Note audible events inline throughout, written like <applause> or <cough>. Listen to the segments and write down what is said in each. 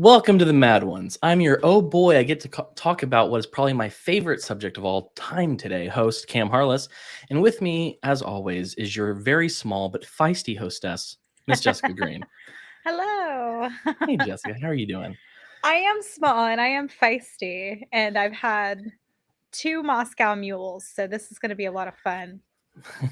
Welcome to the Mad Ones. I'm your oh boy, I get to talk about what is probably my favorite subject of all time today, host Cam Harless. And with me, as always, is your very small but feisty hostess, Miss Jessica Green. <laughs> Hello. hey, <laughs> Jessica, how are you doing? I am small and I am feisty, and I've had two Moscow mules, so this is going to be a lot of fun.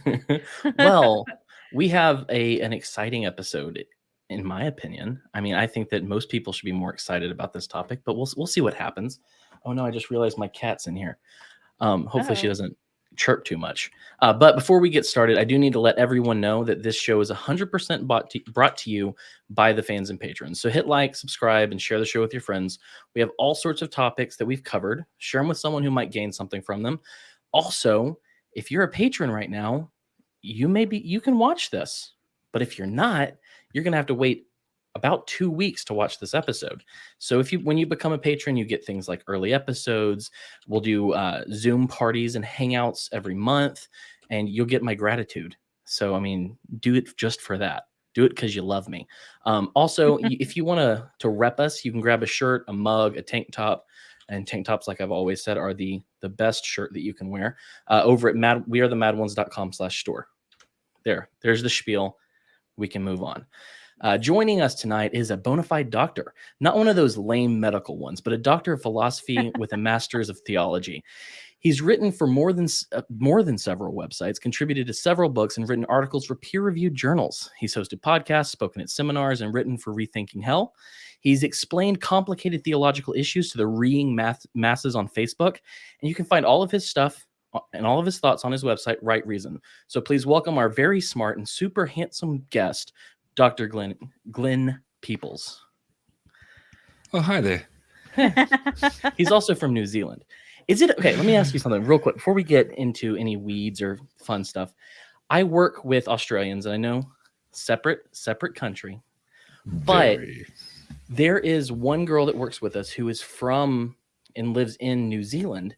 <laughs> well, we have a an exciting episode in my opinion. I mean, I think that most people should be more excited about this topic, but we'll we'll see what happens. Oh no, I just realized my cat's in here. Um, hopefully she doesn't chirp too much. Uh, but before we get started, I do need to let everyone know that this show is 100% bought to, brought to you by the fans and patrons. So hit like, subscribe, and share the show with your friends. We have all sorts of topics that we've covered. Share them with someone who might gain something from them. Also, if you're a patron right now, you may be you can watch this. But if you're not, you're going to have to wait about two weeks to watch this episode. So if you when you become a patron, you get things like early episodes. We'll do uh, Zoom parties and hangouts every month, and you'll get my gratitude. So I mean, do it just for that. Do it because you love me. Um, also, <laughs> if you want to to rep us, you can grab a shirt, a mug, a tank top. And tank tops, like I've always said, are the the best shirt that you can wear. Uh, over at mad we are the madones.com slash store. There, there's the spiel we can move on. Uh, joining us tonight is a bona fide doctor, not one of those lame medical ones, but a doctor of philosophy <laughs> with a master's of theology. He's written for more than uh, more than several websites, contributed to several books, and written articles for peer-reviewed journals. He's hosted podcasts, spoken at seminars, and written for Rethinking Hell. He's explained complicated theological issues to the reading math masses on Facebook, and you can find all of his stuff and all of his thoughts on his website, Right Reason. So please welcome our very smart and super handsome guest, Dr. Glenn Glenn Peoples. Oh, hi there. <laughs> He's also from New Zealand. Is it okay? Let me ask you something real quick before we get into any weeds or fun stuff. I work with Australians, and I know separate separate country, but Very. there is one girl that works with us who is from and lives in New Zealand,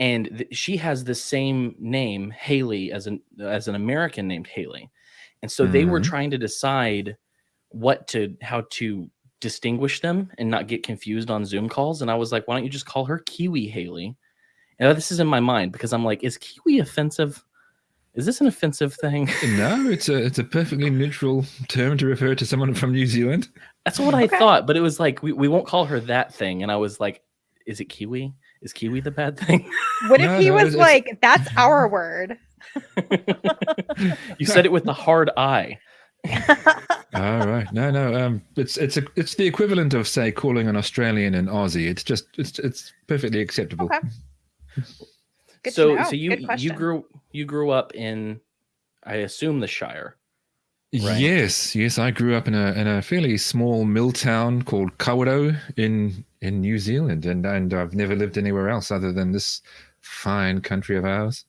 and th- she has the same name Haley as an as an American named Haley, and so mm-hmm. they were mm-hmm. trying to decide what to how to distinguish them and not get confused on Zoom calls. And I was like, why don't you just call her Kiwi Haley? And this is in my mind because I'm like, is Kiwi offensive? Is this an offensive thing? No, it's a it's a perfectly neutral term to refer to someone from New Zealand. That's what okay. I thought, but it was like we, we won't call her that thing. And I was like, is it Kiwi? Is Kiwi the bad thing? <laughs> What if no, he no, was like, <laughs> that's our word? you said it with the hard I. <laughs> All right. No, no. Um, it's it's a, it's the equivalent of say calling an Australian an Aussie. It's just it's it's perfectly acceptable. Okay. Good so so you you grew you grew up in, I assume the Shire. Right? Yes, yes. I grew up in a in a fairly small mill town called Kawerau in in New Zealand, and and I've never lived anywhere else other than this fine country of ours.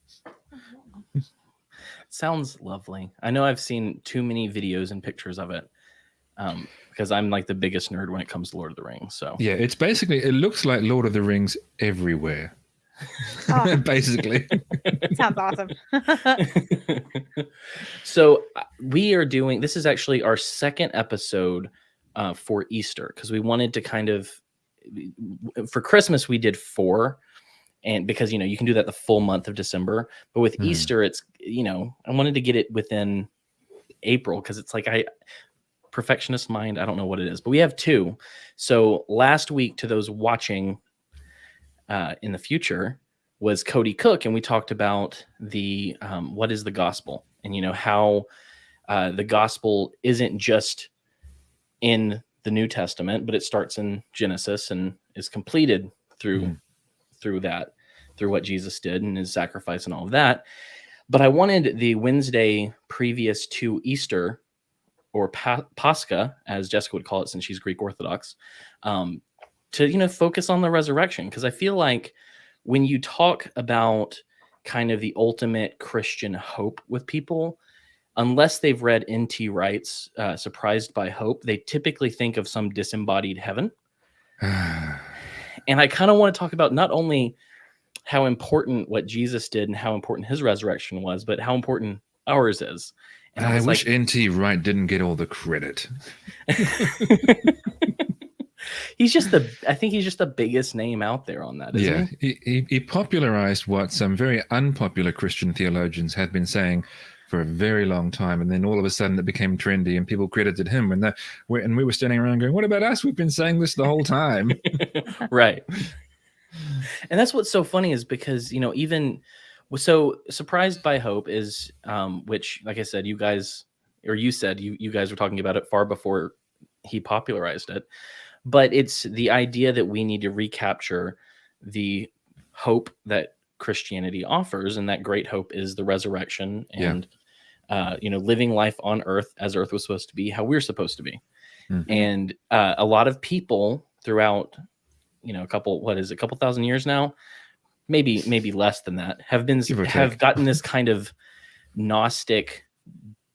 <laughs> Sounds lovely. I know I've seen too many videos and pictures of it. Um, because I'm like the biggest nerd when it comes to Lord of the Rings. So yeah, it's basically it looks like Lord of the Rings everywhere. Oh. <laughs> basically. Sounds awesome. <laughs> so uh, we are doing this is actually our second episode uh, for Easter because we wanted to kind of for Christmas we did four and because you know you can do that the full month of December but with mm. Easter it's you know I wanted to get it within April because it's like I perfectionist mind I don't know what it is but we have two so last week to those watching uh, in the future was Cody Cook, and we talked about the um, what is the gospel, and you know how uh, the gospel isn't just in the New Testament, but it starts in Genesis and is completed through mm. through that, through what Jesus did and his sacrifice and all of that. But I wanted the Wednesday previous to Easter, or pa- Pascha, as Jessica would call it, since she's Greek Orthodox, um, to you know focus on the resurrection because I feel like when you talk about kind of the ultimate Christian hope with people, unless they've read N.T. Wright's uh, Surprised by Hope, they typically think of some disembodied heaven. and I kind of want to talk about not only how important what Jesus did and how important his resurrection was, but how important ours is. And I, I wish like, N.T. Wright didn't get all the credit. <laughs> he's just the. I think he's just the biggest name out there on that. yeah, He? he, he, he popularized what some very unpopular Christian theologians had been saying for a very long time, and then all of a sudden it became trendy, and people credited him. And that, and we were standing around going, "What about us? We've been saying this the whole time." <laughs> <laughs> right. And that's what's so funny is because you know even so surprised by hope is um, which like I said, you guys or you said you you guys were talking about it far before he popularized it, but it's the idea that we need to recapture the hope that Christianity offers, and that great hope is the resurrection and uh, you know living life on earth as earth was supposed to be, how we're supposed to be, Mhm. and uh, a lot of people throughout you know a couple what is it, a couple thousand years now maybe maybe less than that have been have gotten this kind of gnostic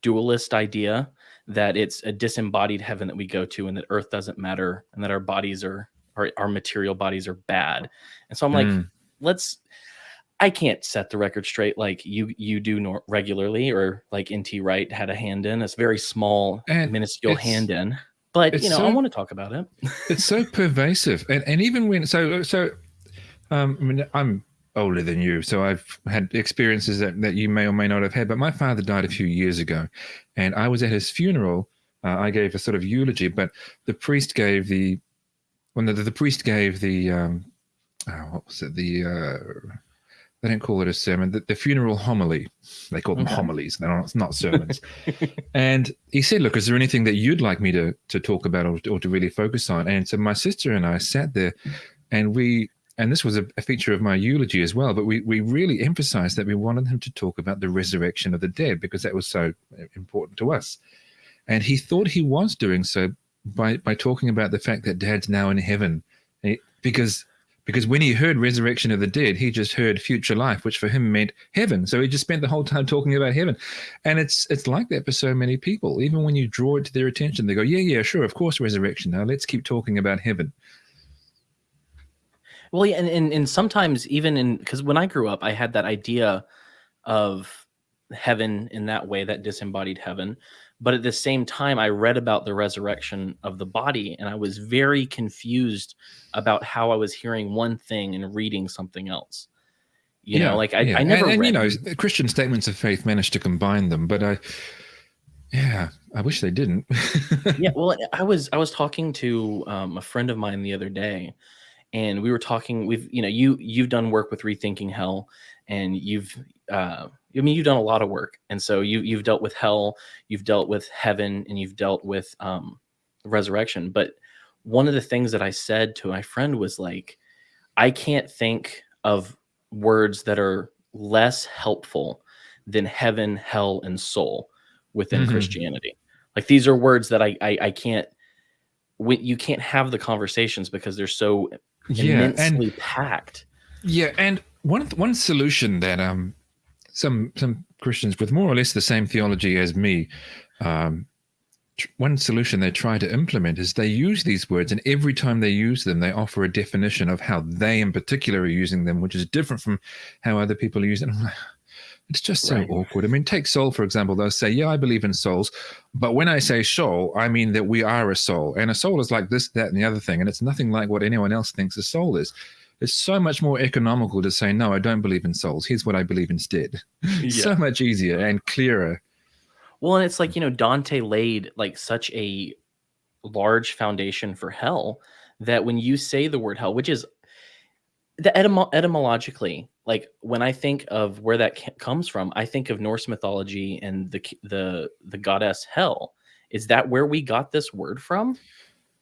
dualist idea that it's a disembodied heaven that we go to and that earth doesn't matter and that our bodies are our, our material bodies are bad. And so i'm like Mm. let's i can't set the record straight. Like you you do nor- regularly or like nt wright had a hand in it's very small And minuscule hand in. But you know i want to talk about it. It's so pervasive. And, and even when so so um I mean, i'm older than you so i've had experiences that, that you may or may not have had but my father died a few years ago and i was at his funeral uh, i gave a sort of eulogy but the priest gave the when the, the priest gave the um oh, what was it the uh they don't call it a sermon the, the funeral homily they call them Okay. homilies they're not, not sermons <laughs> and he said, "Look, is there anything that you'd like me to to talk about or, or to really focus on?" And so my sister and I sat there, and we and this was a, a feature of my eulogy as well. But we we really emphasized that we wanted him to talk about the resurrection of the dead because that was so uh, important to us. And he thought he was doing so by by talking about the fact that Dad's now in heaven, he- because. Because when he heard resurrection of the dead, he just heard future life, which for him meant heaven. So he just spent the whole time talking about heaven and it's it's like that for so many people even when you draw it to their attention they go yeah yeah sure of course resurrection now let's keep talking about heaven Well, yeah, and, and and sometimes even in because when I grew up, I had that idea of heaven in that way, that disembodied heaven. But at the same time, I read about the resurrection of the body, and I was very confused about how I was hearing one thing and reading something else. You know, like I, yeah. I never and, and you know christian statements of faith managed to combine them but i yeah i wish they didn't yeah <laughs> well i was i was talking to um, a friend of mine the other day and we were talking we've you know you you've done work with rethinking hell and you've uh i mean you've done a lot of work and so you you've dealt with hell you've dealt with heaven and you've dealt with um resurrection but one of the things that i said to my friend was like i can't think of words that are less helpful than heaven hell and soul within Mhm. christianity like these are words that I I, I can't. We, you can't have the conversations because they're so yeah immensely and packed. yeah and one one solution that um some some christians with more or less the same theology as me um one solution they try to implement is they use these words and every time they use them they offer a definition of how they in particular are using them which is different from how other people use it <laughs> it's just so Right. awkward. I mean take soul for example. They'll say yeah i believe in souls. But when i say soul i mean that we are a soul. And a soul is like this that and the other thing. And it's nothing like what anyone else thinks a soul is. It's so much more economical to say no i don't believe in souls. Here's what i believe instead. <laughs> So much easier and clearer. Well, and it's like you know Dante laid like such a large foundation for hell that when you say the word hell, which is the etymo- etymologically, like when I think of where that comes from, I think of Norse mythology and the the the goddess Hell. Is that where we got this word from?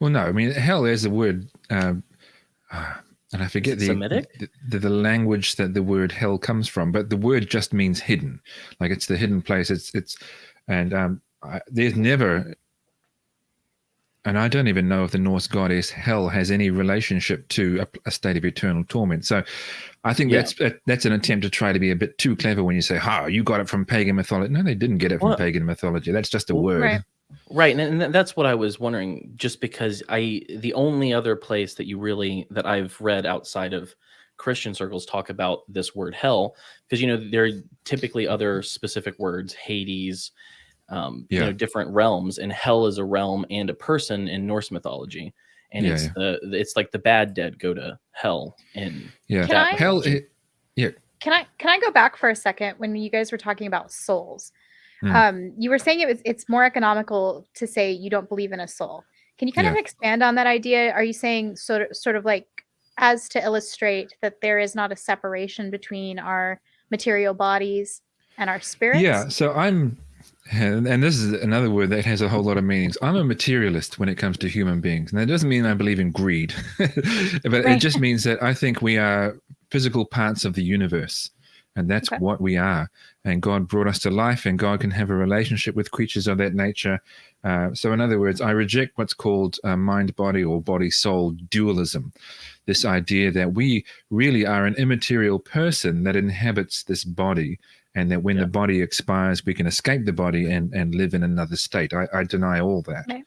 Well, no, I mean, hell, is a word, um, ah, and I forget the, Semitic? the, the the language that the word hell comes from, but the word just means hidden, like it's the hidden place. It's it's, and um, I, there's never, and I don't even know if the Norse goddess Hel has any relationship to a, a state of eternal torment. So, I think Yeah. that's that, that's an attempt to try to be a bit too clever when you say, "Ha, you got it from pagan mythology." No, they didn't get it from Well- pagan mythology. That's just a Well, word. right. Right, and, and that's what I was wondering. Just because I, the only other place that you really that I've read outside of Christian circles talk about this word hell, because you know there are typically other specific words, Hades, um, Yeah. you know different realms, and hell is a realm and a person in Norse mythology, and Yeah, it's yeah. the it's like the bad dead go to hell, and Yeah. Can I- Hell. It, Can I can I go back for a second when you guys were talking about souls? Hmm. Um, you were saying it was it's more economical to say you don't believe in a soul. Can you kind of expand on that idea? Are you saying sort of sort of like as to illustrate that there is not a separation between our material bodies and our spirits? Yeah, so I'm, and and this is another word that has a whole lot of meanings. I'm a materialist when it comes to human beings. And that doesn't mean I believe in greed, <laughs> but it just means that I think we are physical parts of the universe. And that's Okay. what we are. And God brought us to life, and God can have a relationship with creatures of that nature. Uh, so, in other words, I reject what's called uh, mind body or body soul dualism. This idea that we really are an immaterial person that inhabits this body and that when Yeah. the body expires, we can escape the body and, and live in another state. I, I deny all that. Right.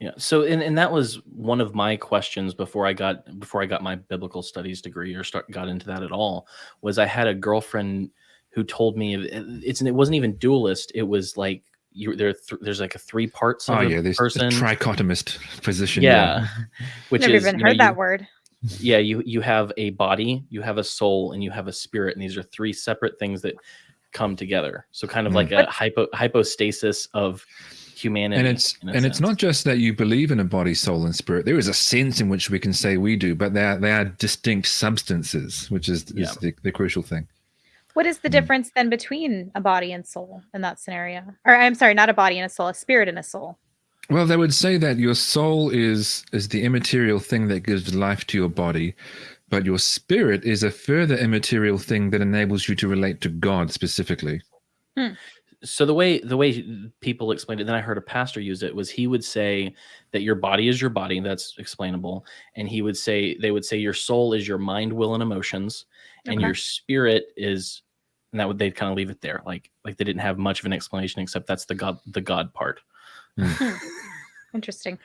Yeah. So and, and that was one of my questions before I got before I got my biblical studies degree or start got into that at all was I had a girlfriend who told me it's it wasn't even dualist. It was like you there th- there's like a three parts oh, of Oh, yeah, there's person. the trichotomist position. yeah. <laughs> Which Never is even you know, heard that you- word. Yeah, you you have a body, you have a soul, and you have a spirit, and these are three separate things that come together. So kind of Mm. like a hypo hypostasis of humanity. and it's in a and it's not just that you believe in a body soul and spirit there is a sense in which we can say we do but they are they are distinct substances which is, is Yeah. the, the crucial thing What is the Hmm. difference then between a body and soul in that scenario? Or I'm sorry, not a body and a soul, a spirit and a soul. Well they would say that your soul is is the immaterial thing that gives life to your body but your spirit is a further immaterial thing that enables you to relate to god specifically. Hmm. So the way the way people explained it then i heard a pastor use it was he would say that your body is your body that's explainable and he would say they would say your soul is your mind will and emotions and your spirit is and that would they'd kind of leave it there like like they didn't have much of an explanation except that's the god the god part Hmm. <laughs> Interesting.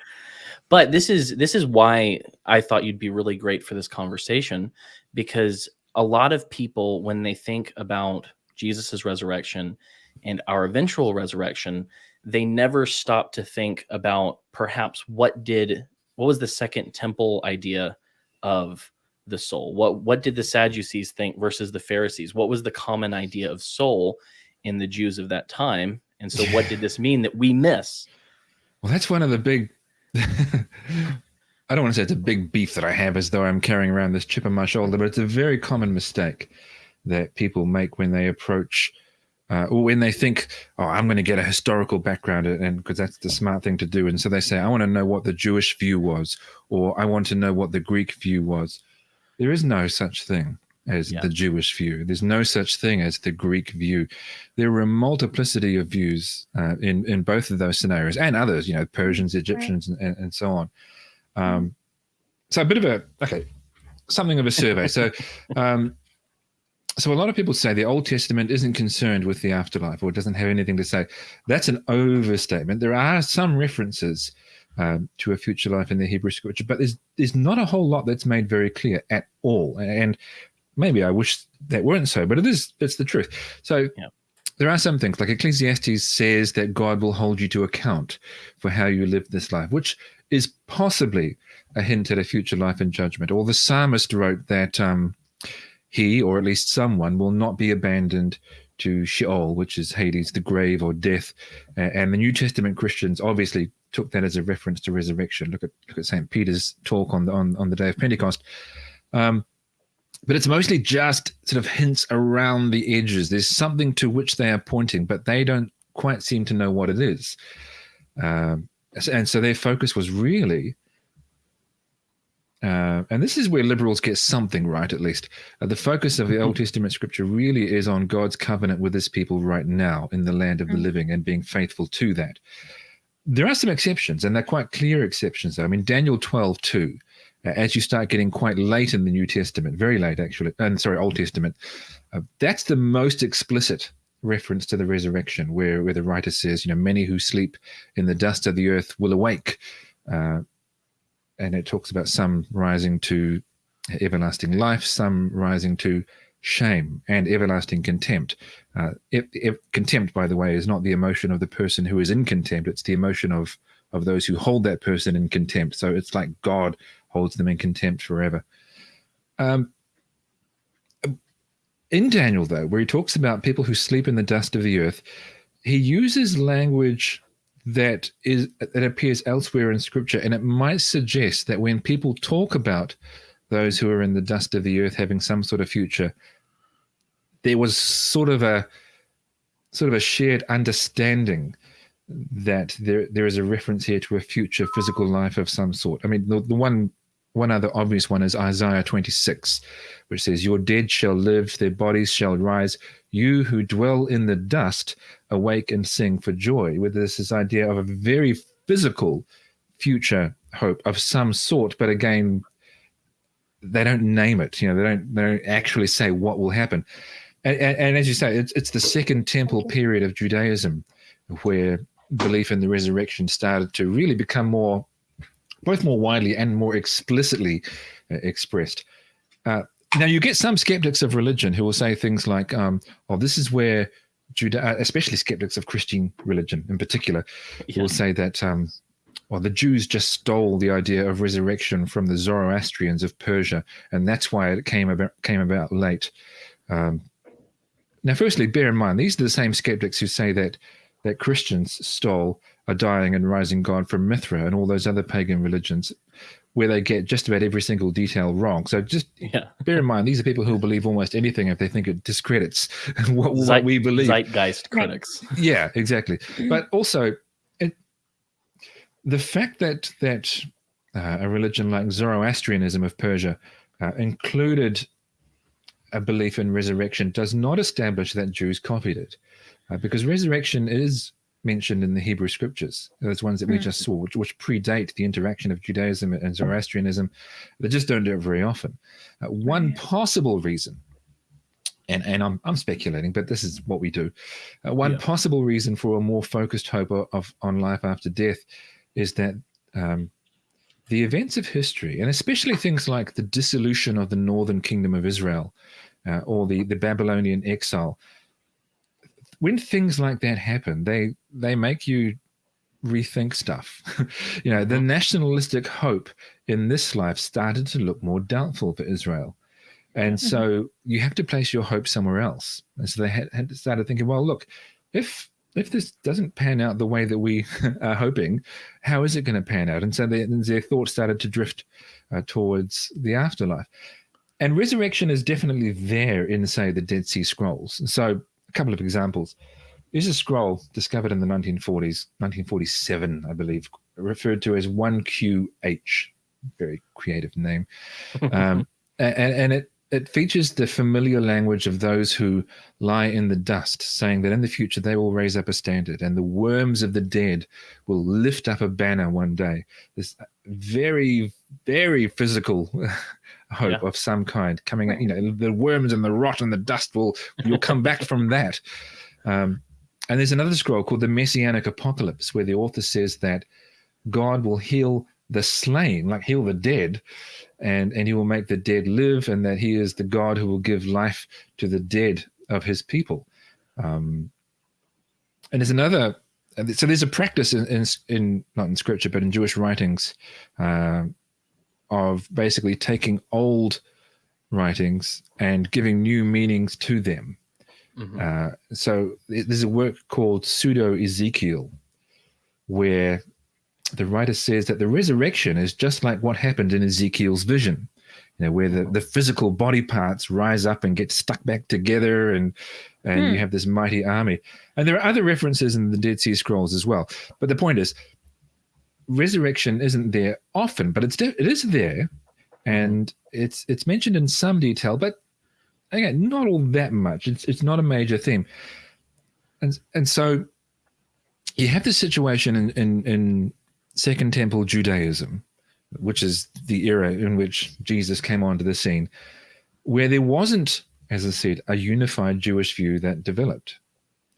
but this is this is why i thought you'd be really great for this conversation because a lot of people when they think about jesus' resurrection and our eventual resurrection they never stop to think about perhaps what did what was the second temple idea of the soul? What what did the sadducees think versus the pharisees? What was the common idea of soul in the jews of that time? And so what did <laughs> this mean that we miss Well, that's one of the big. <laughs> I don't want to say it's a big beef that I have as though I'm carrying around this chip on my shoulder, but it's a very common mistake that people make when they approach uh, or when they think, oh, I'm going to get a historical background, and because that's the smart thing to do. And so they say, I want to know what the Jewish view was, or I want to know what the Greek view was. There is no such thing as Yeah. the Jewish view. There's no such thing as the Greek view. There are a multiplicity of views uh, in in both of those scenarios and others. You know, Persians, Egyptians, and, and, and so on. Um, so a bit of a okay, something of a survey. So. <laughs> Um, so a lot of people say the Old Testament isn't concerned with the afterlife or doesn't have anything to say. That's an overstatement. There are some references um, to a future life in the Hebrew scripture, but there's there's not a whole lot that's made very clear at all. And maybe I wish that weren't so, but it is. It's the truth. So Yeah. there are some things like Ecclesiastes says that God will hold you to account for how you live this life, which is possibly a hint at a future life in judgment. Or the psalmist wrote that. Um, he, or at least someone, will not be abandoned to Sheol, which is Hades, the grave or death. A- And the New Testament Christians obviously took that as a reference to resurrection. Look at look at Saint Peter's talk on the on, on the day of Pentecost. Um, but it's mostly just sort of hints around the edges. There's something to which they are pointing, but they don't quite seem to know what it is. Um, and so their focus was really uh, and this is where liberals get something right, at least. Uh, the focus of the Old Testament scripture really is on God's covenant with his people right now in the land of the Mm. living and being faithful to that. There are some exceptions, and they're quite clear exceptions. Though. I mean, Daniel 12, 2, uh, as you start getting quite late in the New Testament, very late actually, and sorry, Old Testament, uh, that's the most explicit reference to the resurrection, where, where the writer says, you know, many who sleep in the dust of the earth will awake. Uh, and it talks about some rising to everlasting life, some rising to shame and everlasting contempt. Uh, if, if, contempt, by the way, is not the emotion of the person who is in contempt; it's the emotion of of those who hold that person in contempt. So it's like God holds them in contempt forever. Um, in Daniel, though, where he talks about people who sleep in the dust of the earth, he uses language that is that appears elsewhere in Scripture, and it might suggest that when people talk about those who are in the dust of the earth having some sort of future, there was sort of a sort of a shared understanding that there there is a reference here to a future physical life of some sort. I mean, the, the one one other obvious one is Isaiah 26, which says, Your dead shall live, their bodies shall rise. You who dwell in the dust, awake and sing for joy. With this, this idea of a very physical future hope of some sort, but again, they don't name it. You know, they don't they don't actually say what will happen. And, and, and as you say, it's it's the second temple period of Judaism, where belief in the resurrection started to really become more both more widely and more explicitly uh, expressed. Uh, now, you get some skeptics of religion who will say things like, um, "Oh, this is where Judah, uh, especially skeptics of Christian religion in particular, yeah. will say that." Um, well, the Jews just stole the idea of resurrection from the Zoroastrians of Persia, and that's why it came about came about late. Um, now, firstly, bear in mind these are the same skeptics who say that that Christians stole a dying and rising God from Mithra and all those other pagan religions, where they get just about every single detail wrong. So just yeah. <laughs> bear in mind, these are people who believe almost anything if they think it discredits <laughs> what, Zeit, what we believe. Zeitgeist critics. <laughs> Yeah, exactly. But also, it, the fact that that uh, a religion like Zoroastrianism of Persia uh, included a belief in resurrection does not establish that Jews copied it, uh, because resurrection is mentioned in the Hebrew scriptures, those ones that we mm. just saw, which, which, predate the interaction of Judaism and Zoroastrianism. They just don't do it very often. Uh, one possible reason, and, and I'm, I'm speculating, but this is what we do. Uh, one yeah. possible reason for a more focused hope of, of, on life after death is that um, the events of history, and especially things like the dissolution of the northern kingdom of Israel uh, or the, the Babylonian exile, when things like that happen, they they make you rethink stuff. <laughs> you know, the mm-hmm. nationalistic hope in this life started to look more doubtful for Israel. And so mm-hmm. you have to place your hope somewhere else. And so they had, had started thinking, well, look, if if this doesn't pan out the way that we <laughs> are hoping, how is it going to pan out? And so they, their thoughts started to drift uh, towards the afterlife. And resurrection is definitely there in, say, the Dead Sea Scrolls. So couple of examples. There's a scroll discovered in the 1940s, 1947, I believe, referred to as 1QH. Very creative name. <laughs> Um, and, and it, it features the familiar language of those who lie in the dust, saying that in the future they will raise up a standard and the worms of the dead will lift up a banner one day. This very, very physical <laughs> hope yeah. of some kind coming out. You know, the worms and the rot and the dust will you'll come back from that. Um, and there's another scroll called the Messianic Apocalypse, where the author says that God will heal the slain, like heal the dead, and and He will make the dead live, and that He is the God who will give life to the dead of His people. Um, and there's another. So there's a practice in, in, in not in scripture, but in Jewish writings, uh, of basically taking old writings and giving new meanings to them. Mm-hmm. Uh, so there's a work called Pseudo Ezekiel, where the writer says that the resurrection is just like what happened in Ezekiel's vision, you know, where the, the physical body parts rise up and get stuck back together, and and hmm. you have this mighty army. And there are other references in the Dead Sea Scrolls as well. But the point is, resurrection isn't there often, but it's it is there, and it's it's mentioned in some detail, but again, not all that much. It's it's not a major theme, and and so you have this situation in in, in Second Temple Judaism, which is the era in which Jesus came onto the scene, where there wasn't, as I said, a unified Jewish view that developed.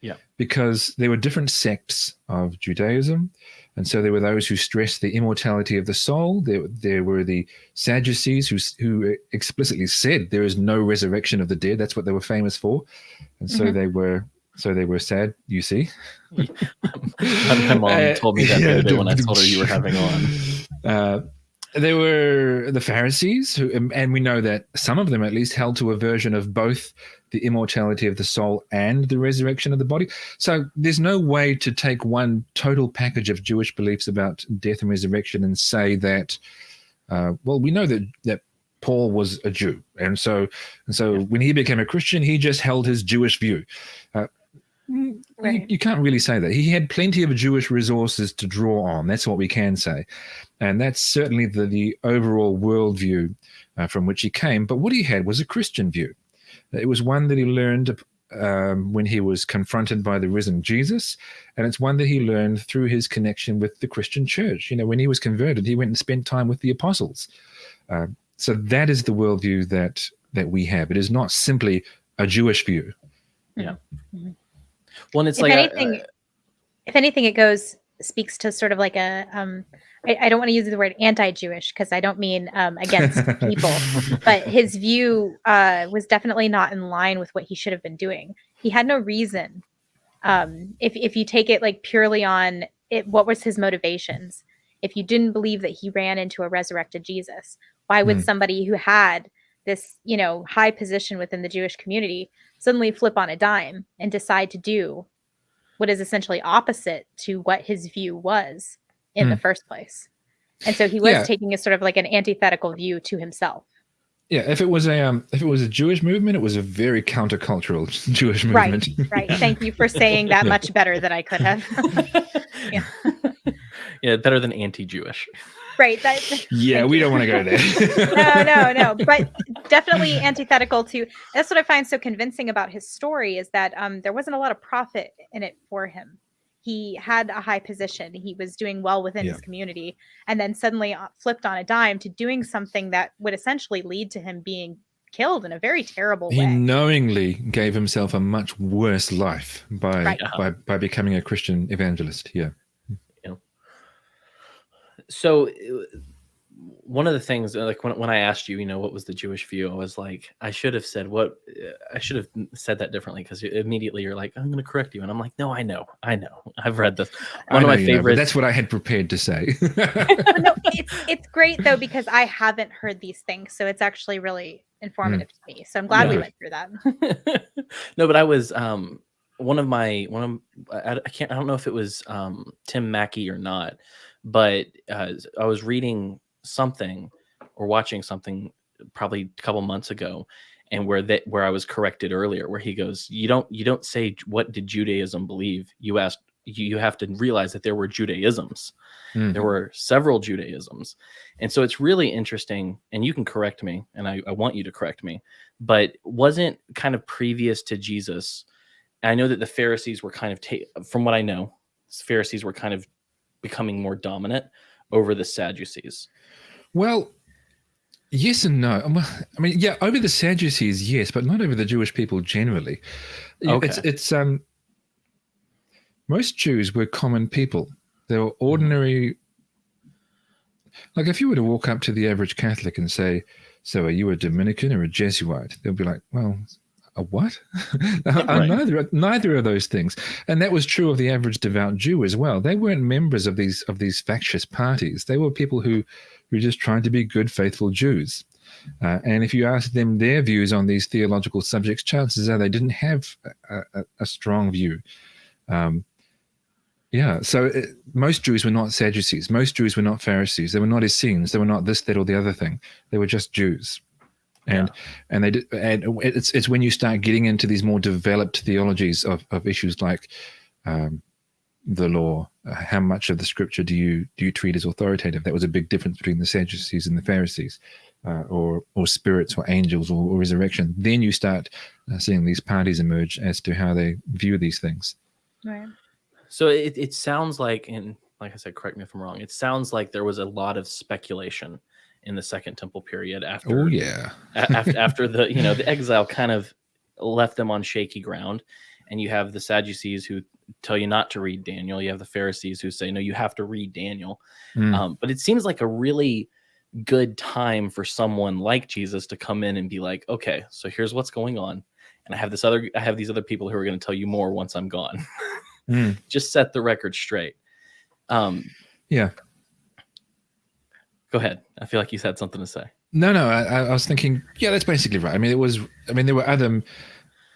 Yeah. Because there were different sects of Judaism. And so there were those who stressed the immortality of the soul. There, there were the Sadducees who, who explicitly said there is no resurrection of the dead. That's what they were famous for. And so Mhm. they were so they were sad, you see. <laughs> my mom Uh, told me that the yeah, day when I told her you were having on. Uh, there were the Pharisees, who, and we know that some of them at least held to a version of both the immortality of the soul and the resurrection of the body. So there's no way to take one total package of Jewish beliefs about death and resurrection and say that, uh, well, we know that that Paul was a Jew, and so and so when he became a Christian, he just held his Jewish view. Uh, Right. you, you can't really say that. He had plenty of Jewish resources to draw on. That's what we can say. And that's certainly the, the overall worldview uh, from which he came. But what he had was a Christian view. It was one that he learned um, when he was confronted by the risen Jesus. And it's one that he learned through his connection with the Christian church. You know, when he was converted, he went and spent time with the apostles. Uh, so that is the worldview that that we have. It is not simply a Jewish view. Well, and it's if like uh, a- anything, if anything, it goes speaks to sort of like a um. I, I don't want to use the word anti-Jewish because I don't mean um, against <laughs> people, but his view uh, was definitely not in line with what he should have been doing. He had no reason. Um, if if you take it like purely on it, what was his motivations? If you didn't believe that he ran into a resurrected Jesus, why would Hmm. somebody who had this you know high position within the Jewish community suddenly flip on a dime and decide to do what is essentially opposite to what his view was in the first place? And so he was Yeah. taking a sort of like an antithetical view to himself. Yeah, if it was a um, if it was a Jewish movement, it was a very countercultural <laughs> Jewish Right, movement. Right. Thank you for saying that <laughs> much better than I could have. <laughs> Yeah. yeah, better than anti-Jewish. Right. That, <laughs> yeah, we don't want to go there. <laughs> no, no, no. But definitely antithetical to that's what I find so convincing about his story is that um, there wasn't a lot of profit in it for him. He had a high position. He was doing well within Yeah. his community, and then suddenly uh, flipped on a dime to doing something that would essentially lead to him being killed in a very terrible He way. knowingly gave himself a much worse life by Right. by by becoming a Christian evangelist. Yeah. So uh, one of the things uh, like when, when i asked you you know what was the jewish view i was like i should have said what uh, i should have said that differently because immediately you're like i'm going to correct you and i'm like no i know i know i've read this one of my you favorites that's what I had prepared to say. <laughs> <laughs> No, it's it's great though because I haven't heard these things, so it's actually really informative to me. So I'm glad we went through that. <laughs> no but i was um one of my one of I, I can't i don't know if it was um tim mackie or not but uh, i was reading something or watching something probably a couple months ago and where that where i was corrected earlier where he goes you don't you don't say what did judaism believe? You asked you, you have to realize that there were judaisms. Mm. there were several judaisms. And so it's really interesting and you can correct me and I, I want you to correct me but wasn't kind of previous to jesus i know that the pharisees were kind of ta- from what i know pharisees were kind of becoming more dominant over the sadducees Well, yes and no. Um, I mean, yeah, over the Sadducees, yes, but not over the Jewish people generally. Yeah, It's it's um most Jews were common people. They were ordinary. Like if you were to walk up to the average Catholic and say, "So are you a Dominican or a Jesuit?" They'll be like, "Well." A what? I'm <laughs> Right. neither neither of those things, and that was true of the average devout Jew as well. They weren't members of these of these factious parties. They were people who who just trying to be good, faithful Jews. Uh, and if you ask them their views on these theological subjects, chances are they didn't have a, a, a strong view. Um, yeah, so it, most Jews were not Sadducees. Most Jews were not Pharisees. They were not Essenes. They were not this, that, or the other thing. They were just Jews. And and they did, and it's it's when you start getting into these more developed theologies of, of issues like um, the law, uh, how much of the scripture do you do you treat as authoritative? That was a big difference between the Sadducees and the Pharisees, uh, or or spirits or angels or, or resurrection. Then you start uh, seeing these parties emerge as to how they view these things. Right. so it, it sounds like and like i said correct me if i'm wrong it sounds like there was a lot of speculation in the second temple period after Oh yeah, after after the you know the <laughs> exile kind of left them on shaky ground and you have the Sadducees who tell you not to read Daniel. You have the Pharisees who say no, you have to read Daniel. Mm. Um, but it seems like a really good time for someone like Jesus to come in and be like, okay, so here's what's going on, and I have this other, I have these other people who are going to tell you more once I'm gone. Mm. <laughs> Just set the record straight. Um, Yeah. Go ahead. I feel like you had something to say. No, no. I, I was thinking, yeah, that's basically right. I mean, it was. I mean, there were other,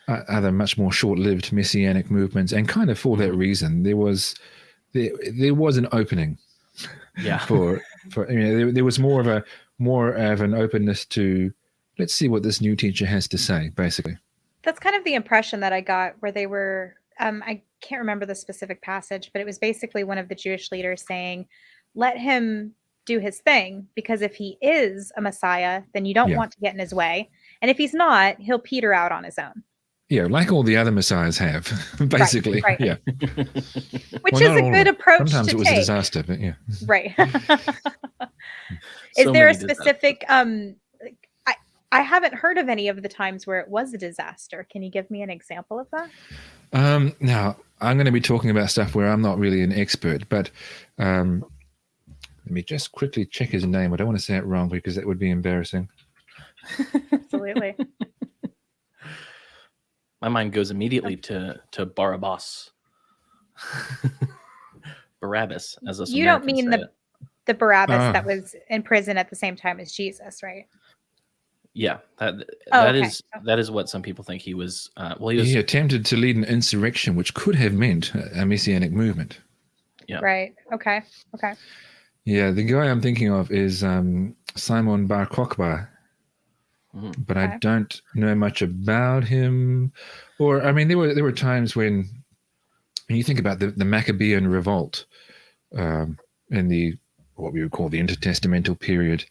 uh, other much more short-lived messianic movements, and kind of for that reason, there was, there, there was an opening Yeah. <laughs> for, for. You know, there, there was more of a, more of an openness to, let's see what this new teacher has to say, basically. That's kind of the impression that I got where they were um, I can't remember the specific passage, but it was basically one of the Jewish leaders saying, "Let him do his thing because if he is a Messiah, then you don't Yeah. want to get in his way, and if he's not, he'll peter out on his own." Yeah, like all the other messiahs have, <laughs> basically. right. Yeah. <laughs> Which Well, is a good approach Sometimes to it was a disaster, but yeah. right <laughs> is So there a many disasters. specific um i i haven't heard of any of the times where it was a disaster can you give me an example of that Um, now, I'm going to be talking about stuff where I'm not really an expert, but um, let me just quickly check his name. I don't want to say it wrong because that would be embarrassing. absolutely <laughs> My mind goes immediately to to Barabbas. <laughs> Barabbas, as us you don't mean the it. the barabbas Ah. that was in prison at the same time as jesus right yeah that Oh, that okay. is that is what some people think he was. Uh, well, he was He attempted to lead an insurrection, which could have meant a a messianic movement. Yeah. right okay okay Yeah, the guy I'm thinking of is um, Simon Bar Kokhba, Mhm. but Okay. I don't know much about him. Or I mean, there were there were times when, when you think about the, the Maccabean revolt um, in the what we would call the intertestamental period,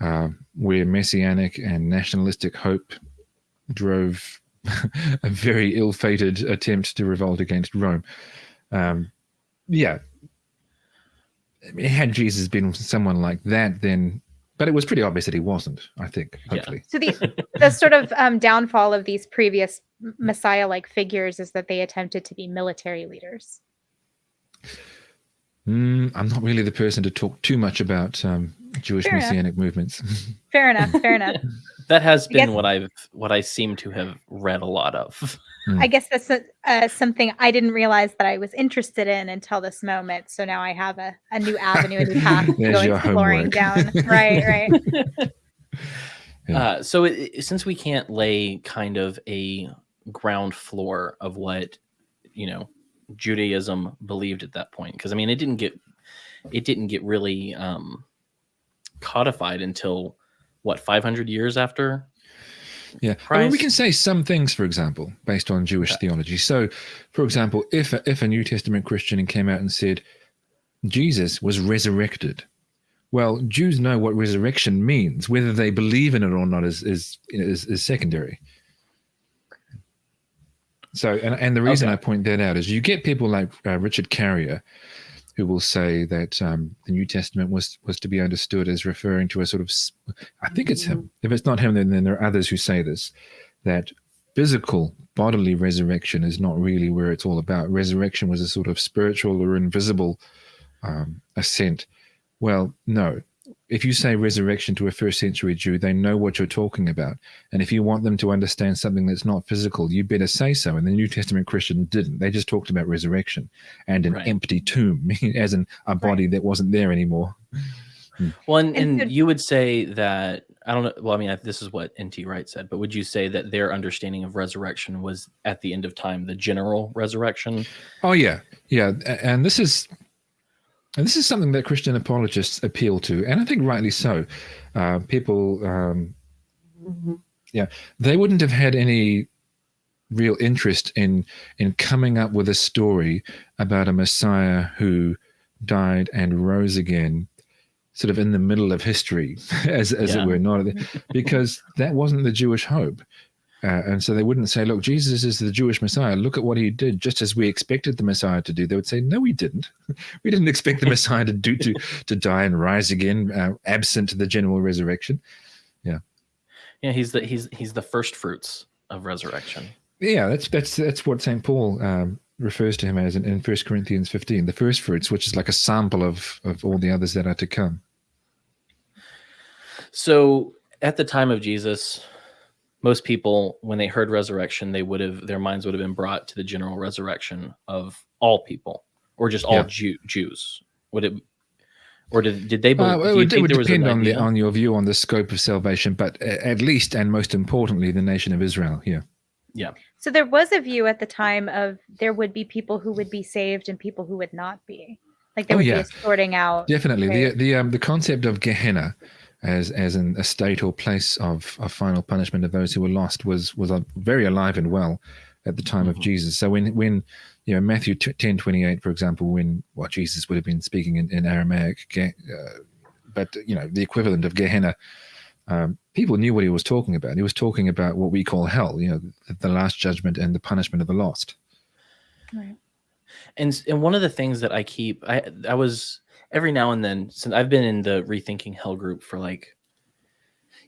uh, where messianic and nationalistic hope drove <laughs> a very ill-fated attempt to revolt against Rome. Um, yeah, I mean, <laughs> had Jesus been someone like that, then, but it was pretty obvious that he wasn't. I think, Yeah. hopefully. so the <laughs> the sort of um downfall of these previous messiah like figures is that they attempted to be military leaders Mm, I'm not really the person to talk too much about um, Jewish Fair enough. messianic movements. <laughs> fair enough fair enough that has I been guess- what I've what I seem to have read a lot of. I guess that's a, uh, something I didn't realize that I was interested in until this moment. So now I have a, a new avenue, a new path <laughs> to There's go exploring homework. down. Right, right. <laughs> Yeah. Uh, so it, it- since we can't lay kind of a ground floor of what you know Judaism believed at that point, because I mean it didn't get it didn't get really um, codified until what 500 years after Yeah, I mean, we can say some things, for example, based on Jewish Okay. theology. So, for example, if a, if a New Testament Christian came out and said Jesus was resurrected, well, Jews know what resurrection means. Whether they believe in it or not is is is, is secondary. So, and, and the reason Okay. I point that out is you get people like uh, Richard Carrier, who will say that um, the New Testament was was to be understood as referring to a sort of, I think it's him. If it's not him, then, then there are others who say this, that physical bodily resurrection is not really where it's all about. Resurrection was a sort of spiritual or invisible um, ascent. Well, no. If you say resurrection to a first century Jew, they know what you're talking about. And if you want them to understand something that's not physical, you better say so. And the New Testament Christian didn't. They just talked about resurrection and an Right. empty tomb, <laughs> as in a body that wasn't there anymore. Hmm. Well, and, And and you would say that I don't know. Well, I mean, this is what N.T. Wright said, but would you say that their understanding of resurrection was at the end of time the general resurrection? Oh yeah, yeah, and this is and this is something that Christian apologists appeal to, and I think rightly so. Uh, people, um, yeah, they wouldn't have had any real interest in in coming up with a story about a Messiah who died and rose again, sort of in the middle of history, <laughs> as as Yeah. it were, not because that wasn't the Jewish hope. Uh, and so they wouldn't say, look, Jesus is the Jewish Messiah. Look at what he did, just as we expected the Messiah to do. They would say, no, we didn't. <laughs> we didn't expect the Messiah to do to, to die and rise again, uh, absent the general resurrection. Yeah, Yeah, he's the he's he's the first fruits of resurrection. Yeah, that's that's that's what Saint Paul um, refers to him as in, in 1 Corinthians 15, the first fruits, which is like a sample of of all the others that are to come. So at the time of Jesus, most people, when they heard resurrection, they would have their minds would have been brought to the general resurrection of all people, or just all Yeah. Jew, Jews. Would it, or did did they Uh, believe? it would, it would there was depend on the on your view on the scope of salvation, but at least and most importantly, the nation of Israel. Yeah, So there was a view at the time of there would be people who would be saved and people who would not be. Like there Oh, would yeah. be a sorting out. definitely. Right. The the um, the concept of Gehenna as as an, a state or place of, of final punishment of those who were lost was was very alive and well at the time of Mhm. Jesus. So when when you know Matthew t- ten twenty eight, for example, when what Jesus would have been speaking in, in Aramaic, Ge- uh, but you know the equivalent of Gehenna. Um, people knew what he was talking about. He was talking about what we call hell, you know, the, the last judgment and the punishment of the lost. Right. and and one of the things that I keep I I was every now and then since I've been in the rethinking hell group for like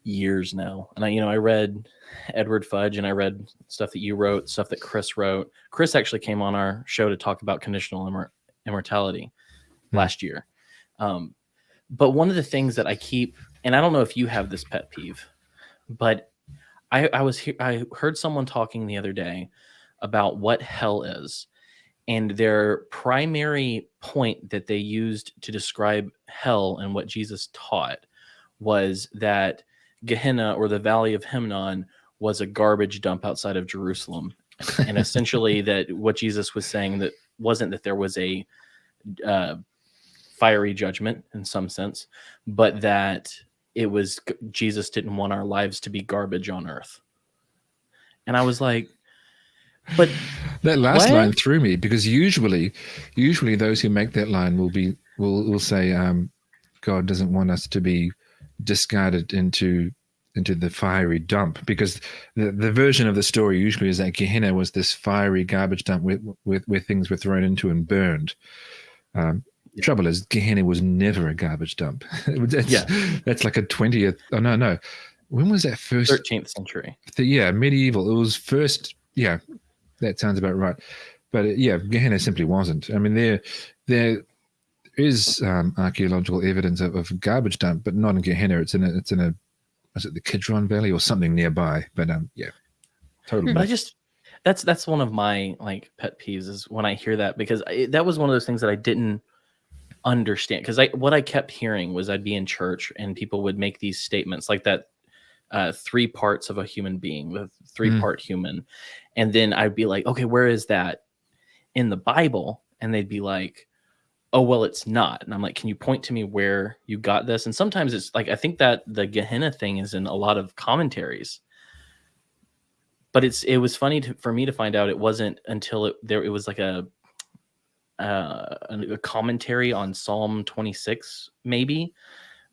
years now. And I you know I read Edward Fudge and I read stuff that you wrote stuff that Chris wrote. Chris actually came on our show to talk about conditional immor- immortality Hmm. last year. Um but one of the things that I keep and I don't know if you have this pet peeve but I I was he- I heard someone talking the other day about what hell is and their primary point that they used to describe hell and what Jesus taught was that Gehenna or the Valley of Hinnom was a garbage dump outside of Jerusalem, and <laughs> essentially that what Jesus was saying that wasn't that there was a uh, fiery judgment in some sense, but that it was Jesus didn't want our lives to be garbage on earth. And I was like, but That last What? line threw me because usually, usually those who make that line will be will will say, um, "God doesn't want us to be discarded into into the fiery dump," because the the version of the story usually is that Gehenna was this fiery garbage dump where where, where things were thrown into and burned. Um, Yeah. Trouble is, Gehenna was never a garbage dump. <laughs> that's, Yeah. that's like a twentieth. Oh no, no. When was that first? 13th century. the, yeah, medieval. It was first. Yeah, that sounds about right. But uh, yeah, Gehenna simply wasn't. I mean, there there is um, archaeological evidence of, of garbage dump, but not in Gehenna. It's in a it's in a was it the Kidron Valley or something nearby? But um, yeah, totally. But I just that's that's one of my like pet peeves is when I hear that because I, that was one of those things that I didn't understand because I what I kept hearing was I'd be in church and people would make these statements like that uh, three parts of a human being, the three Mm. part human, and then I'd be like, okay, where is that in the Bible? And they'd be like, oh well, it's not. And I'm like, can you point to me where you got this? And sometimes it's like I think that the Gehenna thing is in a lot of commentaries but it's it was funny to, for me to find out it wasn't until it there it was like a uh, a a commentary on Psalm 26 maybe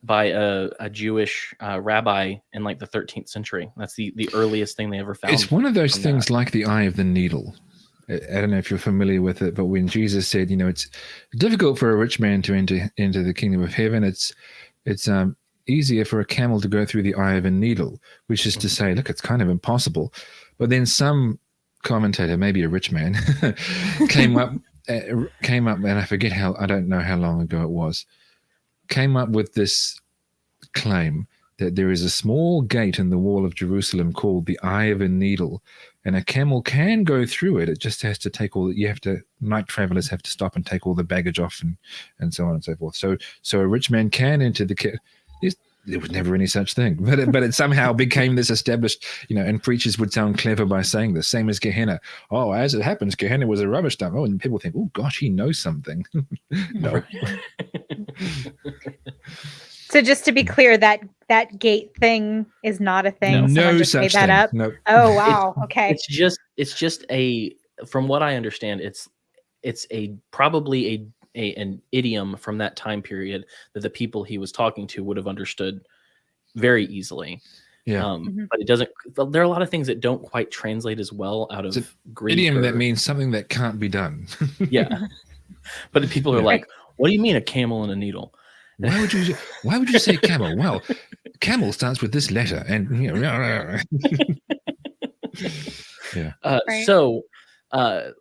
by a, a Jewish uh, rabbi in like the 13th century. That's the the earliest thing they ever found. It's one of those things like the eye of the needle. I I don't know if you're familiar with it, but when Jesus said, you know, it's difficult for a rich man to enter into the kingdom of heaven, it's it's um, easier for a camel to go through the eye of a needle, which is to say, look, it's kind of impossible. But then some commentator, maybe a rich man, <laughs> came up <laughs> uh, came up, and I forget how I don't know how long ago it was, came up with this claim that there is a small gate in the wall of Jerusalem called the Eye of a Needle, and a camel can go through it. It just has to take all. You have to. Night travelers have to stop and take all the baggage off, and and so on and so forth. So so a rich man can enter the. There's- there was never any such thing, but it, but it somehow <laughs> became this established, you know. And preachers would sound clever by saying this, same as Gehenna. Oh, as it happens, Gehenna was a rubbish dump. Oh, and people think, oh gosh, he knows something. <laughs> no, <laughs> So just to be clear, that that gate thing is not a thing. No. Someone no just made such that thing. up. No, Oh wow. Okay. it's just it's just a from what I understand it's it's a probably a, a an idiom from that time period that the people he was talking to would have understood very easily. yeah. Um, Mhm. But it doesn't. There are a lot of things that don't quite translate as well out It's of Greek. idiom that means something that can't be done. <laughs> yeah. but the people are Yeah. like, "What do you mean a camel and a needle?" Why would you? Why would you say camel? Well, camel starts with this letter, and you know, <laughs> Yeah. Uh, Right. So, uh,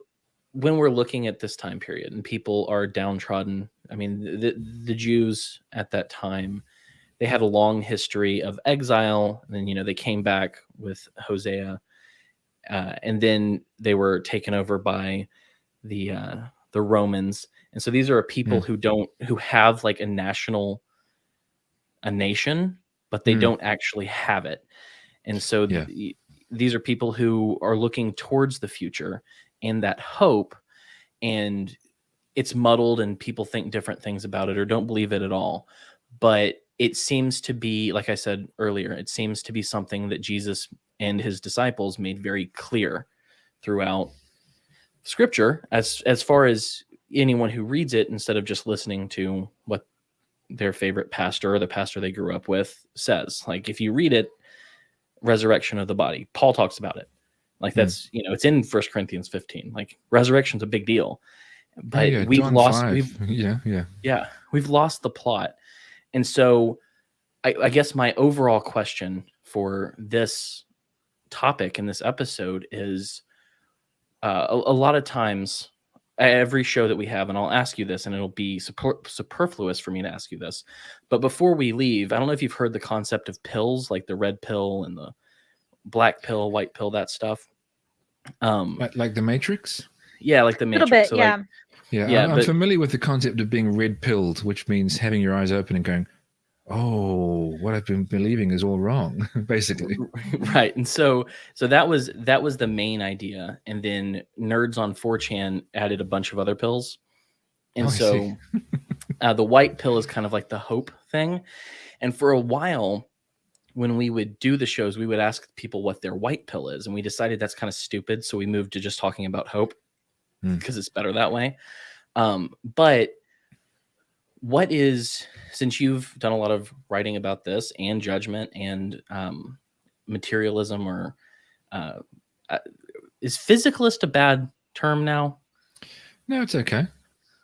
when we're looking at this time period and people are downtrodden, I mean, the, the Jews at that time, they had a long history of exile. And then, you know, they came back with Hosea, uh, and then they were taken over by the uh, the Romans. And so these are people Mm. who don't who have like a national a nation, but they Mm. don't actually have it. And so Yeah. the- these are people who are looking towards the future and that hope and it's muddled and people think different things about it or don't believe it at all. But it seems to be like I said earlier, it seems to be something that Jesus and his disciples made very clear throughout scripture as as far as anyone who reads it instead of just listening to what their favorite pastor or the pastor they grew up with says. Like if you read it, resurrection of the body, Paul talks about it. Like Hmm. that's you know it's in First Corinthians 15. Like resurrection's a big deal, but Oh, yeah, we've John lost 5. we've <laughs> yeah, yeah. yeah we've lost the plot, and so I, I guess my overall question for this topic in this episode is uh, a, a lot of times every show that we have and i'll ask you this and it'll be super, superfluous for me to ask you this but before we leave i don't know if you've heard the concept of pills like the red pill and the black pill white pill that stuff um Like, like the Matrix. yeah like the A little matrix bit, so yeah. like Yeah, Yeah, I'm, I'm familiar with the concept of being red pilled, which means having your eyes open and going, "Oh, what I've been believing is all wrong." <laughs> Basically, <laughs> right and so so that was that was the main idea and then nerds on 4chan added a bunch of other pills and Oh, so <laughs> uh, the white pill is kind of like the hope thing and for a while when we would do the shows we would ask people what their white pill is and we decided that's kind of stupid so we moved to just talking about hope Hmm. because it's better that way um, but what is since you've done a lot of writing about this and judgment and um, materialism or uh, uh, is physicalist a bad term now no, it's okay.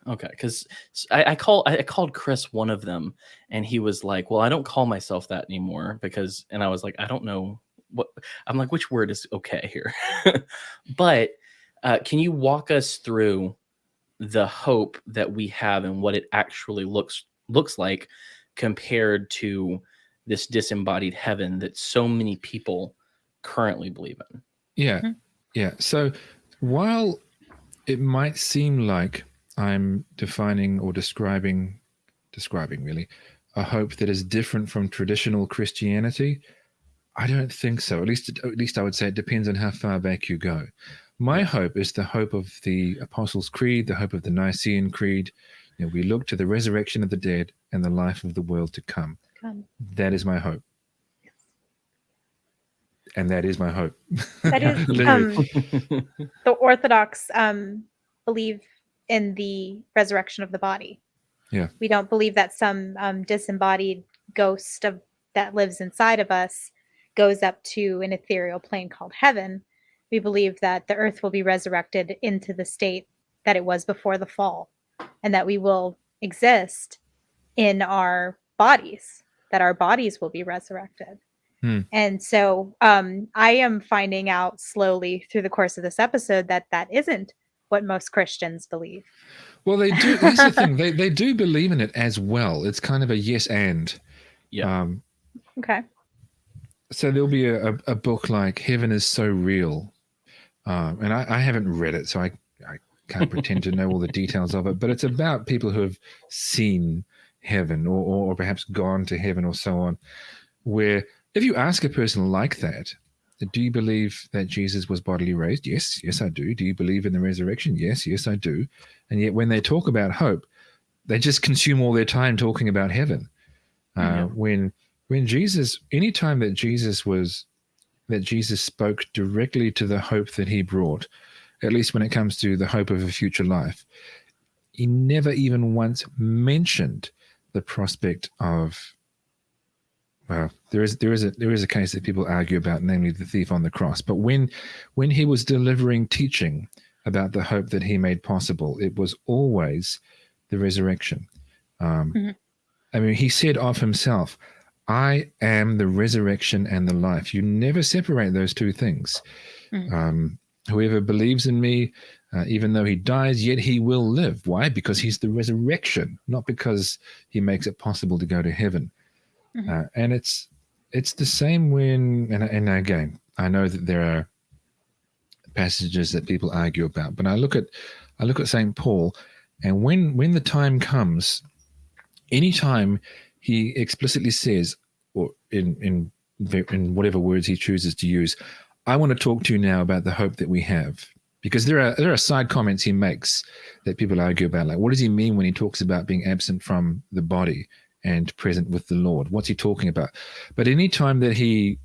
Okay because I, I call I called chris one of them and he was like well i don't call myself that anymore because and i was like i don't know what i'm like which word is okay here <laughs> but uh, can you walk us through the hope that we have and what it actually looks looks like compared to this disembodied heaven that so many people currently believe in Yeah, Mhm. yeah. So while it might seem like I'm defining or describing, describing really, a hope that is different from traditional Christianity, I don't think so. At least, at least I would say it depends on how far back you go. My hope is the hope of the Apostles' Creed, the hope of the Nicene Creed. You know, we look to the resurrection of the dead and the life of the world to come. Um, That is my hope. Yes. And that is my hope. That is <laughs> um, <laughs> the Orthodox um, believe in the resurrection of the body. Yeah. We don't believe that some um, disembodied ghost of that lives inside of us goes up to an ethereal plane called heaven. We believe that the earth will be resurrected into the state that it was before the fall, and that we will exist in our bodies. That our bodies will be resurrected. And so um, I am finding out slowly through the course of this episode that that isn't what most Christians believe. Well, they do. Here's the thing: <laughs> they they do believe in it as well. It's kind of a yes and. Yeah. Um, Okay. so there'll be a, a, a book like "Heaven is So Real," um, and I, I haven't read it, so I I can't pretend to know all the <laughs> details of it. But it's about people who have seen heaven, or or, or perhaps gone to heaven, or so on. Where if you ask a person like that, do you believe that Jesus was bodily raised? Yes, yes, I do. Do you believe in the resurrection? Yes, yes, I do. And yet, when they talk about hope, they just consume all their time talking about heaven. Uh, Yeah. When when Jesus, any time that Jesus was that Jesus spoke directly to the hope that he brought, at least when it comes to the hope of a future life, he never even once mentioned the prospect of well, there is there is a there is a case that people argue about, namely the thief on the cross. But when when he was delivering teaching about the hope that he made possible, it was always the resurrection. Um, Mhm. I mean, he said of himself, "I am the resurrection and the life." You never separate those two things. Mhm. Um, Whoever believes in me, uh, even though he dies, yet he will live. Why? Because he's the resurrection, not because he makes it possible to go to heaven. Mm-hmm. Uh, and it's it's the same when, and, and again, I know that there are passages that people argue about, but I look at I look at Saint Paul, and when when the time comes, anytime he explicitly says, or in in in whatever words he chooses to use, I want to talk to you now about the hope that we have. Because there are there are side comments he makes that people argue about, like what does he mean when he talks about being absent from the body and present with the Lord? What's he talking about? But any time that he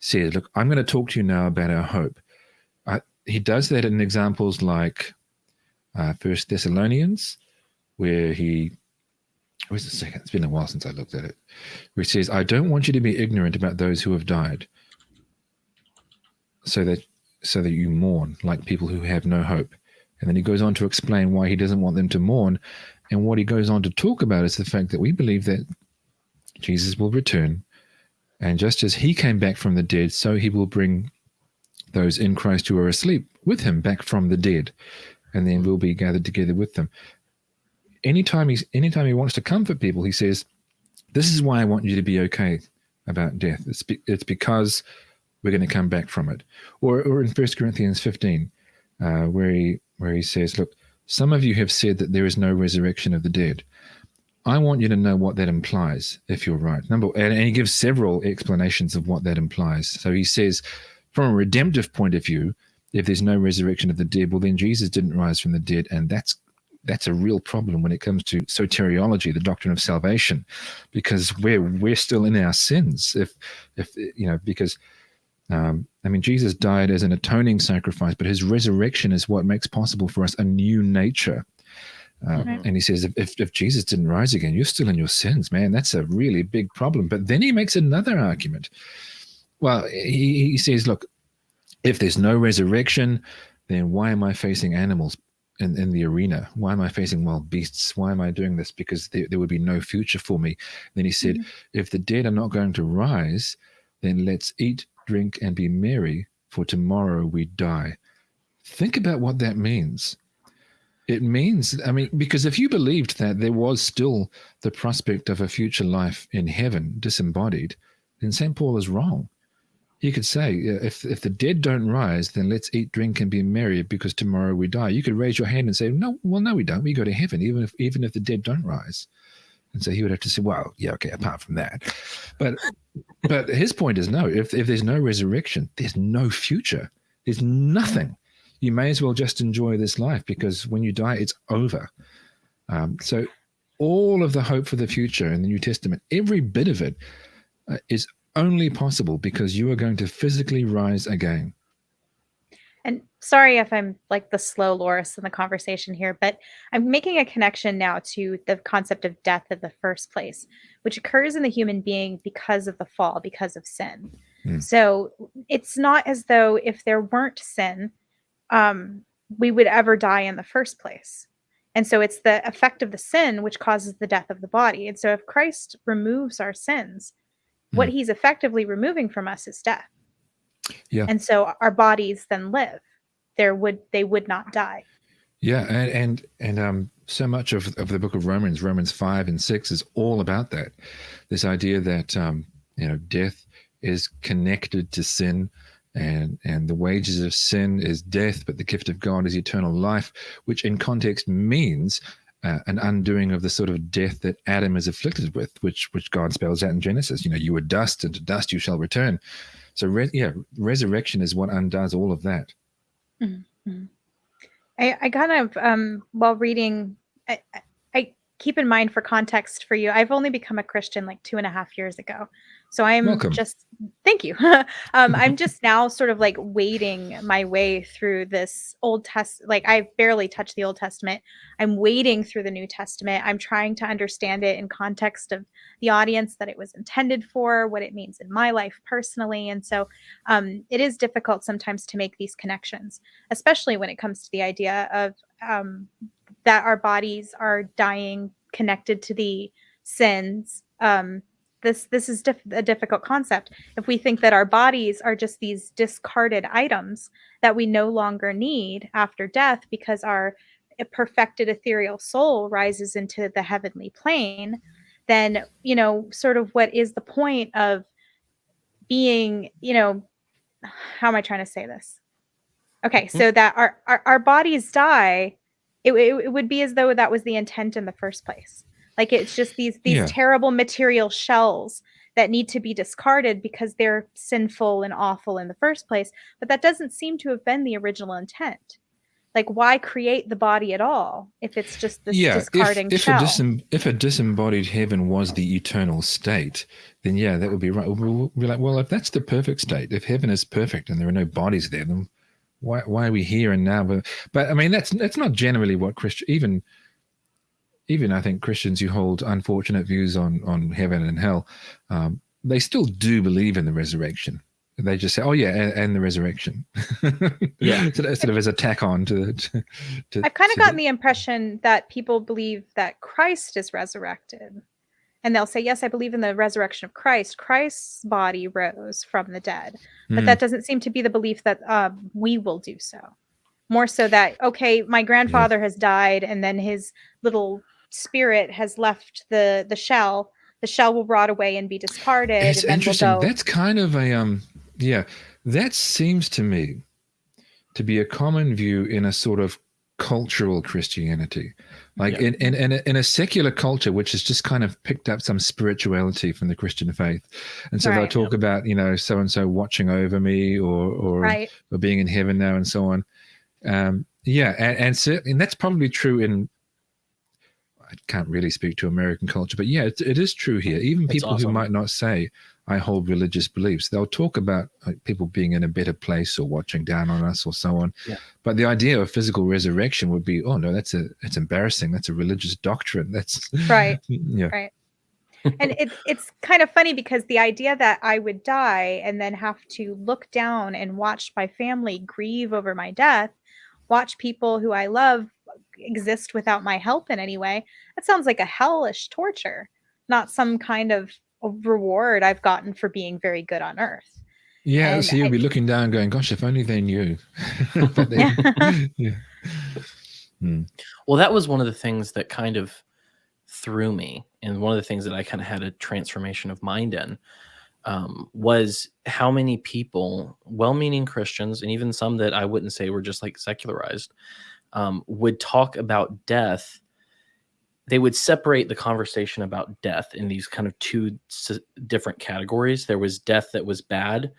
says, "Look, I'm going to talk to you now about our hope," I, he does that in examples like uh, First Thessalonians, where he where's the second? It's been a while since I looked at it. Where he says, "I don't want you to be ignorant about those who have died." so that so that you mourn like people who have no hope. And then he goes on to explain why he doesn't want them to mourn. And what he goes on to talk about is the fact that we believe that Jesus will return. And just as he came back from the dead, so he will bring those in Christ who are asleep with him back from the dead. And then we'll be gathered together with them. Anytime he's anytime he wants to comfort people, he says, This is why I want you to be okay about death. It's, be, it's because we're going to come back from it. Or, or in First Corinthians 15, uh, where he where he says, "Look, some of you have said that there is no resurrection of the dead. I want you to know what that implies, if you're right." Number, and, and he gives several explanations of what that implies. So he says, from a redemptive point of view, if there's no resurrection of the dead, well, then Jesus didn't rise from the dead, and that's that's a real problem when it comes to soteriology, the doctrine of salvation, because we're we're still in our sins. If if you know, because um, I mean, Jesus died as an atoning sacrifice, but his resurrection is what makes possible for us a new nature. Uh, mm-hmm. And he says, if, if Jesus didn't rise again, you're still in your sins, man. That's a really big problem. But then he makes another argument. Well, he, he says, look, if there's no resurrection, then why am I facing animals in, in the arena? Why am I facing wild beasts? Why am I doing this? Because there, there would be no future for me. Then he said, mm-hmm. if the dead are not going to rise, then let's eat, drink, and be merry, for tomorrow we die. Think about what that means. It means, I mean, because if you believed that there was still the prospect of a future life in heaven disembodied, then St. Paul is wrong. He could say, if, if the dead don't rise, then let's eat, drink, and be merry because tomorrow we die. You could raise your hand and say, no, well, no, we don't. We go to heaven, even if, even if the dead don't rise. And so he would have to say, well, yeah, okay, apart from that. But but his point is no, if, if there's no resurrection, there's no future. There's nothing. You may as well just enjoy this life because when you die, it's over. Um, so all of the hope for the future in the New Testament, every bit of it, uh, is only possible because you are going to physically rise again. Sorry if I'm like the slow Loris in the conversation here, but I'm making a connection now to the concept of death in the first place, which occurs in the human being because of the fall, because of sin. Mm. So it's not as though if there weren't sin, um, we would ever die in the first place. And so it's the effect of the sin which causes the death of the body. And so if Christ removes our sins, mm. what he's effectively removing from us is death. Yeah. And so our bodies then live. There would they would not die. Yeah, and and and um so much of, of the book of Romans, Romans five and six is all about that. This idea that um, you know, death is connected to sin and and the wages of sin is death, but the gift of God is eternal life, which in context means uh, an undoing of the sort of death that Adam is afflicted with, which which God spells out in Genesis. You know, you were dust, and to dust you shall return. So, re- yeah, resurrection is what undoes all of that. Mm-hmm. I, I kind of, um, while reading, I, I keep in mind for context for you, I've only become a Christian like two and a half years ago. So I'm Welcome. just thank you. <laughs> um, I'm <laughs> just now sort of like wading my way through this Old Test. Like I've barely touched the Old Testament. I'm wading through the New Testament. I'm trying to understand it in context of the audience that it was intended for, what it means in my life personally, and so um, it is difficult sometimes to make these connections, especially when it comes to the idea of um, that our bodies are dying connected to the sins um, this this is diff- a difficult concept. If we think that our bodies are just these discarded items that we no longer need after death because our perfected ethereal soul rises into the heavenly plane then you know sort of what is the point of being you know how am i trying to say this? Okay Mhm. so that our our, our bodies die it, it, it would be as though that was the intent in the first place like it's just these these Yeah. terrible material shells that need to be discarded because they're sinful and awful in the first place but that doesn't seem to have been the original intent like why create the body at all if it's just this yeah, discarding if, a shell disem- if a disembodied heaven was the eternal state, then yeah, that would be right. We'll be like, well, if that's the perfect state, if heaven is perfect and there are no bodies there, then why, why are we here and now? But, but I mean, that's that's not generally what Christian even even I think Christians who hold unfortunate views on on heaven and hell, um, they still do believe in the resurrection. They just say, "Oh yeah, and, and the resurrection." <laughs> Yeah. sort of, sort of as a tack on to. to, to I've kind of gotten the impression that people believe that Christ is resurrected. And they'll say, Yes, I believe in the resurrection of Christ. Christ's body rose from the dead. But Hmm. that doesn't seem to be the belief that um, we will do so. More so that, okay, my grandfather has died and then his little spirit has left the, the shell. The shell will rot away and be discarded. It's and interesting. We'll That's kind of a um yeah, that seems to me to be a common view in a sort of cultural Christianity. Like Yeah. in, in, in, a, in a secular culture, which has just kind of picked up some spirituality from the Christian faith. And so they'll Right. talk about, you know, so and so watching over me or or, right. or being in heaven now and so on. Um, yeah, and, and certainly and that's probably true in I can't really speak to American culture, but yeah, it, it is true here. Even That's people who might not say I hold religious beliefs, they'll talk about like, people being in a better place or watching down on us or so on. Yeah. But the idea of physical resurrection would be, oh no, that's a it's embarrassing. That's a religious doctrine. That's <laughs> Right. <laughs> Yeah. Right. and it's it's kind of funny because the idea that I would die and then have to look down and watch my family grieve over my death, watch people who I love exist without my help in any way, that sounds like a hellish torture, not some kind of reward I've gotten for being very good on earth. Yeah, And so you'll I- be looking down, going, "Gosh, if only they knew." <laughs> <laughs> They- yeah. <laughs> Well, that was one of the things that kind of threw me, and one of the things that I kind of had a transformation of mind in um, was how many people, well-meaning Christians, and even some that I wouldn't say were just like secularized, um, would talk about death. They would separate the conversation about death in these kind of two s- different categories. There was death that was bad,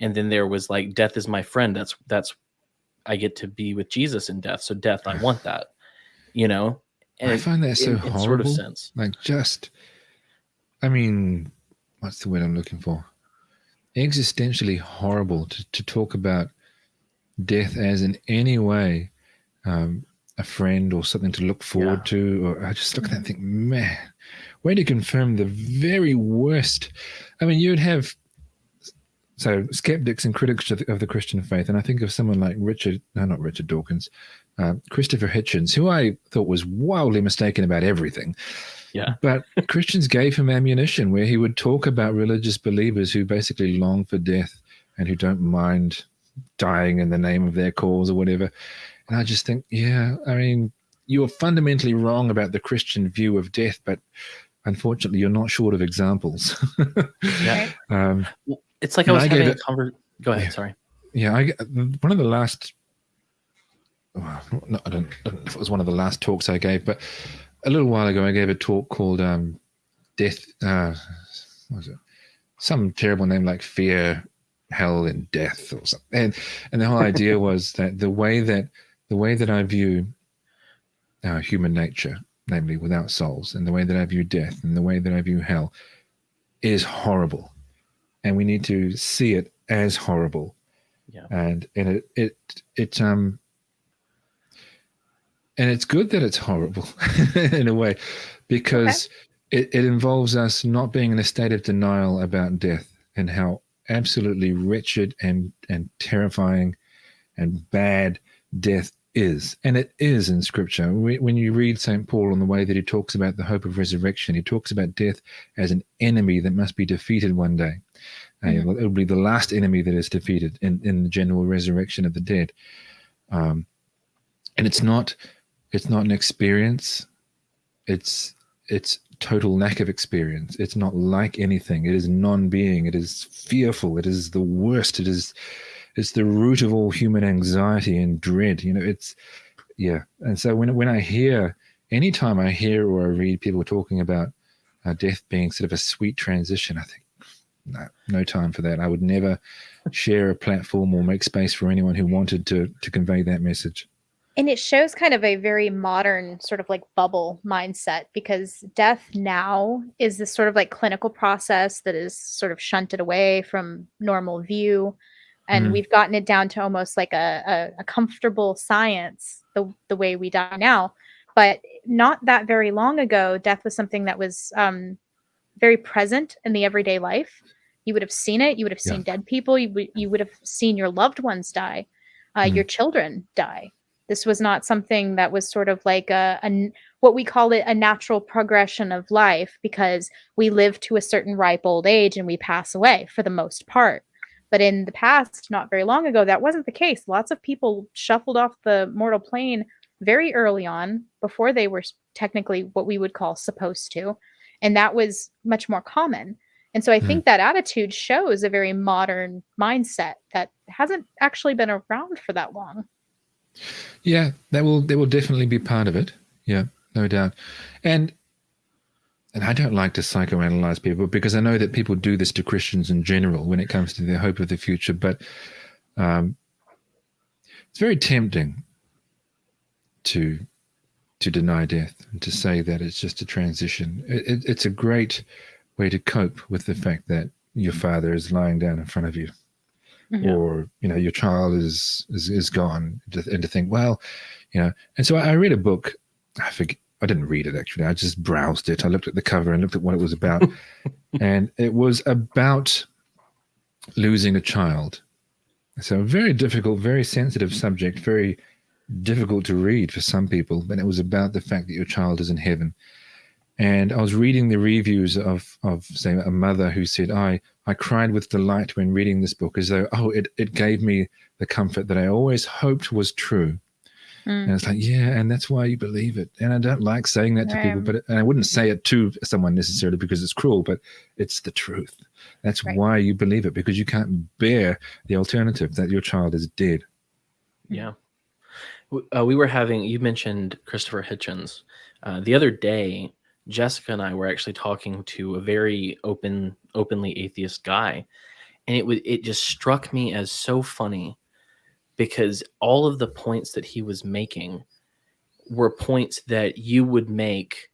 and then there was like death is my friend. That's that's I get to be with Jesus in death. So death, I want that. You know, and I find that so in, in horrible. sort of sense. like just i mean what's the word i'm looking for existentially horrible to, to talk about death as in any way um, a friend or something to look forward Yeah. to or i just look at that and think man way to confirm the very worst i mean you'd have so skeptics and critics of the, of the christian faith and i think of someone like richard no not richard dawkins uh, christopher hitchens who i thought was wildly mistaken about everything Yeah. <laughs> but Christians gave him ammunition where he would talk about religious believers who basically long for death and who don't mind dying in the name of their cause or whatever. And I just think, yeah, I mean, you're fundamentally wrong about the Christian view of death, but unfortunately, you're not short of examples. <laughs> Yeah. <laughs> um, Well, It's like I was I having a it- conver- Go ahead. Yeah. Sorry. yeah, I, one of the last, well, no, I don't, I don't know if it was one of the last talks I gave, but a little while ago, I gave a talk called um, Death. Uh, what was it? Some terrible name like Fear, Hell, and Death, or something. And and the whole idea <laughs> was that the way that the way that I view uh, human nature, namely without souls, and the way that I view death, and the way that I view hell, is horrible, and we need to see it as horrible. Yeah. And and it it it um and it's good that it's horrible <laughs> in a way because it, it involves us not being in a state of denial about death and how absolutely wretched and and terrifying and bad death is, and it is in Scripture. When you read St. Paul on the way that he talks about the hope of resurrection, he talks about death as an enemy that must be defeated one day. Uh, mm-hmm. Uh, it'll be the last enemy that is defeated in, in the general resurrection of the dead. Um, and it's not it's not an experience. It's it's total lack of experience. It's not like anything. It is non-being. It is fearful. It is the worst. It is it's the root of all human anxiety and dread. You know, it's yeah. And so when when I hear anytime I hear or I read people talking about uh, death being sort of a sweet transition, I think no, no time for that. I would never share a platform or make space for anyone who wanted to to convey that message. And it shows kind of a very modern sort of like bubble mindset because death now is this sort of like clinical process that is sort of shunted away from normal view and mm. we've gotten it down to almost like a, a, a, comfortable science the, the way we die now. But not that very long ago death was something that was um, very present in the everyday life. You would have seen it. You would have seen yeah. dead people. You, w- you would have seen your loved ones die. Uh, mm. your children die. This was not something that was sort of like a, a what we call it a natural progression of life because we live to a certain ripe old age and we pass away for the most part but in the past, not very long ago, that wasn't the case. Lots of people shuffled off the mortal plane very early on before they were technically what we would call supposed to. And that was much more common. And so I mm. think that attitude shows a very modern mindset that hasn't actually been around for that long. Yeah, that will that will definitely be part of it. Yeah, no doubt. And and I don't like to psychoanalyze people because I know that people do this to Christians in general when it comes to their hope of the future. But um, it's very tempting to to deny death and to say that it's just a transition. It, it, it's a great way to cope with the fact that your father is lying down in front of you, mm-hmm. or you know your child is is, is gone, and to think, well, you know. And so I, I read a book. I forget I didn't read it actually. I just browsed it. I looked at the cover and looked at what it was about. <laughs> and it was about losing a child. So a very difficult, very sensitive subject, very difficult to read for some people. But it was about the fact that your child is in heaven. And I was reading the reviews of, of say, a mother who said, I, I cried with delight when reading this book as though, oh, it, it gave me the comfort that I always hoped was true. Mm. And it's like, yeah, and that's why you believe it. And I don't like saying that to right. people, but it, and I wouldn't say it to someone necessarily because it's cruel, but it's the truth. That's right. why you believe it because you can't bear the alternative that your child is dead. Yeah. Uh, we were having, you mentioned Christopher Hitchens. Uh, the other day, Jessica and I were actually talking to a very open, openly atheist guy. And it was, it just struck me as so funny because all of the points that he was making were points that you would make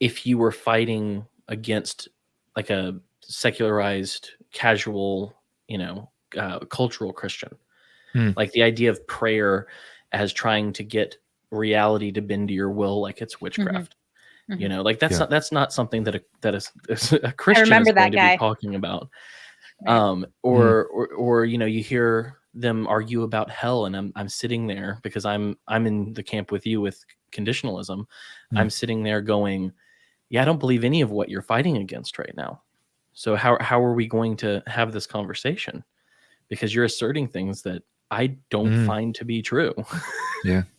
if you were fighting against like a secularized casual you know uh, cultural christian hmm. like the idea of prayer as trying to get reality to bend to your will like it's mm-hmm. witchcraft mm-hmm. you know like that's yeah. not that's not something that a that is a <laughs> christian is going to guy. be talking about right. um or, mm. or or you know you hear them argue about hell and I'm I'm sitting there because I'm I'm in the camp with you with conditionalism. Mm. I'm sitting there going, yeah, I don't believe any of what you're fighting against right now. So how how are we going to have this conversation? Because you're asserting things that I don't mm. find to be true. yeah. <laughs>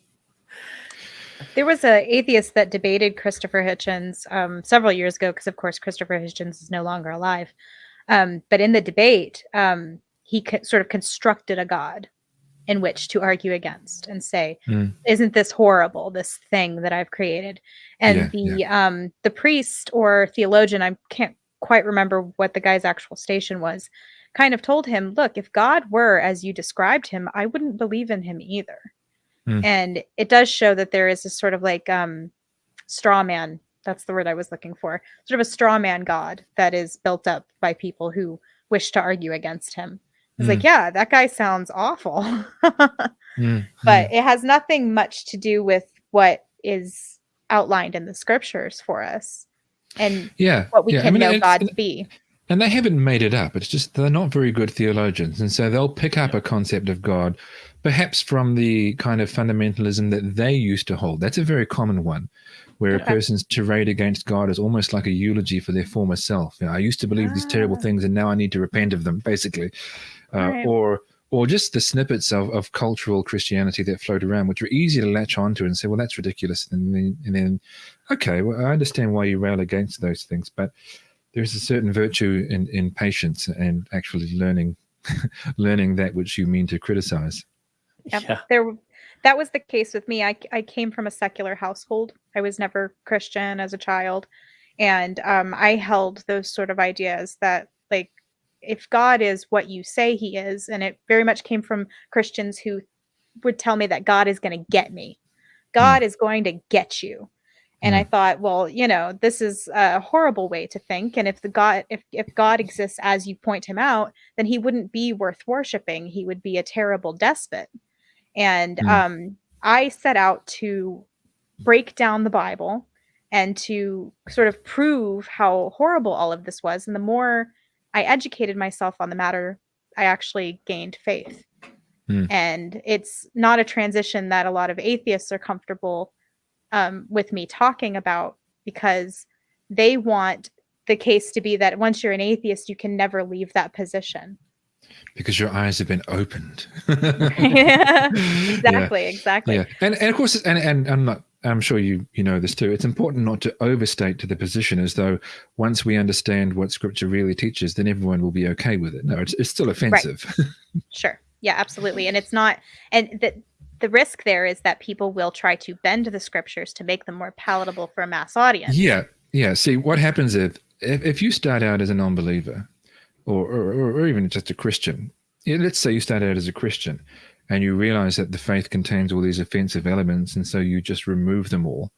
There was an atheist that debated Christopher Hitchens um, several years ago, because of course Christopher Hitchens is no longer alive. Um, but in the debate, um, he sort of constructed a god in which to argue against and say mm. isn't this horrible this thing that i've created and yeah, the yeah. um the priest or theologian i can't quite remember what the guy's actual station was kind of told him look if god were as you described him i wouldn't believe in him either mm. and it does show that there is a sort of like um straw man that's the word i was looking for sort of a straw man god that is built up by people who wish to argue against him was mm. like, yeah, that guy sounds awful. <laughs> mm. But it has nothing much to do with what is outlined in the scriptures for us and yeah what we yeah. can I mean, know God to be. and they haven't made it up. It's just they're not very good theologians, and so they'll pick up a concept of God, perhaps from the kind of fundamentalism that they used to hold. That's a very common one, where Okay. a person's tirade against God is almost like a eulogy for their former self. You know, I used to believe these terrible Ah. things, and now I need to repent of them, basically, Right. or or just the snippets of, of cultural Christianity that float around, which are easy to latch onto and say, well, that's ridiculous. And then, and then okay, well, I understand why you rail against those things, but there's a certain virtue in, in patience and actually learning <laughs> learning that which you mean to criticize. Yep. Yeah. There, that was the case with me. I, I came from a secular household. I was never Christian as a child, and um, I held those sort of ideas that like if God is what you say He is, and it very much came from Christians who would tell me that God is going to get me, God is going to get you. And I thought, well, you know, this is a horrible way to think. And if the God, if if God exists as you point him out, then he wouldn't be worth worshiping. He would be a terrible despot. And Mm. um, I set out to break down the Bible and to sort of prove how horrible all of this was. And the more I educated myself on the matter, I actually gained faith. Mm. And it's not a transition that a lot of atheists are comfortable um, with me talking about because they want the case to be that once you're an atheist, you can never leave that position. Because your eyes have been opened. <laughs> Yeah, <laughs> Yeah. exactly, exactly. Yeah, and and of course, and and I'm not. I'm sure you you know this too. It's important not to overstate to the position as though once we understand what Scripture really teaches, then everyone will be okay with it. No, it's it's still offensive. <laughs> Sure. Yeah, absolutely. And it's not and the the risk there is that people will try to bend the scriptures to make them more palatable for a mass audience. yeah, yeah. See, what happens if if, if you start out as a non-believer, or, or or or even just a Christian. Yeah, let's say you start out as a Christian, and you realize that the faith contains all these offensive elements, and so you just remove them all.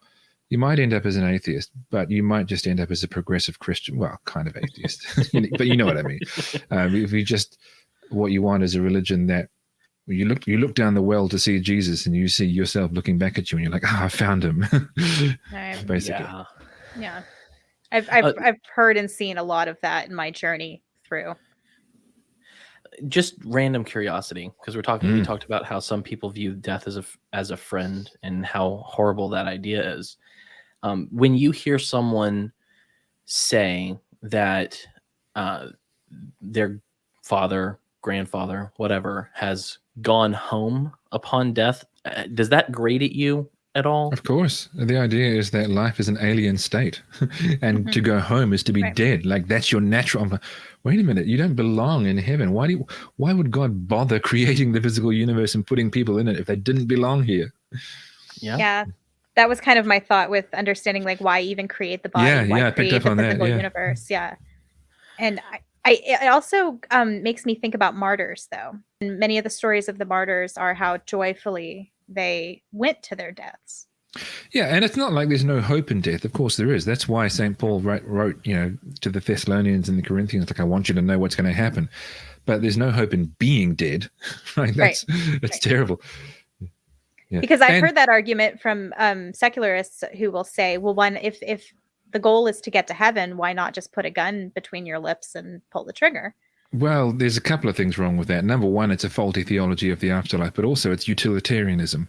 You might end up as an atheist, but you might just end up as a progressive Christian. Well, kind of atheist, <laughs> but you know what I mean. Um, if you just what you want is a religion that you look you look down the well to see Jesus, and you see yourself looking back at you, and you're like, "Ah, I found him." <laughs> <laughs> Right. Basically, Yeah. Yeah. I've I've Uh, I've heard and seen a lot of that in my journey through. Just random curiosity because we're talking we Mm. talked about how some people view death as a as a friend and how horrible that idea is um, when you hear someone say that uh, their father grandfather whatever has gone home upon death uh, does that grate at you at all Of course. The idea is that life is an alien state <laughs> and to go home is to be Right. dead. Like that's your natural. I'm like, Wait a minute, you don't belong in heaven. Why do you, why would God bother <laughs> creating the physical universe and putting people in it if they didn't belong here? yeah Yeah. That was kind of my thought with understanding like why even create the body, Yeah, why yeah, I picked up on that, yeah. universe. Yeah. And I, I it also um, makes me think about martyrs though. And many of the stories of the martyrs are how joyfully they went to their deaths. Yeah, and it's not like there's no hope in death. Of course there is. That's why St. Paul wrote, wrote, you know, to the Thessalonians and the Corinthians, like, I want you to know what's going to happen. But there's no hope in being dead. <laughs> Right? That's, that's right. terrible. Yeah. Because I've And- heard that argument from um, secularists who will say, well, one, if if the goal is to get to heaven, why not just put a gun between your lips and pull the trigger? Well, there's a couple of things wrong with that. Number one, it's a faulty theology of the afterlife, but also it's utilitarianism.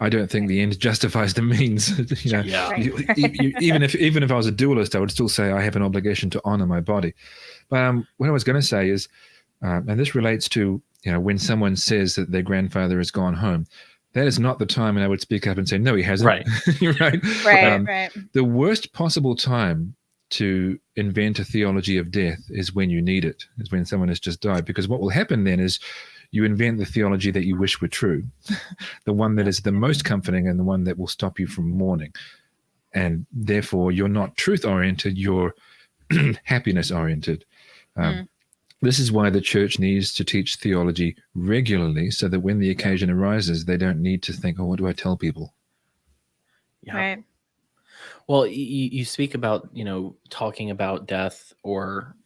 I don't think the end justifies the means. <laughs> you know, Yeah. Right. you- you- you- even if even if I was a dualist, I would still say I have an obligation to honor my body. But um, what I was going to say is, um, and this relates to you know when someone says that their grandfather has gone home, that is not the time when I would speak up and say no, he hasn't. Right. <laughs> Right. Right, Um, right. the worst possible time to invent a theology of death is when you need it, is when someone has just died. Because what will happen then is you invent the theology that you wish were true, <laughs> the one that is the most comforting and the one that will stop you from mourning. And therefore, you're not truth oriented, you're <clears throat> happiness oriented. Um, Mm. This is why the church needs to teach theology regularly so that when the occasion arises, they don't need to think, oh, what do I tell people? yeah Right. Well, you, you speak about you know talking about death or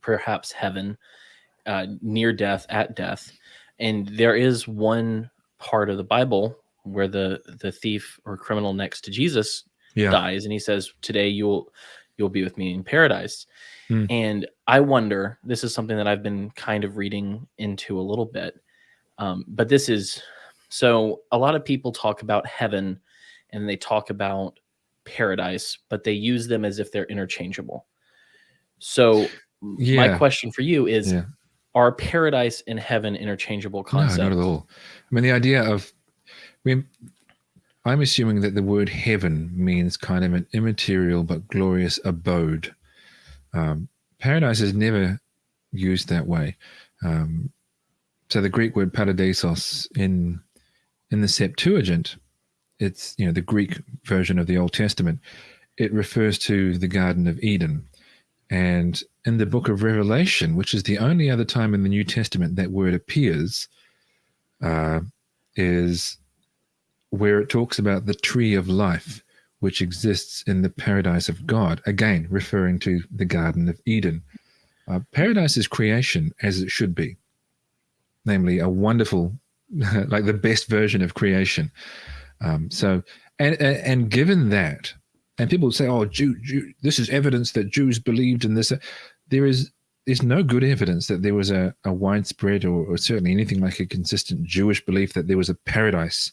perhaps heaven, uh, near death, at death, and there is one part of the Bible where the the thief or criminal next to Jesus Yeah. dies, and he says, "Today you will you'll be with me in paradise. Hmm. And I wonder, this is something that I've been kind of reading into a little bit. Um, but this is so a lot of people talk about heaven and they talk about paradise, but they use them as if they're interchangeable. So my question for you is Yeah. are paradise and heaven interchangeable concepts? No, not at all. I mean, the idea of, I mean, I'm assuming that the word heaven means kind of an immaterial but glorious abode. Um, paradise is never used that way. Um, so the Greek word paradisos in in the Septuagint, it's you know the Greek version of the Old Testament. It refers to the Garden of Eden, and in the Book of Revelation, which is the only other time in the New Testament that word appears, uh, is where it talks about the tree of life, which exists in the paradise of God, again, referring to the Garden of Eden. Uh, paradise is creation as it should be, namely, a wonderful, <laughs> like the best version of creation. Um, so, and, and, given that, and people say, oh, Jew, Jew, this is evidence that Jews believed in this. There is there's no good evidence that there was a, a widespread or, or certainly anything like a consistent Jewish belief that there was a paradise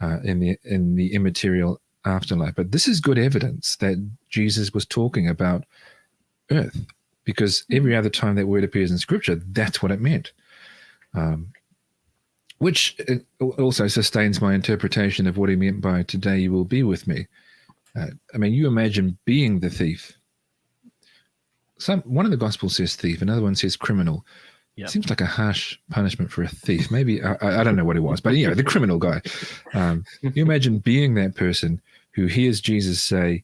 uh, in the in the immaterial afterlife. But this is good evidence that Jesus was talking about earth, because every other time that word appears in Scripture, that's what it meant. Um, which uh, also sustains my interpretation of what he meant by "today you will be with me." Uh, I mean, you imagine being the thief. Some one of the gospels says thief, another one says criminal. Yeah. Seems like a harsh punishment for a thief. Maybe I, I don't know what it was, but you know, the criminal guy. Um, you imagine being that person who hears Jesus say,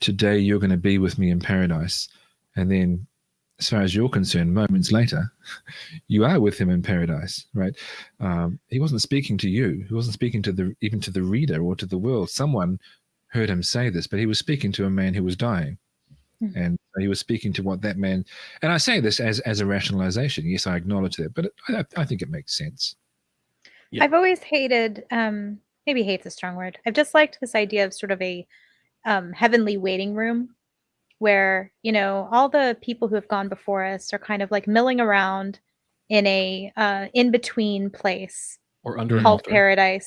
"Today you're going to be with me in paradise," and then, as far as you're concerned, moments later, you are with him in paradise. Right? Um, he wasn't speaking to you. He wasn't speaking to the even to the reader or to the world. Someone heard him say this, but he was speaking to a man who was dying. Mhm. And he was speaking to what that man, and I say this as, as a rationalization. Yes, I acknowledge that, but I, I think it makes sense. Yeah. I've always hated, um, maybe hate's a strong word. I've just liked this idea of sort of a um, heavenly waiting room where, you know, all the people who have gone before us are kind of like milling around in a uh, in between place or under an called altar. paradise.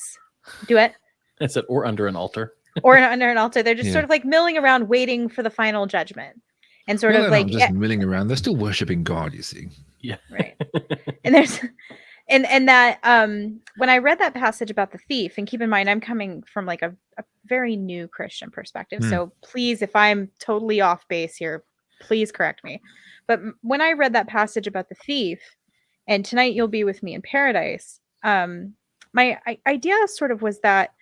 Do <laughs> it. I it. or under an altar. <laughs> Or under an altar. They're just Yeah. sort of like milling around waiting for the final judgment. And sort Well, of they're like not just milling around; they're still worshiping God. You see, Yeah. right and there's <laughs> and and that um when i read that passage about the thief and keep in mind i'm coming from like a, a very new christian perspective Hmm. so please if i'm totally off base here please correct me but when i read that passage about the thief and tonight you'll be with me in paradise um my I- idea sort of was that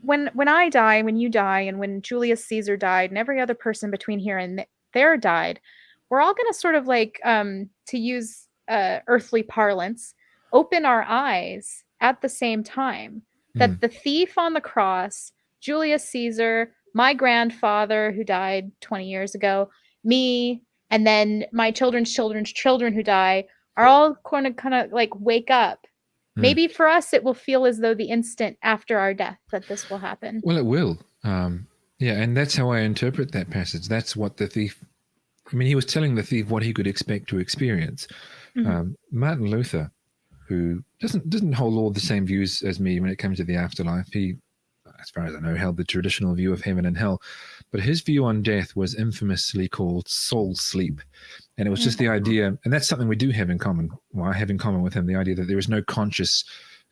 when when i die when you die and when julius caesar died and every other person between here and there died we're all going to sort of like um to use uh earthly parlance open our eyes at the same time that Hmm. the thief on the cross julius caesar my grandfather who died 20 years ago me and then my children's children's children who die are all going to kind of like wake up Hmm. maybe for us it will feel as though the instant after our death that this will happen Well, it will. Um, yeah, and that's how I interpret that passage. That's what the thief. I mean, he was telling the thief what he could expect to experience. Mhm. Um, Martin Luther, who doesn't doesn't hold all the same views as me when it comes to the afterlife, he, as far as I know, held the traditional view of heaven and hell, but his view on death was infamously called soul sleep, and it was just the idea, and that's something we do have in common. Well, I have in common with him the idea that there is no conscious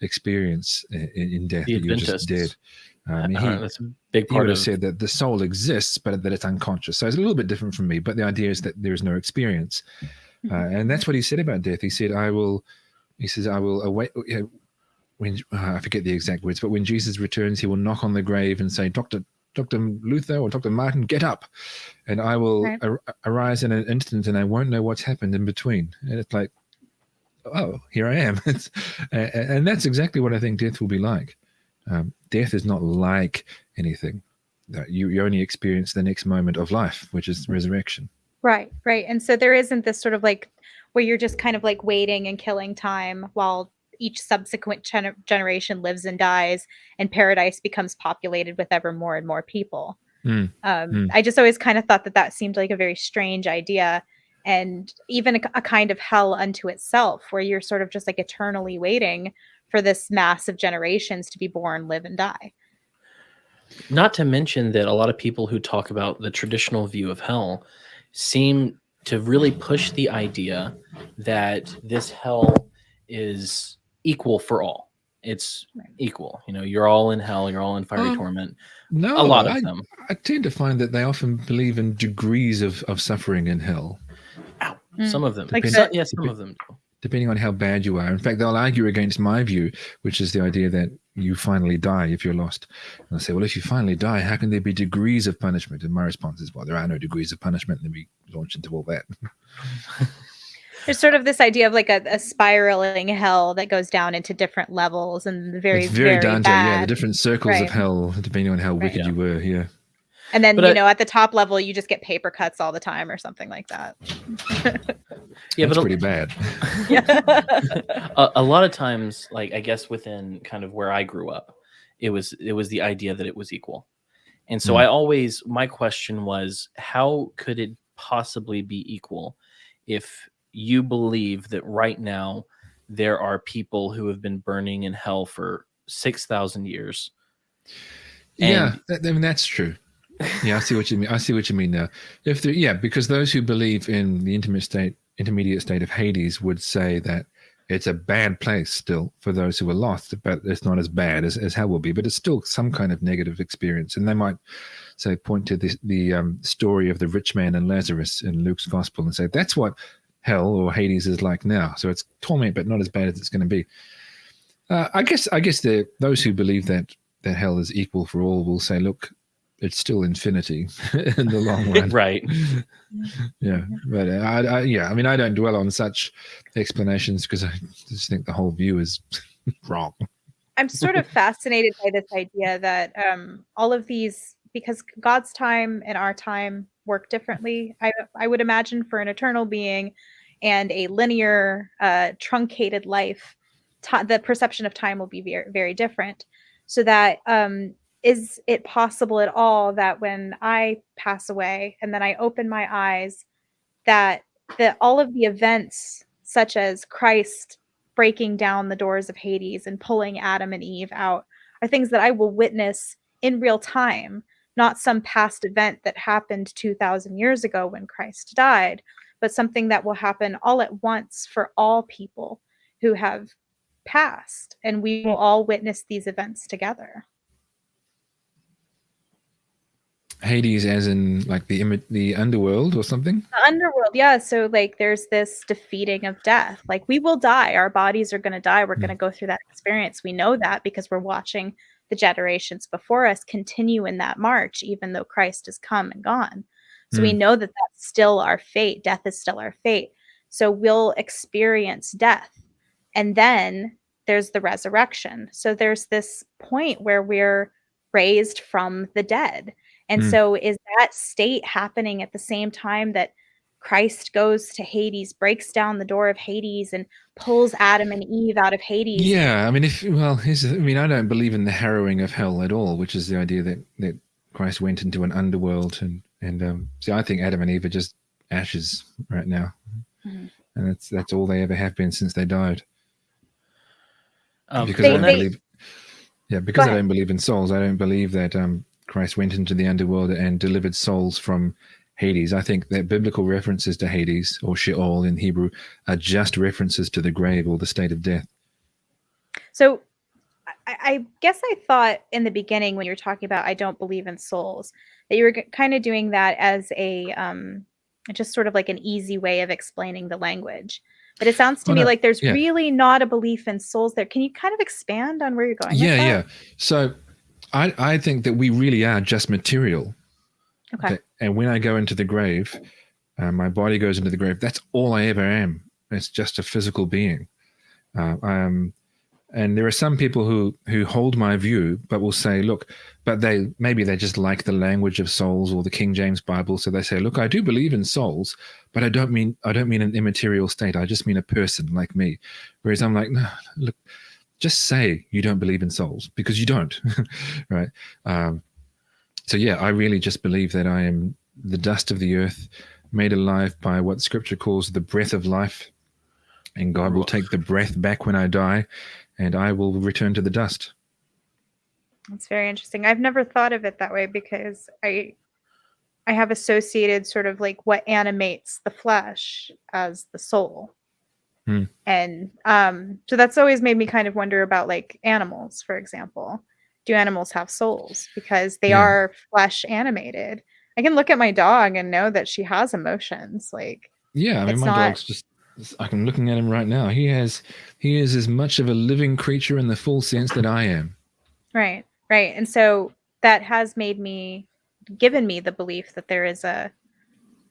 experience in, in death; that you're just dead. Mean, Uh, he, that's a big he part would of have said that the soul exists, but that it's unconscious. So it's a little bit different from me. But the idea is that there is no experience, uh, and that's what he said about death. He said, "I will." He says, "I will await." You know, when uh, I forget the exact words, but when Jesus returns, he will knock on the grave and say, "Doctor, Doctor Luther or Doctor Martin, get up," and I will ar- arise in an instant, and I won't know what's happened in between. And it's like, oh, here I am. <laughs> It's, and, and that's exactly what I think death will be like. Um, death is not like anything. You, you only experience the next moment of life, which is resurrection. Right, right. And so there isn't this sort of like where you're just kind of like waiting and killing time while each subsequent gener- generation lives and dies and paradise becomes populated with ever more and more people. Mm. Um, Mm. I just always kind of thought that that seemed like a very strange idea, and even a, a kind of hell unto itself, where you're sort of just like eternally waiting for this mass of generations to be born, live, and die. Not to mention that a lot of people who talk about the traditional view of hell seem to really push the idea that this hell is equal for all. It's equal. You know, you're all in hell, you're all in fiery Um, torment. No, A lot of I, them. I tend to find that they often believe in degrees of, of suffering in hell, Mm. Some of them. Like So- yeah, some of them do. depending on how bad you are. In fact, they'll argue against my view, which is the idea that you finally die if you're lost. And I'll say, well, if you finally die, how can there be degrees of punishment? And my response is, well, there are no degrees of punishment. And then we launch into all that. <laughs> There's sort of this idea of like a, a spiraling hell that goes down into different levels and the very, it's very, very, Dante, yeah, the different circles Right. of hell, depending on how Right. wicked Yeah. you were. Yeah. And then, But you I- know, at the top level, you just get paper cuts all the time or something like that. Yeah, That's but a- pretty bad. Yeah. <laughs> <laughs> a, a lot of times like i guess within kind of where i grew up it was it was the idea that it was equal and so Hmm. i always my question was how could it possibly be equal if you believe that right now there are people who have been burning in hell for 6000 years yeah, And- that, I mean that's true. Yeah, I see what you mean. I see what you mean now. If there, yeah, because those who believe in the intimate state, intermediate state of Hades would say that it's a bad place still for those who are lost, but it's not as bad as, as hell will be. But it's still some kind of negative experience, and they might say point to the the um, story of the rich man and Lazarus in Luke's gospel and say that's what hell or Hades is like now. So it's torment, but not as bad as it's going to be. Uh, I guess I guess the those who believe that that hell is equal for all will say, look, it's still infinity <laughs> in the long <laughs> run. right <laughs> Yeah, but I, I, yeah, I mean, I don't dwell on such explanations because I just think the whole view is wrong. I'm sort of fascinated by this idea that um, all of these, because God's time and our time work differently, I, I would imagine for an eternal being and a linear, uh, truncated life, the perception of time will be very, very different. So that um, is it possible at all that when I pass away and then I open my eyes, that that all of the events, such as Christ breaking down the doors of Hades and pulling Adam and Eve out are things that I will witness in real time, not some past event that happened 2000 years ago when Christ died, but something that will happen all at once for all people who have passed and we will all witness these events together. Hades, as in like the the underworld or something. The underworld, yeah. So like there's this defeating of death. Like we will die. Our bodies are gonna die. We're Mm. gonna go through that experience. We know that because we're watching the generations before us continue in that march, even though Christ has come and gone. So we know that that's still our fate. Death is still our fate. So we'll experience death. And then there's the resurrection. So there's this point where we're raised from the dead. And Mm. so is that state happening at the same time that Christ goes to Hades, breaks down the door of Hades, and pulls Adam and Eve out of Hades? Yeah, I mean, if well, here's I mean, I don't believe in the harrowing of hell at all, which is the idea that that Christ went into an underworld and and um, see, I think Adam and Eve are just ashes right now, Mhm. and that's that's all they ever have been since they died. um, because They- I don't they- believe. Yeah, because I don't believe in souls. I don't believe that um, Christ went into the underworld and delivered souls from Hades. I think that biblical references to Hades or Sheol in Hebrew are just references to the grave or the state of death. So I, I guess I thought in the beginning when you were talking about I don't believe in souls that you were kind of doing that as a um, just sort of like an easy way of explaining the language. But it sounds to Oh, me no, like there's yeah. really not a belief in souls there. Can you kind of expand on where you're going? with Yeah, yeah. So I, I think that we really are just material. Okay. That- and when I go into the grave, uh, my body goes into the grave. That's all I ever am. It's just a physical being. Uh, um, and there are some people who who hold my view, but will say, "Look, but they maybe they just like the language of souls or the King James Bible, so they say, "Look, I do believe in souls, but I don't mean I don't mean an immaterial state. I just mean a person like me." Whereas I'm like, "No, look, just say you don't believe in souls because you don't, <laughs> right?" Um, so yeah, I really just believe that I am the dust of the earth, made alive by what Scripture calls the breath of life, and God will take the breath back when I die, and I will return to the dust. That's very interesting. I've never thought of it that way because I I have associated sort of like what animates the flesh as the soul. Hmm. And um so that's always made me kind of wonder about like animals, for example. Do animals have souls? Because they Yeah. are flesh animated. I can look at my dog and know that she has emotions. Like Yeah, I mean, my not- dog's just. I'm looking at him right now. He has, he is as much of a living creature in the full sense that I am. Right, right. And so that has made me given me the belief that there is a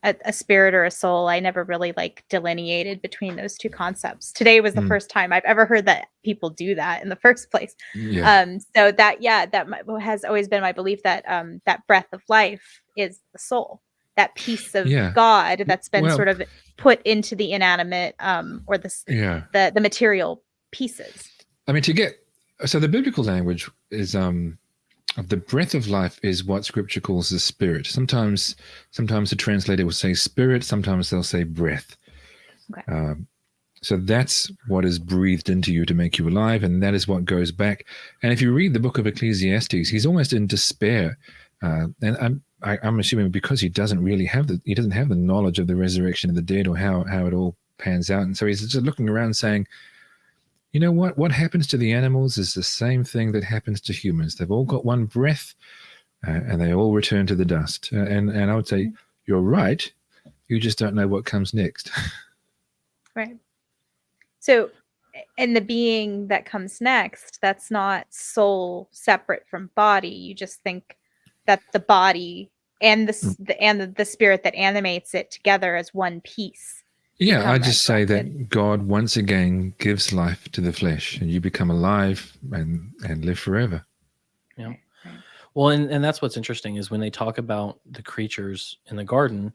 a, a spirit or a soul. I never really like delineated between those two concepts. Today was the Mm. first time I've ever heard that people do that in the <laughs> first place. Yeah, Um so that yeah, that has always been my belief that um that breath of life is the soul. That piece of Yeah. God that's been Well- sort of put into the inanimate um or the yeah. the the material pieces. I mean, to get so the biblical language is um the breath of life is what Scripture calls the spirit. Sometimes, sometimes the translator will say spirit. Sometimes they'll say breath. Okay. Um, so that's what is breathed into you to make you alive, and that is what goes back. And if you read the book of Ecclesiastes, he's almost in despair, uh, and I'm I, I'm assuming because he doesn't really have the he doesn't have the knowledge of the resurrection of the dead or how how it all pans out, and so he's just looking around saying, you know what? What happens to the animals is the same thing that happens to humans. They've all got one breath, uh, and they all return to the dust. Uh, and and I would say you're right. You just don't know what comes next. <laughs> Right. So, and the being that comes next, that's not soul separate from body. You just think that the body and the, s- the and the, the spirit that animates it together as one piece. Yeah, I just say that. God once again gives life to the flesh, and you become alive and and live forever. Yeah. Right, right. Well, and, and that's what's interesting is when they talk about the creatures in the garden,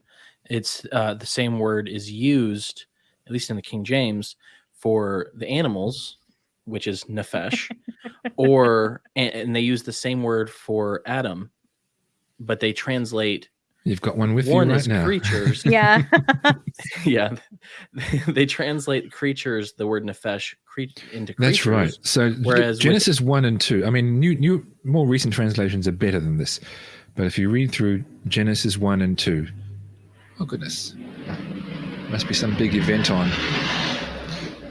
it's uh, the same word is used, at least in the King James, for the animals, which is nefesh, <laughs> or and, and they use the same word for Adam, but they translate You've got one with one you right as now. creatures. <laughs> Yeah. <laughs> yeah, <laughs> they translate creatures, the word nefesh, cre- into creatures. That's right. So whereas with- Genesis one and two. I mean, new new more recent translations are better than this, but if you read through Genesis one and two, oh goodness, must be some big event on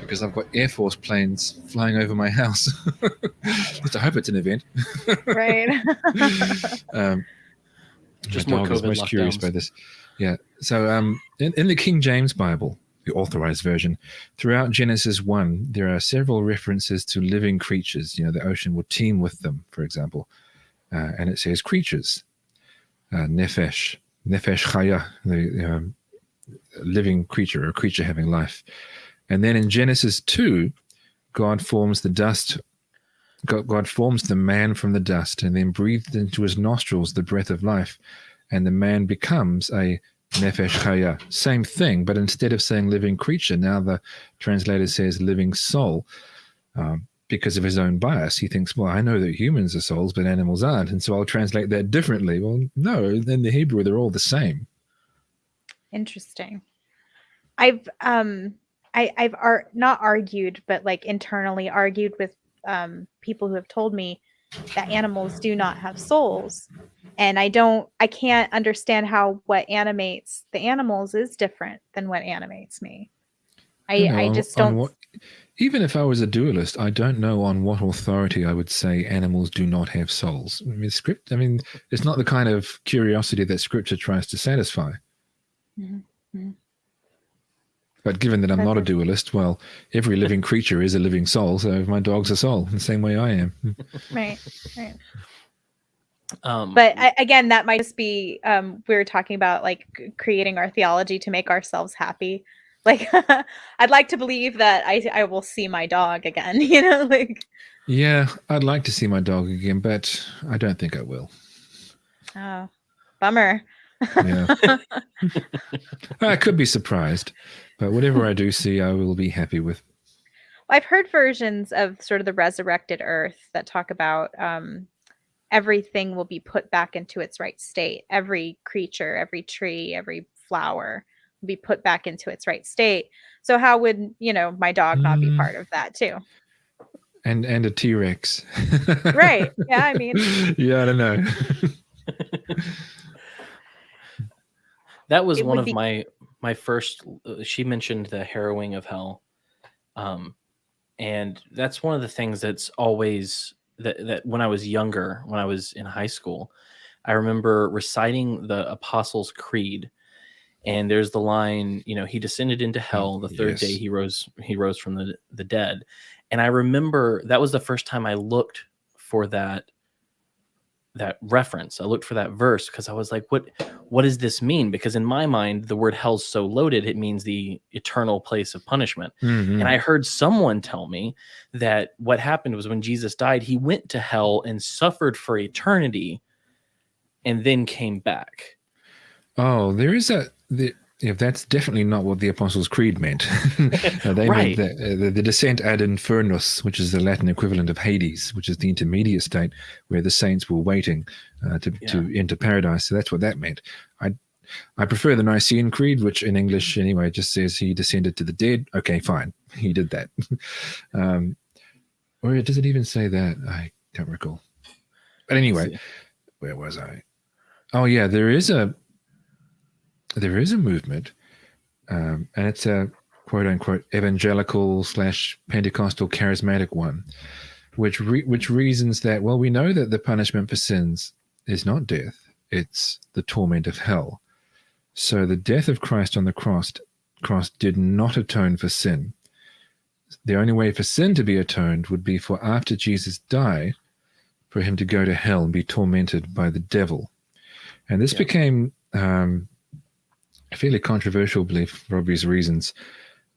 because I've got Air Force planes flying over my house. At I hope it's an event. right. um, Just my more dog is COVID most curious by this. Yeah. So um, in, in the King James Bible, the authorized version, throughout Genesis 1, there are several references to living creatures. You know, the ocean will teem with them, for example. Uh, and it says creatures, uh, nefesh, nefesh chaya, the um, living creature, or creature having life. And then in Genesis 2, God forms the dust God, forms the man from the dust and then breathed into his nostrils the breath of life, and the man becomes a nefesh chaya. Same thing, but instead of saying living creature, now the translator says living soul. Um, because of his own bias, he thinks, well, I know that humans are souls, but animals aren't, and so I'll translate that differently. Well, no, in the Hebrew, they're all the same. Interesting. I've um I I've ar- not argued but like internally argued with um people who have told me that animals do not have souls. And I don't I can't understand how what animates the animals is different than what animates me. I You know, I just don't what- even if I was a dualist, I don't know on what authority I would say animals do not have souls. I mean, script. I mean, it's not the kind of curiosity that Scripture tries to satisfy. Mhm, mhm. But given that I'm not a dualist, well, every living <laughs> creature is a living soul. So my dog's a soul, the same way I am. <laughs> right. Right. Um, But I, again, that might just be um, we were talking about like creating our theology to make ourselves happy. <laughs> Like I'd like to believe that I I will see my dog again. You know, like Yeah, I'd like to see my dog again, but I don't think I will. oh, bummer. Yeah. <laughs> I could be surprised, but whatever I do see, I will be happy with. I've heard versions of sort of the resurrected Earth that talk about um, everything will be put back into its right state. Every creature, every tree, every flower will be put back into its right state. So how would, you know, my dog not be Mm. part of that too? and and a T-Rex. Right. Yeah, I <laughs> mean- yeah, I don't know. <laughs> That was It one of be- my my first. uh, She mentioned the harrowing of hell, um, and that's one of the things that's always that that when I was younger, when I was in high school, I remember reciting the Apostles' Creed, and there's the line, you know, he descended into hell. The third day he rose he rose from the the dead, and I remember that was the first time I looked for that that reference. I looked for that verse because I was like, what what does this mean? Because in my mind, the word hell's so loaded, it means the eternal place of punishment. Mhm. And I heard someone tell me that what happened was when Jesus died, he went to hell and suffered for eternity and then came back. Oh, there is a. The, yeah, that's definitely not what the Apostles' Creed meant. <laughs> Uh, they Right. meant the, uh, the, the descent ad infernus, which is the Latin equivalent of Hades, which is the intermediate state where the saints were waiting uh, to, to enter paradise. So that's what that meant. I I prefer the Nicene Creed, which in English anyway just says he descended to the dead. Okay, fine, <laughs> he did that. <laughs> um, or does it even say that? I don't recall. But anyway, where was I? Oh yeah, there is a there is a movement, um, and it's a quote unquote evangelical slash Pentecostal charismatic one, which re- which reasons that well we know that the punishment for sins is not death; it's the torment of hell. So the death of Christ on the cross cross did not atone for sin. The only way for sin to be atoned would be for after Jesus died, for him to go to hell and be tormented by the devil. And this Yeah. became um, a fairly controversial belief for obvious reasons,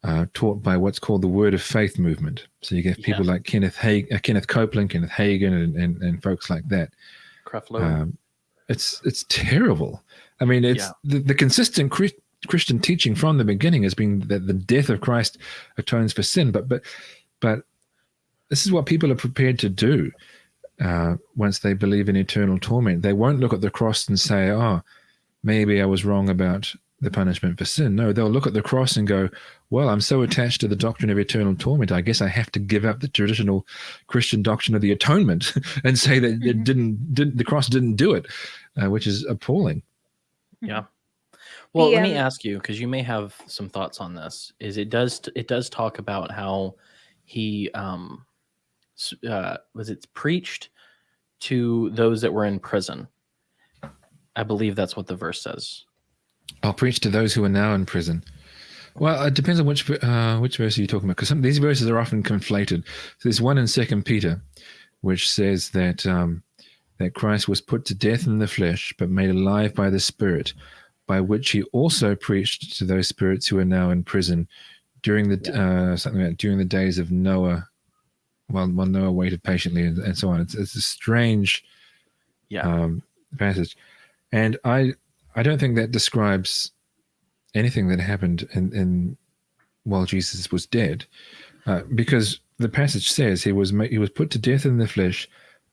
uh, taught by what's called the Word of Faith movement. So you get people like Kenneth uh, Kenneth Copeland, Kenneth Hagin, and, and, and folks like that. Creflo. Um, it's it's terrible. I mean, it's Yeah. the, the consistent Chri- Christian teaching from the beginning has been that the death of Christ atones for sin, but but but this is what people are prepared to do uh, once they believe in eternal torment. They won't look at the cross and say, "Oh, maybe I was wrong about the punishment for sin." No, they'll look at the cross and go, "Well, I'm so attached to the doctrine of eternal torment, I guess I have to give up the traditional Christian doctrine of the atonement <laughs> and say that it Mhm. didn't, didn't the cross didn't do it," uh, which is appalling. Yeah. Well, The, let me um, ask you because you may have some thoughts on this. Is it does it does talk about how he um uh was it preached to those that were in prison? I believe that's what the verse says. I'll preach to those who are now in prison. Well, it depends on which uh, which verse are you talking about, because these verses are often conflated. So there's one in Second Peter, which says that um, that Christ was put to death in the flesh, but made alive by the Spirit, by which he also preached to those spirits who are now in prison during the uh, something like during the days of Noah, while while Noah waited patiently, and, and so on. It's, it's a strange Yeah. um, passage, and I I don't think that describes anything that happened in, in while Jesus was dead, uh, because the passage says he was he was put to death in the flesh,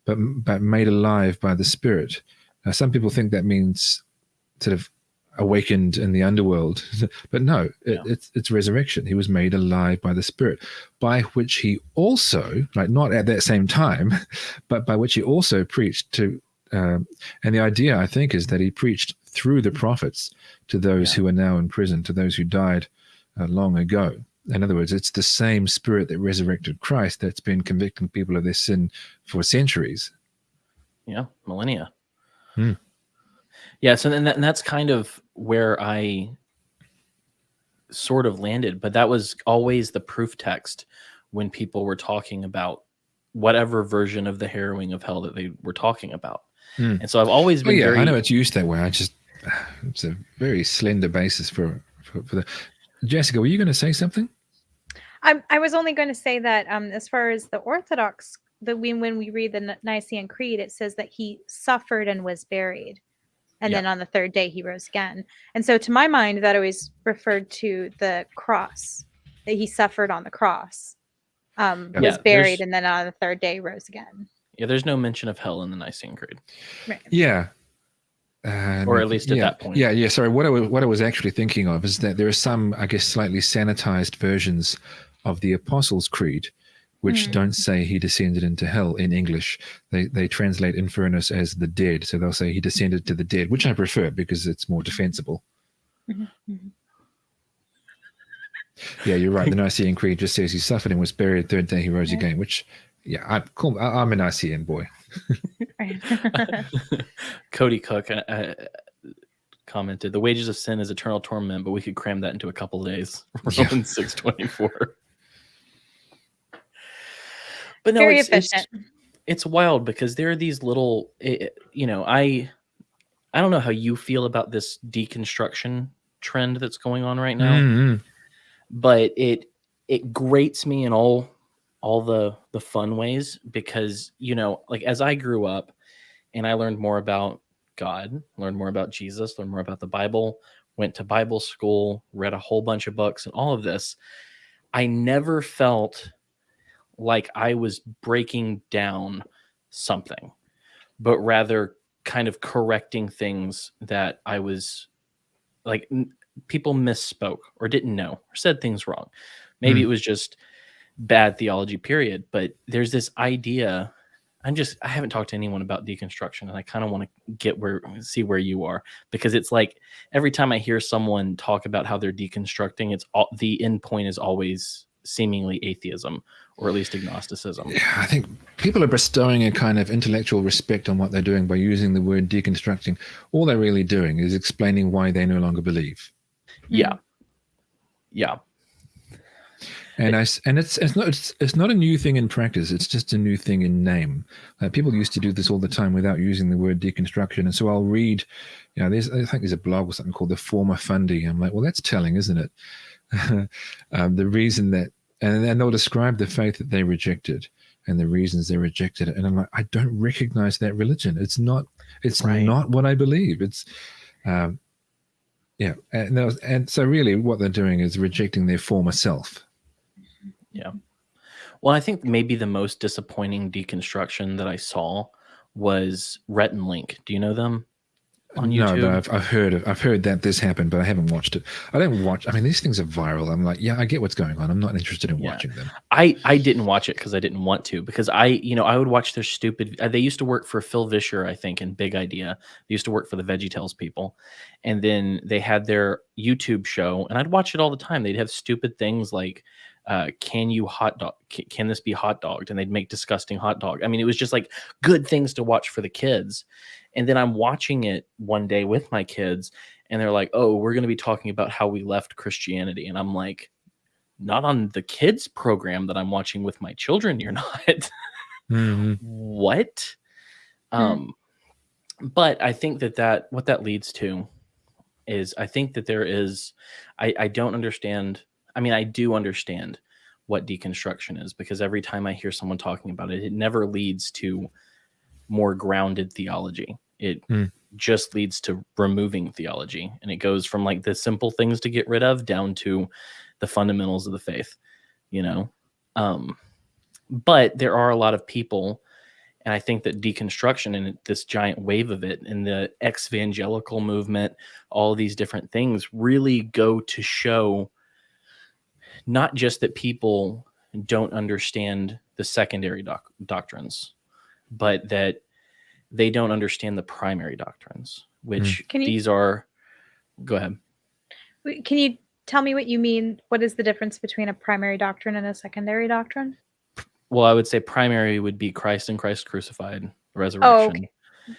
but but made alive by the Spirit. Now, some people think that means sort of awakened in the underworld, <laughs> but no, it, Yeah. it's it's resurrection. He was made alive by the Spirit, by which he also, like not at that same time, <laughs> but by which he also preached to. Um, and the idea, I think, is that he preached through the prophets to those Yeah. who are now in prison, to those who died uh, long ago. In other words, it's the same spirit that resurrected Christ that's been convicting people of their sin for centuries. Yeah, millennia. Hmm. Yeah, so then that, and that's kind of where I sort of landed, but that was always the proof text when people were talking about whatever version of the harrowing of hell that they were talking about. Hmm. And so I've always Oh, been yeah, very I know it's used that way. I just, it's a very slender basis for, for, for the. Jessica, were you going to say something? I, I was only going to say that um, as far as the Orthodox, the when when we read the Nicene Creed, it says that he suffered and was buried, and Yeah. then on the third day he rose again. And so, to my mind, that always referred to the cross that he suffered on the cross, um, Yeah, was buried, and then on the third day rose again. Yeah, there's no mention of hell in the Nicene Creed. Right. Yeah. Uh, Or at least at yeah, that point. Yeah, yeah. Sorry, what I was what I was actually thinking of is that there are some, I guess, slightly sanitized versions of the Apostles' Creed, which Hmm. don't say he descended into hell in English. They they translate infernus as the dead, so they'll say he descended to the dead, which I prefer because it's more defensible. Mhm, mhm. Yeah, you're right. The <laughs> Nicene Creed just says he suffered and was buried. Third day he rose Yeah. again. Which, yeah, I cool. I, I'm a Nicene boy. Right. <laughs> Cody Cook uh, uh, commented, "The wages of sin is eternal torment, but we could cram that into a couple days." <laughs> Romans six twenty four. But no, Very it's, it's efficient. it's wild because there are these little, eh, you know, I I don't know how you feel about this deconstruction trend that's going on right now. Mhm. but it it grates me in all all the the fun ways because you know like as i grew up and i learned more about god learned more about jesus learned more about the bible went to bible school read a whole bunch of books and all of this i never felt like i was breaking down something but rather kind of correcting things that i was like people misspoke or didn't know or said things wrong. Maybe Hmm. it was just bad theology, period. But there's this idea. I'm just I haven't talked to anyone about deconstruction, and I kind of want to get where see where you are because it's like every time I hear someone talk about how they're deconstructing, it's all the end point is always seemingly atheism or at least agnosticism. Yeah, I think people are bestowing a kind of intellectual respect on what they're doing by using the word deconstructing. All they're really doing is explaining why they no longer believe. Yeah. Yeah. And I s and it's it's not it's, it's not a new thing in practice. It's just a new thing in name. Uh, people used to do this all the time without using the word deconstruction. And so I'll read, you know, there's I think there's a blog or something called the former Fundi. I'm like, well, that's telling, isn't it? <laughs> um, the reason that and then they'll describe the faith that they rejected and the reasons they rejected it. And I'm like, I don't recognize that religion. It's not. It's Right. not what I believe. It's. Um, yeah, and, was- and so really, what they're doing is rejecting their former self. Well, I think maybe the most disappointing deconstruction that I saw was Rhett and Link. Do you know them on No, YouTube? but I've, I've heard of, I've heard that this happened, but I haven't watched it. I don't watch. I mean, these things are viral. I'm like, yeah, I get what's going on. I'm not interested in Yeah. watching them. I I didn't watch it because I didn't want to because I you know I would watch their stupid. uh, They used to work for Phil Vischer, I think, in Big Idea. They used to work for the VeggieTales people, and then they had their YouTube show, and I'd watch it all the time. They'd have stupid things like, uh, "Can you hot dog? Can, can this be hot dogged?" And they'd make disgusting hot dog. I mean, it was just like good things to watch for the kids. And then I'm watching it one day with my kids, and they're like, "Oh, we're going to be talking about how we left Christianity," and I'm like not on the kids program that I'm watching with my children. You're <laughs> not. Mhm. what? Hmm. Um, but I think that that what that leads to is I think that there is I I don't understand. I mean, I do understand what deconstruction is because every time I hear someone talking about it, it never leads to more grounded theology. It Hmm. just leads to removing theology, and it goes from like the simple things to get rid of down to the fundamentals of the faith. You know, um, but there are a lot of people and i think that deconstruction and this giant wave of it and the ex-evangelical movement all these different things really go to show not just that people don't understand the secondary doc- doctrines but that they don't understand the primary doctrines which hmm. you- these are go ahead Can you tell me what you mean? What is the difference between a primary doctrine and a secondary doctrine? well i would say primary would be christ and christ crucified resurrection Oh, okay.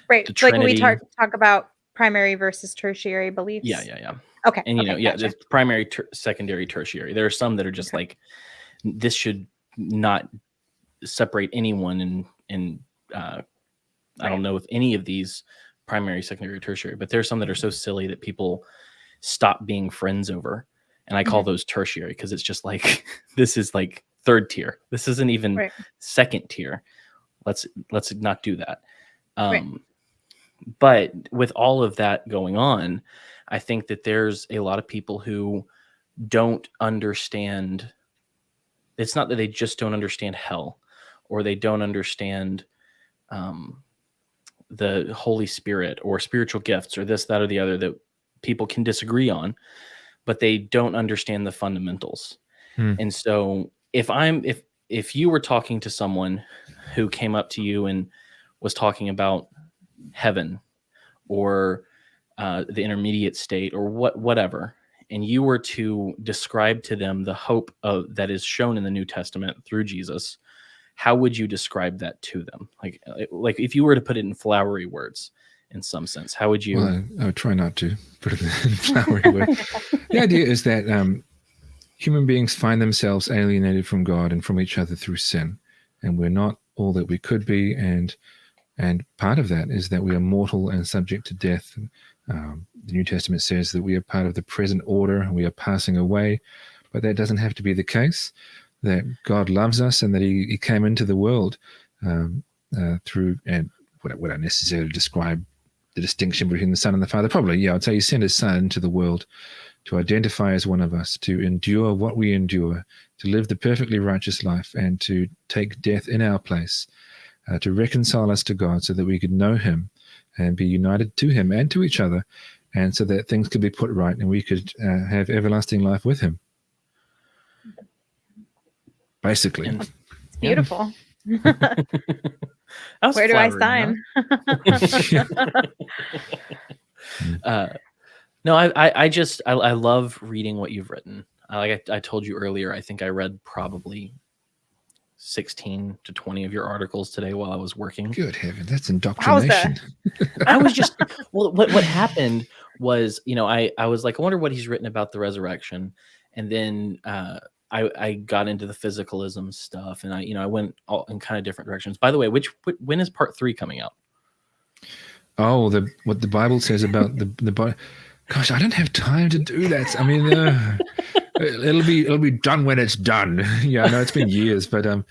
Right. Like when we talk talk about primary versus tertiary beliefs. yeah yeah yeah Okay. and you okay, know yeah gotcha. there's primary ter- secondary tertiary there are some that are just like this should not separate anyone in in uh i don't know if any of these primary secondary tertiary but there's some that are so silly that people stop being friends over and i call those tertiary because it's just like <laughs> this is like third tier this isn't even Right. second tier let's let's not do that um Right. But with all of that going on i think that there's a lot of people who don't understand it's not that they just don't understand hell or they don't understand um, the Holy Spirit or spiritual gifts or this, that, or the other that people can disagree on, but they don't understand the fundamentals. Hmm. And so if I'm if if you were talking to someone who came up to you and was talking about heaven or uh, the intermediate state or what whatever and you were to describe to them the hope of that is shown in the new testament through jesus how would you describe that to them like uh, like if you were to put it in flowery words in some sense how would you Well, I, I would try not to put it in <laughs> flowery words. the idea is that um, human beings find themselves alienated from God and from each other through sin, and we're not all that we could be. And and part of that is that we are mortal and subject to death. Um, the New Testament says that we are part of the present order, and we are passing away, but that doesn't have to be the case. That God loves us and that He, he came into the world um, uh, through and would would I necessarily describe the distinction between the Son and the Father? Probably, yeah. I'd say He sent His Son into the world to identify as one of us, to endure what we endure, to live the perfectly righteous life, and to take death in our place, uh, to reconcile us to God so that we could know Him and be united to Him and to each other, and so that things could be put right and we could uh, have everlasting life with Him. Basically. It's beautiful. <laughs> That's Where do I sign? huh? <laughs> <laughs> uh, no, I, I, I just, I, I love reading what you've written. Uh, like I, I told you earlier, I think I read probably 16 to 20 of your articles today while I was working. Good heaven, that's indoctrination. <laughs> I was just, well, what, what happened was, you know, I, I was like, I wonder what he's written about the resurrection. And then, uh, I, I got into the physicalism stuff and I, you know, I went all in kind of different directions. By the way, which, when is part three coming out? Oh, the what the Bible says about the the Bi- Gosh, I don't have time to do that. I mean, uh, it'll be it'll be done when it's done. <laughs> yeah, I know it's been <laughs> years, but um,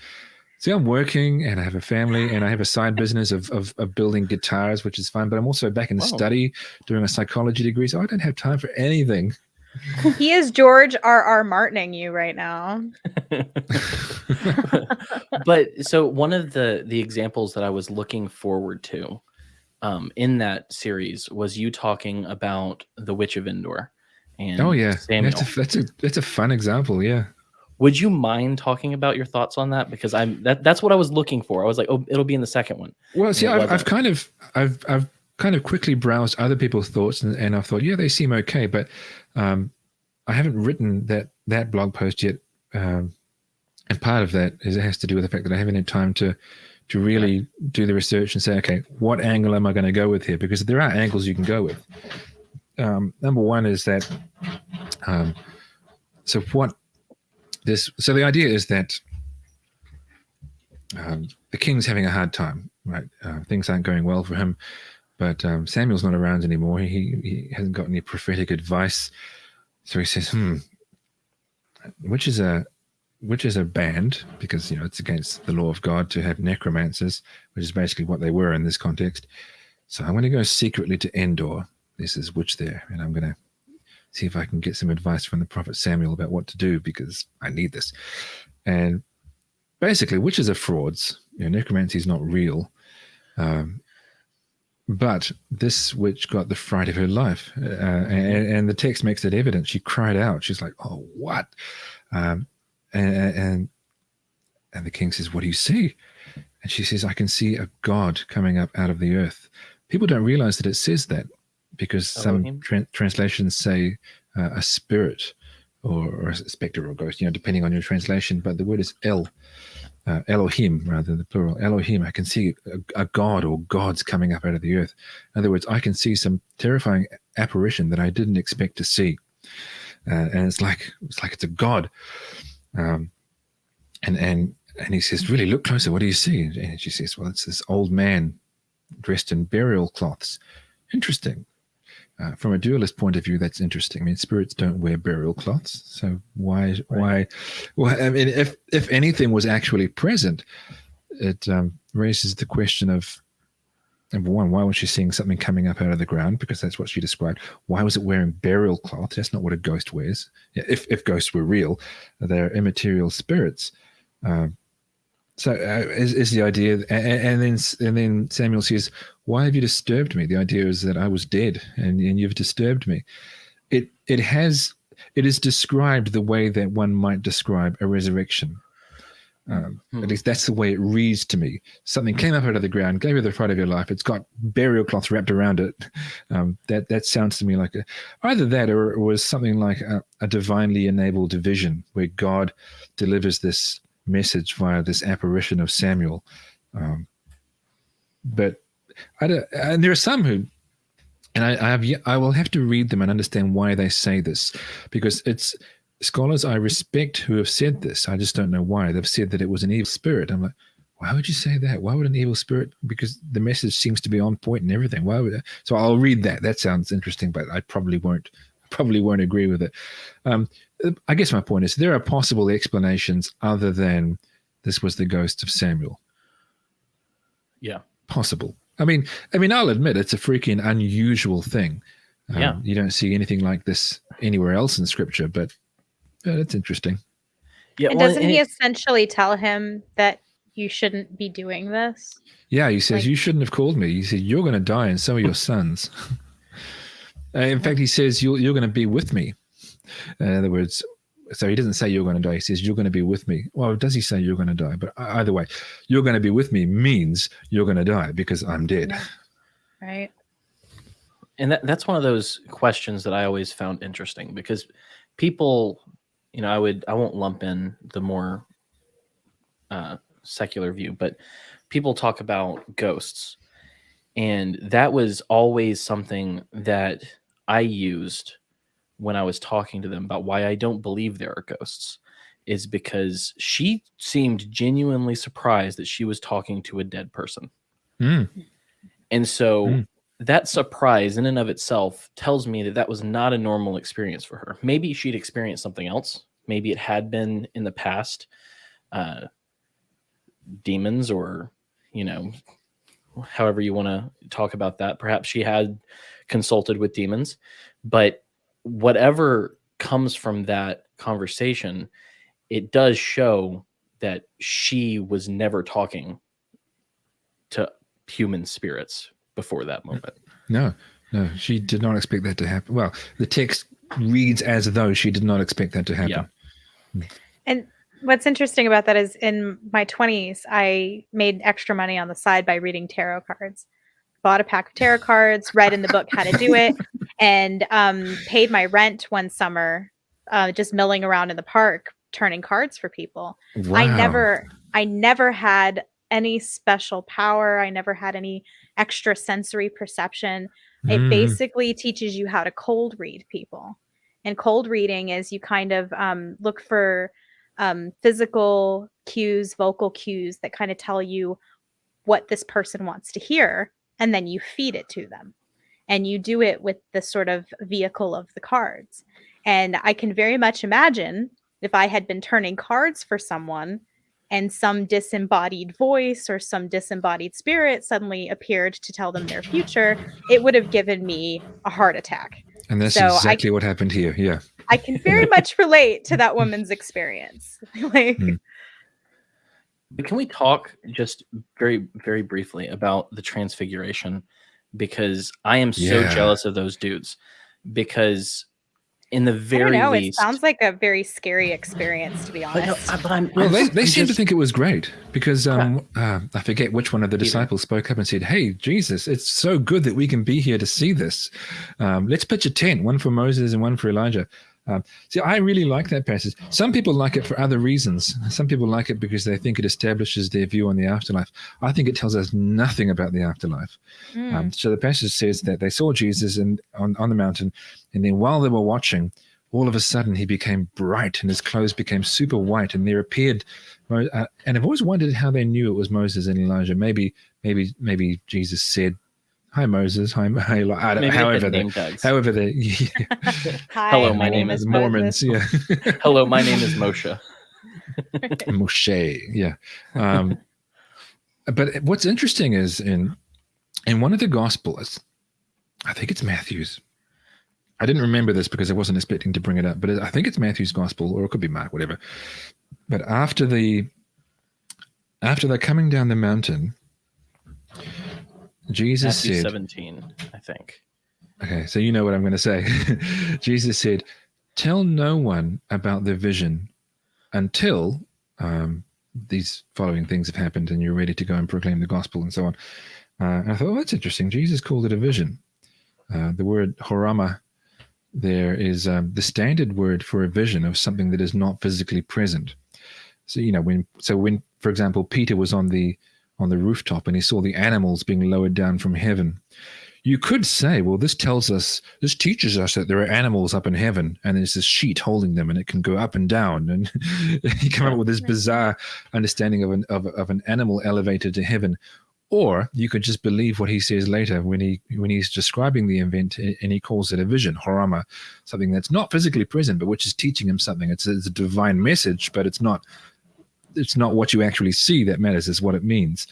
see, I'm working and I have a family and I have a side business of of, of building guitars, which is fun. But I'm also back in Wow. study doing a psychology degree, so I don't have time for anything. <laughs> he is George R. R. Martining you right now. but so one of the the examples that I was looking forward to um, in that series was you talking about the Witch of Endor. And oh yeah, Samuel. that's a that's a that's a fun example. Yeah. Would you mind talking about your thoughts on that? Because I'm that that's what I was looking for. I was like, oh, it'll be in the second one. Well, see, I've, I've kind of, I've, I've kind of quickly browsed other people's thoughts, and, and I've thought, yeah, they seem okay, but um, I haven't written that that blog post yet, um, and part of that is it has to do with the fact that I haven't had time to to really do the research and say, okay, what angle am I going to go with here? Because there are angles you can go with. Um, number one is that, um, so what this, so the idea is that um, the king's having a hard time, right? Uh, things aren't going well for him, but um, Samuel's not around anymore. He, he hasn't got any prophetic advice, so he says, "Hmm, which is a which is a band because you know it's against the law of God to have necromancers, which is basically what they were in this context. So I'm going to go secretly to Endor. This is witch there, and I'm going to see if I can get some advice from the prophet Samuel about what to do because I need this. And basically, witches are frauds. You know, necromancy is not real. Um, but this witch got the fright of her life, uh, and, and the text makes it evident. She cried out. She's like, "Oh, what?" Um, and, and and the king says, "What do you see?" And she says, "I can see a god coming up out of the earth." People don't realize that it says that because some Elohim? tran translations say uh, a spirit or, or a specter or ghost, you know, depending on your translation. But the word is El, uh, Elohim, rather than the plural. Elohim. I can see a, a god or gods coming up out of the earth. In other words, I can see some terrifying apparition that I didn't expect to see, uh, and it's like it's like it's a god. Um, and and and he says, "Really, look closer. What do you see?" And she says, "Well, it's this old man dressed in burial cloths. Interesting." Uh, from a dualist point of view, that's interesting. I mean, spirits don't wear burial cloths, so why, why, well, I mean, if if anything was actually present, it um, raises the question of number one, why was she seeing something coming up out of the ground? Because that's what she described. Why was it wearing burial cloth? That's not what a ghost wears. If if ghosts were real, they're immaterial spirits. Um, So uh, is, is the idea, and, and, then and then Samuel says, "Why have you disturbed me?" The idea is that I was dead, and, and you've disturbed me. It it has it is described the way that one might describe a resurrection. Um, hmm. At least that's the way it reads to me. Something came up out of the ground, gave you the fright of your life. It's got burial cloth wrapped around it. Um, that that sounds to me like a, either that or it was something like a, a divinely enabled vision where God delivers this message via this apparition of Samuel. Um, but I don't, and there are some who, and I, I have I will have to read them and understand why they say this, because it's scholars I respect who have said this. I just don't know why they've said that it was an evil spirit. I'm like, why would you say that? Why would an evil spirit? Because the message seems to be on point and everything. Why would? I? So I'll read that. That sounds interesting, but I probably won't. Probably won't agree with it. Um, I guess my point is there are possible explanations other than this was the ghost of Samuel. Yeah, possible. I mean, I mean, I'll admit it's a freaking unusual thing. Um, yeah, you don't see anything like this anywhere else in Scripture, but yeah, that's interesting. Yeah, and well, doesn't and he it, essentially tell him that you shouldn't be doing this? Yeah, he says like, you shouldn't have called me. He said you're going to die, and so are your sons. <laughs> uh, in fact, he says you're you're going to be with me. Uh, in other words, so he doesn't say you're going to die. He says you're going to be with me. Well, does he say you're going to die? But either way, you're going to be with me means you're going to die because I'm dead. Right. And that, that's one of those questions that I always found interesting because people, you know, I would I won't lump in the more uh, secular view, but people talk about ghosts, and that was always something that I used when I was talking to them about why I don't believe there are ghosts is because she seemed genuinely surprised that she was talking to a dead person. Mm. And so mm. that surprise in and of itself tells me that that was not a normal experience for her. Maybe she'd experienced something else. Maybe it had been in the past uh, demons or, you know, however you want to talk about that. Perhaps she had consulted with demons, but whatever comes from that conversation, it does show that she was never talking to human spirits before that moment. No, no, she did not expect that to happen. Well, the text reads as though she did not expect that to happen. Yeah. And what's interesting about that is in my 20s, I made extra money on the side by reading tarot cards bought a pack of tarot cards, read in the book how to do it, <laughs> and um, paid my rent one summer, uh, just milling around in the park, turning cards for people. Wow. I never, I never had any special power. I never had any extra sensory perception. It mm. basically teaches you how to cold read people. And cold reading is you kind of um, look for um, physical cues, vocal cues that kind of tell you what this person wants to hear and then you feed it to them. And you do it with the sort of vehicle of the cards. And I can very much imagine if I had been turning cards for someone and some disembodied voice or some disembodied spirit suddenly appeared to tell them their future, it would have given me a heart attack. And that's so exactly what happened here. Yeah. I can very <laughs> much relate to that woman's experience. <laughs> like, mm. But can we talk just very, very briefly about the transfiguration? Because I am so yeah. jealous of those dudes. Because in the very know, least, it sounds like a very scary experience, to be honest. But, no, but I'm, well, I'm, they, they seem to think it was great because um, uh, I forget which one of the disciples spoke up and said, "Hey, Jesus, it's so good that we can be here to see this. Um, let's pitch a tent, one for Moses and one for Elijah." Um, see, I really like that passage. Some people like it for other reasons. Some people like it because they think it establishes their view on the afterlife. I think it tells us nothing about the afterlife. Mm. Um, so the passage says that they saw Jesus and on, on the mountain, and then while they were watching, all of a sudden he became bright and his clothes became super white, and there appeared. Uh, and I've always wondered how they knew it was Moses and Elijah. Maybe, maybe, maybe Jesus said Hi Moses. Hi, <laughs> hi I don't, however they, however <laughs> they. Yeah. Hi, Hello, my, my name, name, is Mormons. Yeah. <laughs> Hello, my name is Moshe. Moshe. Yeah. Um, but what's interesting is in in one of the Gospels, I think it's Matthew's. I didn't remember this because I wasn't expecting to bring it up, but I think it's Matthew's Gospel, or it could be Mark, whatever. But after the after they're coming down the mountain, Jesus Matthew said, 17, I think. Okay, so you know what I'm going to say. <laughs> Jesus said, Tell no one about the vision until um, these following things have happened and you're ready to go and proclaim the gospel and so on. Uh, and I thought, oh, that's interesting. Jesus called it a vision. Uh, the word horama there is um, the standard word for a vision of something that is not physically present. So you know when so when for example Peter was on the on the rooftop and he saw the animals being lowered down from heaven. You could say, well, this tells us, this teaches us that there are animals up in heaven and there's this sheet holding them and it can go up and down. And <laughs> you come up with this bizarre understanding of an, of, of an animal elevated to heaven. Or you could just believe what he says later when he when he's describing the event and he calls it a vision, horama, something that's not physically present, but which is teaching him something. It's, it's a divine message, but it's not it's not what you actually see that matters; is what it means.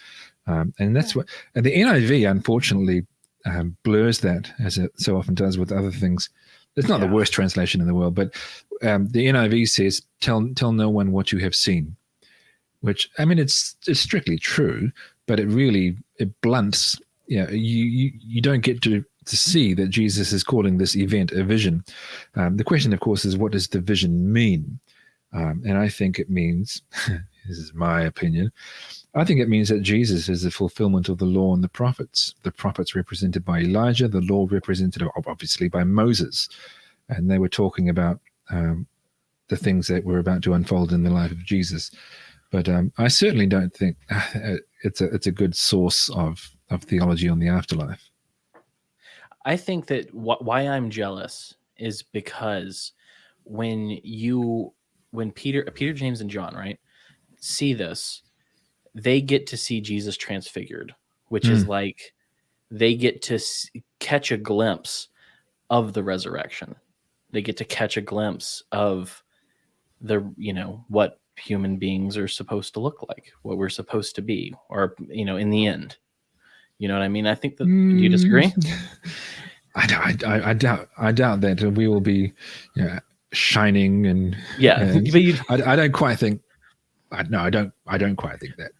Um, and that's what and the NIV unfortunately um, blurs that as it so often does with other things. It's not Yeah. the worst translation in the world, but um, the NIV says, "Tell tell no one what you have seen," which I mean, it's it's strictly true, but it really it blunts. You, know, you you you don't get to to see that Jesus is calling this event a vision. Um, the question, of course, is what does the vision mean? Um, and I think it means, <laughs> this is my opinion, I think it means that Jesus is the fulfillment of the law and the prophets. The prophets represented by Elijah, the law represented obviously by Moses. And they were talking about um, the things that were about to unfold in the life of Jesus. But um, I certainly don't think <laughs> uh, it's a it's a good source of of theology on the afterlife. I think that wh- why I'm jealous is because when you when Peter Peter James and John right see this they get to see Jesus transfigured which is like they get to s- catch a glimpse of the resurrection. They get to catch a glimpse of the you know what human beings are supposed to look like what we're supposed to be or you know in the end. You know what i mean? I think that do you disagree? <laughs> Mm. I, I, I doubt I doubt that we will be you know, shining and yeah and <laughs> but you I, I don't quite think. I, no, I don't. I don't quite think that.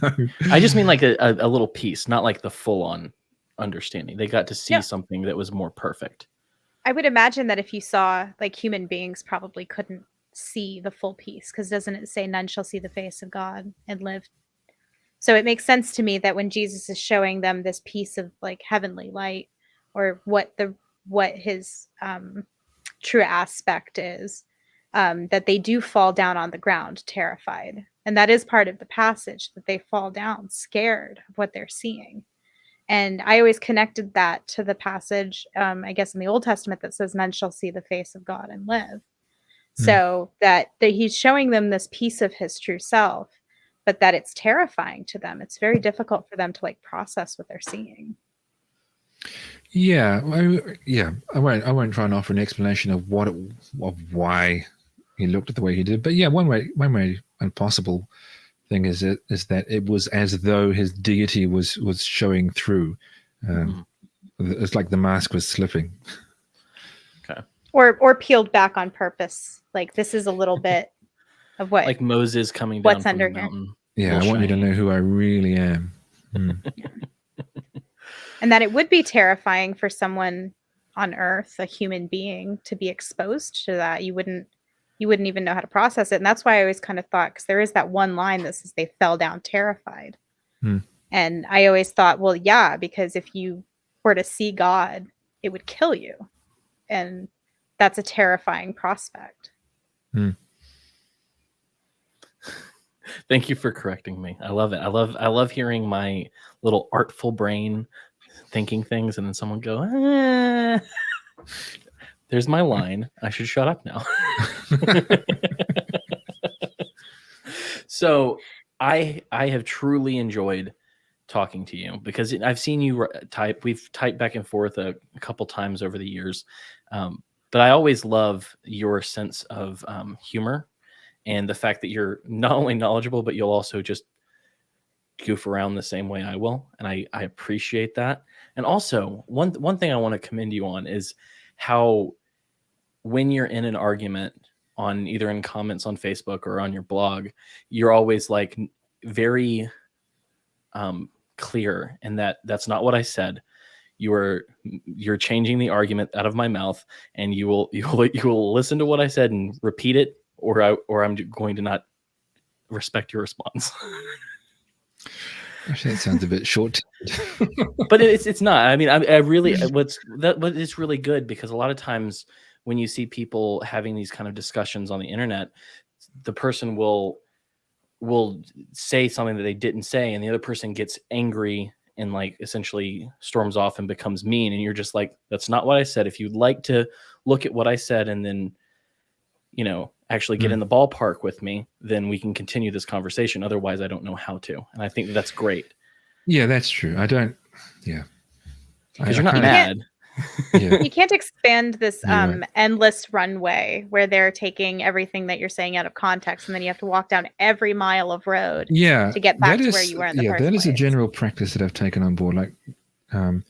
<laughs> no. I just mean like a, a, a little piece, not like the full on understanding. They got to see Yeah. something that was more perfect. I would imagine that if you saw like human beings probably couldn't see the full piece because doesn't it say none shall see the face of God and live? So it makes sense to me that when Jesus is showing them this piece of like heavenly light or what the what his um true aspect is, um, that they do fall down on the ground terrified. And that is part of the passage that they fall down scared of what they're seeing. And I always connected that to the passage, um, I guess, in the Old Testament that says, Men shall see the face of God and live." Hmm. So that that he's showing them this piece of his true self, but that it's terrifying to them. It's very difficult for them to like process what they're seeing. Yeah, I, yeah. I won't. I won't try and offer an explanation of what, it, of why he looked at the way he did. But yeah, one way, one way, and possible thing is it is that it was as though his deity was was showing through. Um, It's like the mask was slipping. Or or peeled back on purpose. Like this is a little bit of what Like Moses coming down What's from under the here? mountain. Yeah, Well, I want you to know who I really am. Hmm. <laughs> and that it would be terrifying for someone on earth a human being to be exposed to that you wouldn't you wouldn't even know how to process it and that's why i always kind of thought because there is that one line that says they fell down terrified Hmm. and i always thought well yeah because if you were to see god it would kill you and that's a terrifying prospect <laughs> Thank you for correcting me. I love it. I love I love hearing my little artful brain thinking things and then someone go, "Ah." <laughs> There's my line. I should shut up now. <laughs> so I I have truly enjoyed talking to you because I've seen you type. We've typed back and forth a, a couple times over the years, um, but I always love your sense of um, humor and the fact that you're not only knowledgeable but you'll also just goof around the same way I will, and I I appreciate that. And also one one thing I want to commend you on is how when you're in an argument on either in comments on Facebook or on your blog, you're always like very um, clear and that that's not what I said. You are you're changing the argument out of my mouth, and you will <laughs> you will you will listen to what I said and repeat it, or I or I'm going to not respect your response. <laughs> Actually, that sounds a bit short. <laughs> but it's it's not. I mean, I, I really mm. what's that. But it's really good because a lot of times when you see people having these kind of discussions on the internet, the person will will say something that they didn't say, and the other person gets angry and like essentially storms off and becomes mean, and you're just like, that's not what I said. If you'd like to look at what I said and then, you know, actually get mm. in the ballpark with me, then we can continue this conversation. Otherwise, I don't know how to. And I think that's great. Yeah, that's true. I don't. Yeah, because you're not mad. <laughs> Yeah. you can't expand this um, right. endless runway where they're taking everything that you're saying out of context, and then you have to walk down every mile of road. Yeah, to get back to where you were in the yeah, first that place. is a general practice that I've taken on board. Like, um,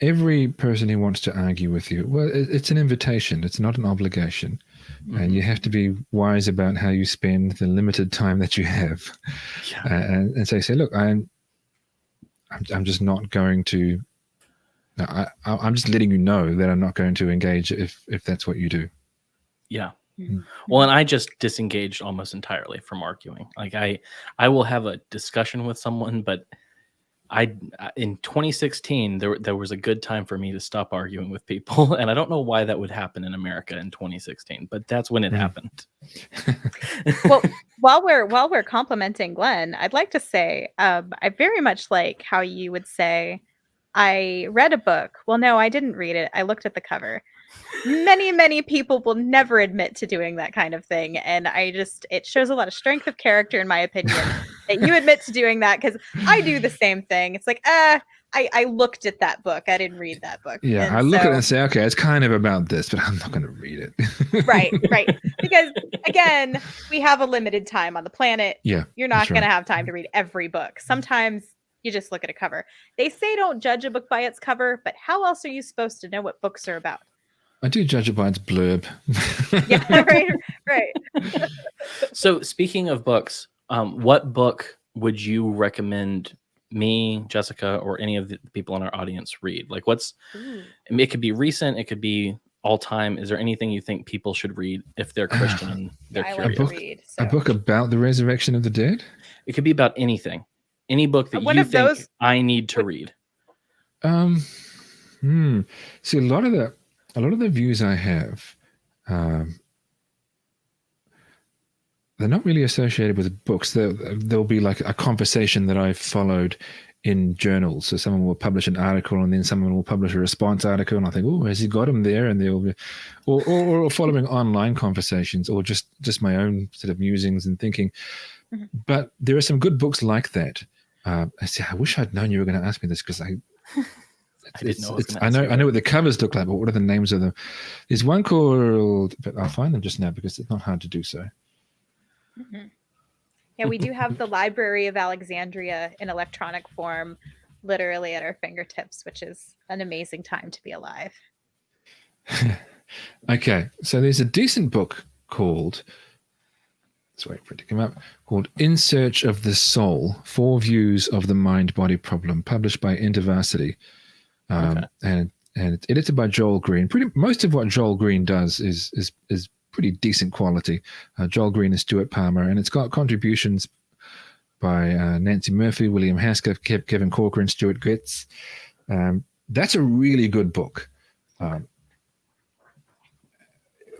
every person who wants to argue with you, well, it's an invitation. It's not an obligation. Mm-hmm. And you have to be wise about how you spend the limited time that you have. Yeah. Uh, and, and you say, look, I'm, I'm, I'm just not going to. I, I'm just letting you know that I'm not going to engage if if that's what you do. Yeah. Mm-hmm. Well, and I just disengaged almost entirely from arguing. Like I, I will have a discussion with someone, but I in 2016 there there was a good time for me to stop arguing with people, <laughs> and I don't know why that would happen in America in 2016, but that's when it mm. happened. <laughs> well, <laughs> while we're while we're complimenting Glenn, I'd like to say um, I very much like how you would say, "I read a book." Well, no, I didn't read it. I looked at the cover. Many many people will never admit to doing that kind of thing, and I just it shows a lot of strength of character, in my opinion that you admit to doing that because I do the <laughs> same thing. It's like, uh, I, I looked at that book. I didn't read that book. Yeah, and I look so, at it and say, okay, it's kind of about this, but I'm not going to read it. right, right. <laughs> Because again, we have a limited time on the planet. Yeah, you're not going right. to have time to read every book. Sometimes you just look at a cover. They say don't judge a book by its cover, but how else are you supposed to know what books are about? I do judge it by its blurb. yeah, <laughs> right, right. so speaking of books, um, what book would you recommend me, Jessica, or any of the people in our audience read? Like, what's Ooh. it could be recent, it could be all time. Is there anything you think people should read if they're <sighs> Christian and <laughs> they're I curious? Like read, so. A book about the resurrection of the dead? It could be about anything. Any book that One you think those... I need to read. Um, hmm. See, a lot of the a lot of the views I have um, they're not really associated with books. There, there'll be like a conversation that I've followed in journals. So someone will publish an article, and then someone will publish a response article, and I think, oh, has he got him there? And they'll be, or, or, or following online conversations, or just just my own sort of musings and thinking. Mm-hmm. But there are some good books like that. Uh, I say, I wish I'd known you were going to ask me this because I. <laughs> I, know, I know I know what the covers look like, but what are the names of them? There's one called, but I'll find them just now because it's not hard to do so. Mm-hmm. Yeah, we do have the <laughs> Library of Alexandria in electronic form literally at our fingertips, which is an amazing time to be alive. <laughs> okay, so there's a decent book called, let's wait for it to come up, called In Search of the Soul Four Views of the Mind Body Problem, published by InterVarsity. Um, okay. And and it's edited by Joel Green. Pretty most of what Joel Green does is is is pretty decent quality. Uh, Joel Green and Stuart Palmer, and it's got contributions by uh, Nancey Murphy, William Hasker, Kevin Corcoran, Stewart Goetz. Um, that's a really good book. Um,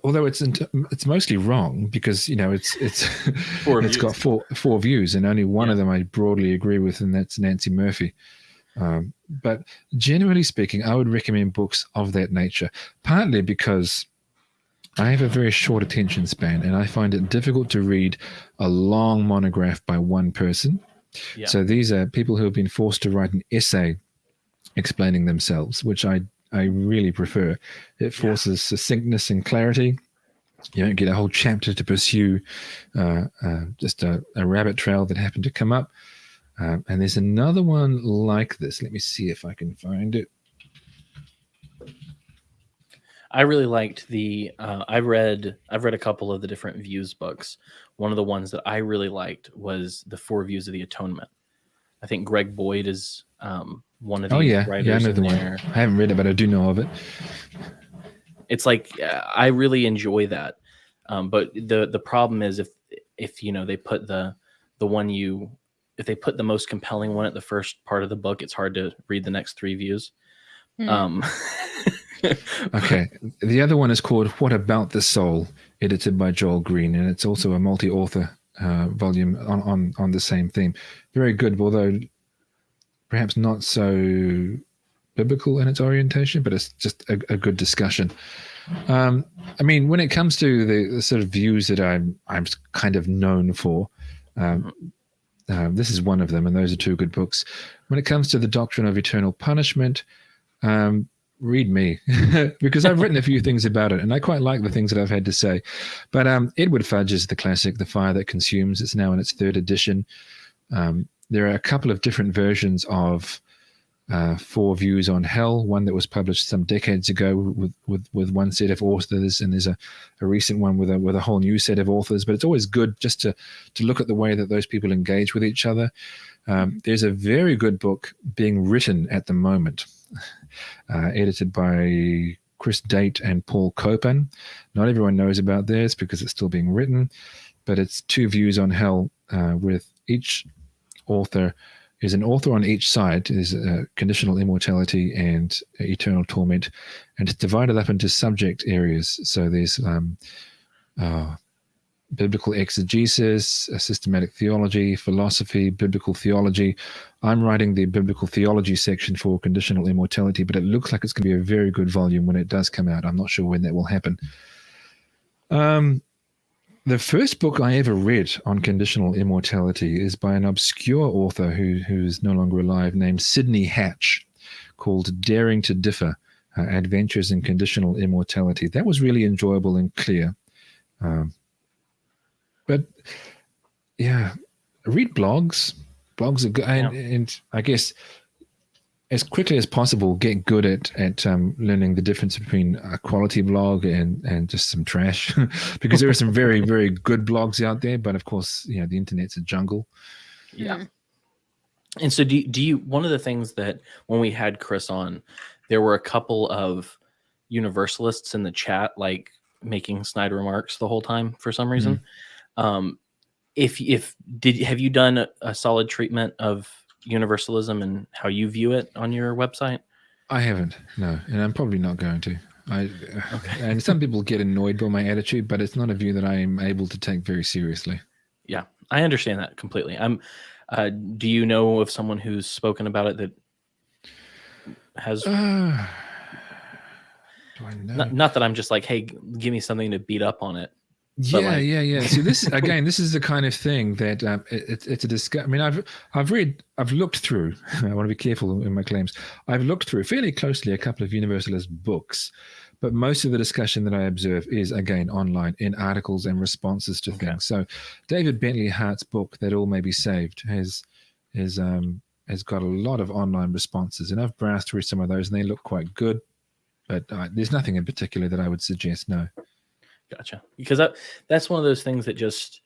although it's it's mostly wrong because you know it's it's <laughs> <laughs> it's got four four views and only one yeah. of them I broadly agree with, and that's Nancey Murphy. Um, but generally speaking, I would recommend books of that nature, partly because I have a very short attention span, and I find it difficult to read a long monograph by one person. Yeah. So these are people who have been forced to write an essay explaining themselves, which I I really prefer. It forces yeah. succinctness and clarity. You don't get a whole chapter to pursue uh, uh, just a, a, rabbit trail that happened to come up. Uh, and there's another one like this. Let me see if I can find it. I really liked the. Uh, I read. I've read a couple of the different views books. one of the ones that I really liked was the Four Views of the Atonement. I think Greg Boyd is um, one of the Oh yeah, writers yeah, I know the one. I haven't read it, but I do know of it. It's like I really enjoy that, um, but the the problem is if if you know they put the the one you if they put the most compelling one at the first part of the book, it's hard to read the next three views. Hmm. Um, <laughs> Okay, the other one is called "What About the Soul," edited by Joel Green, and it's also a multi-author uh, volume on, on on the same theme. Very good, although perhaps not so biblical in its orientation, but it's just a, a good discussion. Um, I mean, when it comes to the, the sort of views that I'm I'm kind of known for, um, uh, this is one of them, and those are two good books. When it comes to the doctrine of eternal punishment, um, read me <laughs> because I've written a few things about it, and I quite like the things that I've had to say. But um, Edward Fudge is the classic, "The Fire That Consumes." It's now in its third edition. Um, there are a couple of different versions of uh, Four Views on Hell. One that was published some decades ago with with, with one set of authors, and there's a, a recent one with a with a whole new set of authors. But it's always good just to to look at the way that those people engage with each other. Um, there's a very good book being written at the moment, <laughs> uh, edited by Chris Date and Paul Copan. Not everyone knows about this because it's still being written, but it's two views on hell uh, with each author is an author on each side. is uh, conditional immortality and eternal torment, and it's divided up into subject areas. So there's um, uh, biblical exegesis, systematic theology, philosophy, biblical theology. I'm writing the biblical theology section for conditional immortality, but it looks like it's going to be a very good volume when it does come out. I'm not sure when that will happen. Um, the first book I ever read on conditional immortality is by an obscure author who who is no longer alive, named Sidney Hatch, called "Daring to Differ: uh, Adventures in Conditional Immortality." That was really enjoyable and clear. Um, but yeah, read blogs. Blogs are good, and, and I guess as quickly as possible get good at at um, learning the difference between a quality blog and and just some trash <laughs> because there are some very very good blogs out there but of course you know the internet's a jungle yeah. And so, do you, do you? One of the things that when we had Chris on, there were a couple of universalists in the chat, like making snide remarks the whole time for some reason. Um, if if did have you done a, a solid treatment of universalism and how you view it on your website? i haven't no and i'm probably not going to i Okay. <laughs> and some people get annoyed by my attitude but it's not a view that i am able to take very seriously Yeah, I understand that completely. I'm. Uh, do you know of someone who's spoken about it that has? uh, do i know Not, not that I'm just like, hey, give me something to beat up on it. Yeah like- yeah yeah. So this <laughs> again this is the kind of thing that um, it, it's a discuss i mean i've i've read i've looked through <laughs> i want to be careful in my claims. I've looked through fairly closely a couple of universalist books but most of the discussion that i observe is again online in articles and responses to Okay. things. So david bentley hart's book that all may be saved has is um has got a lot of online responses and i've browsed through some of those and they look quite good but uh, there's nothing in particular that i would suggest no Gotcha. Because that that's one of those things that just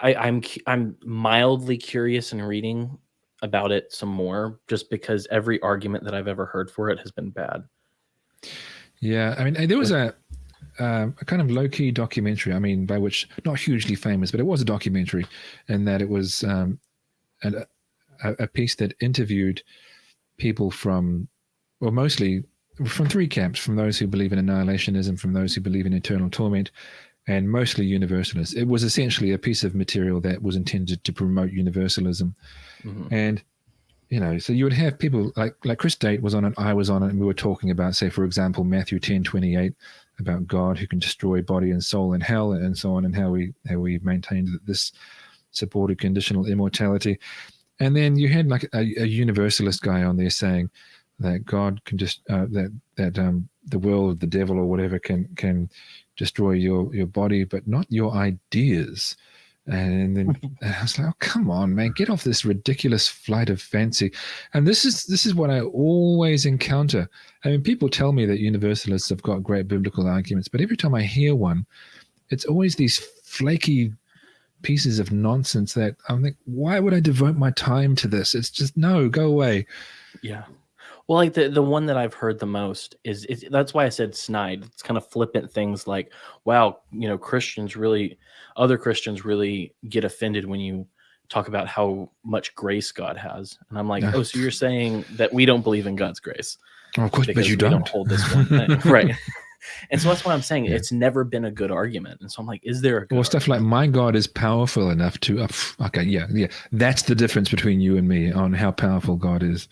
I, I'm I'm mildly curious in reading about it some more, just because every argument that I've ever heard for it has been bad. Yeah, I mean, there was a um, a kind of low key documentary. I mean, by which not hugely famous, but it was a documentary, in that it was um, an, a, a piece that interviewed people from, well, mostly from three camps: from those who believe in annihilationism, from those who believe in eternal torment, and mostly universalists. It was essentially a piece of material that was intended to promote universalism Mhm. and you know so you would have people like like chris date was on it i was on it and we were talking about say for example matthew 10 28 about god who can destroy body and soul in hell and so on and how we how we maintained that this supported conditional immortality and then you had like a, a universalist guy on there saying that god can just uh, that that um the world the devil or whatever can can destroy your your body but not your ideas and then <laughs> I was like, "Oh, come on, man, get off this ridiculous flight of fancy." And this is this is what I always encounter. I mean, people tell me that universalists have got great biblical arguments, but every time I hear one, it's always these flaky pieces of nonsense that I'm like, why would I devote my time to this? It's just no, go away. Yeah. Well, like the the one that I've heard the most is, is that's why I said snide. It's kind of flippant things like, "Wow, you know, Christians really, other Christians really get offended when you talk about how much grace God has." And I'm like, Yeah. "Oh, so you're <laughs> saying that we don't believe in God's grace of course, but you we don't. hold this one thing, <laughs> right?" <laughs> And so that's why I'm saying Yeah. it's never been a good argument. And so I'm like, "Is there a good Or stuff like my God is powerful enough to. Uh, okay, yeah, yeah. That's the difference between you and me on how powerful God is.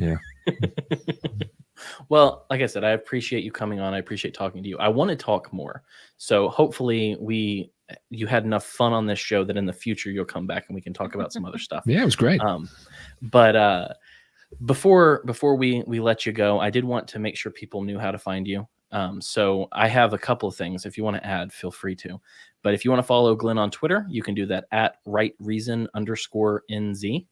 Yeah. <laughs> Well, like I said, I appreciate you coming on. I appreciate talking to you. I want to talk more. So hopefully we you had enough fun on this show that in the future you'll come back and we can talk about some other stuff. <laughs> Yeah, it was great. Um but uh before before we we let you go, I did want to make sure people knew how to find you. Um so I have a couple of things. If you want to add, feel free to. But if you want to follow Glenn on Twitter, you can do that at right reason underscore NZ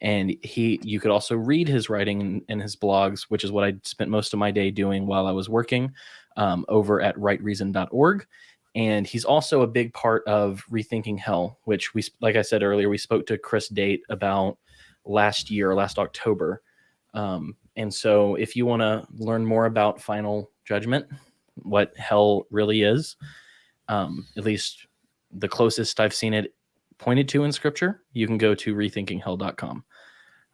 and he you could also read his writing and, his blogs which is what i spent most of my day doing while i was working um, over at rightreason.org and he's also a big part of rethinking hell which we like i said earlier we spoke to chris date about last year last october. Um, and so if you want to learn more about final judgment what hell really is um, at least the closest i've seen it pointed to in scripture you can go to rethinkinghell.com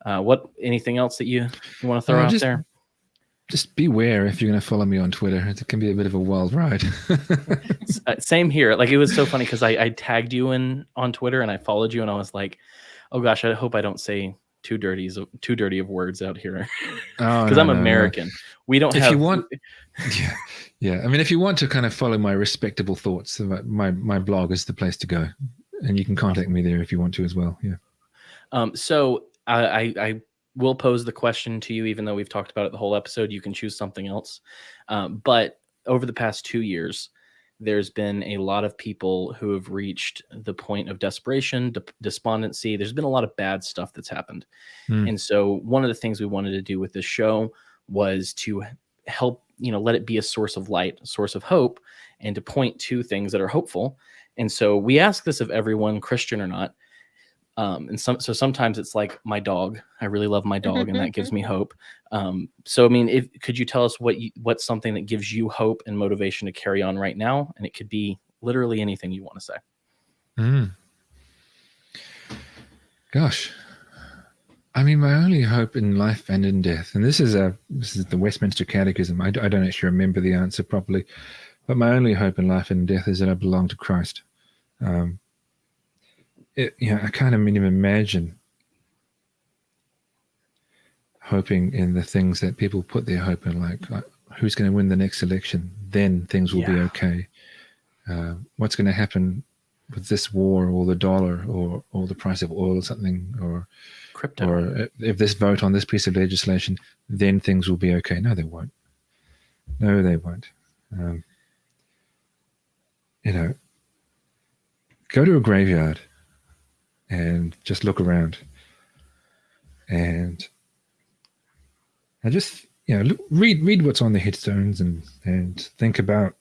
uh, what anything else that you, you want to throw Uh, out just- there Just beware if you're going to follow me on Twitter. It can be a bit of a wild ride. <laughs> Uh, same here like it was so funny because I, I tagged you in on twitter and i followed you and i was like oh gosh i hope i don't say too dirty too dirty of words out here <laughs> Oh, because no, i'm no, no. american we don't If have you want, <laughs> yeah, yeah. I mean, if you want to kind of follow my respectable thoughts, my my blog is the place to go, and you can contact me there if you want to as well. Yeah. Um, so I, I, will pose the question to you, even though we've talked about it the whole episode. You can choose something else. Um, but over the past two years, there's been a lot of people who have reached the point of desperation, de- despondency. There's been a lot of bad stuff that's happened. Hmm. And so one of the things we wanted to do with this show was to help, you know, let it be a source of light, a source of hope, and to point to things that are hopeful. And so we ask this of everyone, Christian or not. Um, and some, so sometimes it's like my dog. I really love my dog, and that gives me <laughs> hope. Um, so I mean, if could you tell us what you, what's something that gives you hope and motivation to carry on right now? And it could be literally anything you want to say. Mm. Gosh, I mean, my only hope in life and in death, and this is a this is the Westminster Catechism. I don't actually remember the answer properly, but my only hope in life and death is that I belong to Christ. Um, it, you know, I can't even imagine hoping in the things that people put their hope in, like uh, who's going to win the next election. Then things will be okay. Uh, what's going to happen with this war or the dollar or or the price of oil or something or Crypto. or if this vote on this piece of legislation then things will be okay no they won't no they won't um, you know go to a graveyard and just look around. And and just you know look, read read what's on the headstones and and think about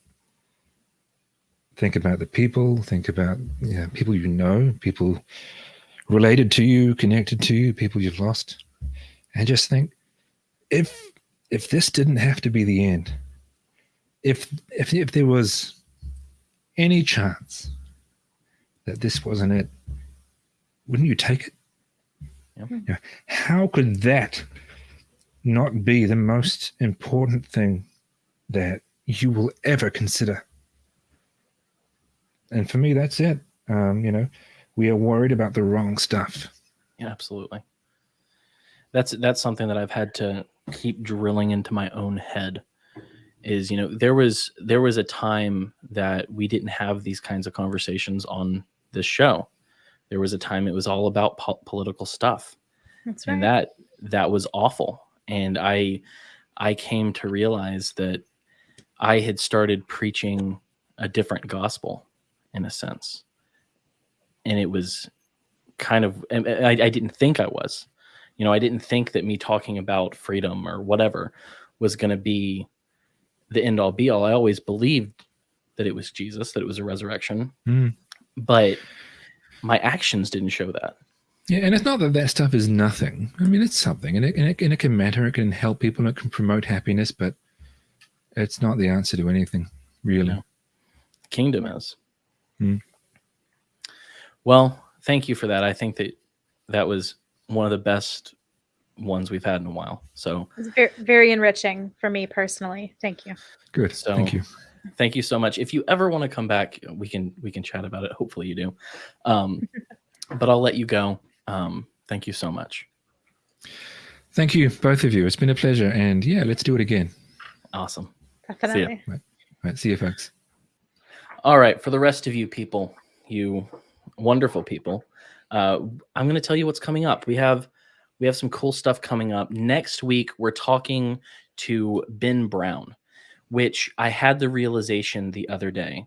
think about the people think about you know, people you know people related to you connected to you people you've lost. And just think if if this didn't have to be the end if if if there was any chance that this wasn't it wouldn't you take it. You know, how could that not be the most important thing that you will ever consider and for me that's it um, you know we are worried about the wrong stuff Yeah, absolutely. That's that's something that I've had to keep drilling into my own head. Is you know there was there was a time that we didn't have these kinds of conversations on this show. There was a time it was all about po- political stuff, That's right. and that that was awful. And I I came to realize that I had started preaching a different gospel in a sense, and it was kind of I, I didn't think I was. You know, I didn't think that me talking about freedom or whatever was going to be the end all be all. I always believed that it was Jesus, that it was a resurrection. Mm. but my actions didn't show that. Yeah, and it's not that that stuff is nothing. I mean, it's something, and it, and it, and it can matter. It can help people. And it can promote happiness, but it's not the answer to anything, really. No. Kingdom is. Hmm. Well, thank you for that. I think that that was one of the best ones we've had in a while. So It's very, very enriching for me personally. Thank you. Good. So- Thank you. Thank you so much. If you ever want to come back, we can we can chat about it. Hopefully you do. Um, <laughs> but I'll let you go. Um, thank you so much. Thank you, both of you. It's been a pleasure. And yeah, let's do it again. Awesome. Definitely. See Right, see you, folks. All right, for the rest of you people, you wonderful people, uh, I'm going to tell you what's coming up. We have we have some cool stuff coming up next week. We're talking to Ben Brown, which I had the realization the other day,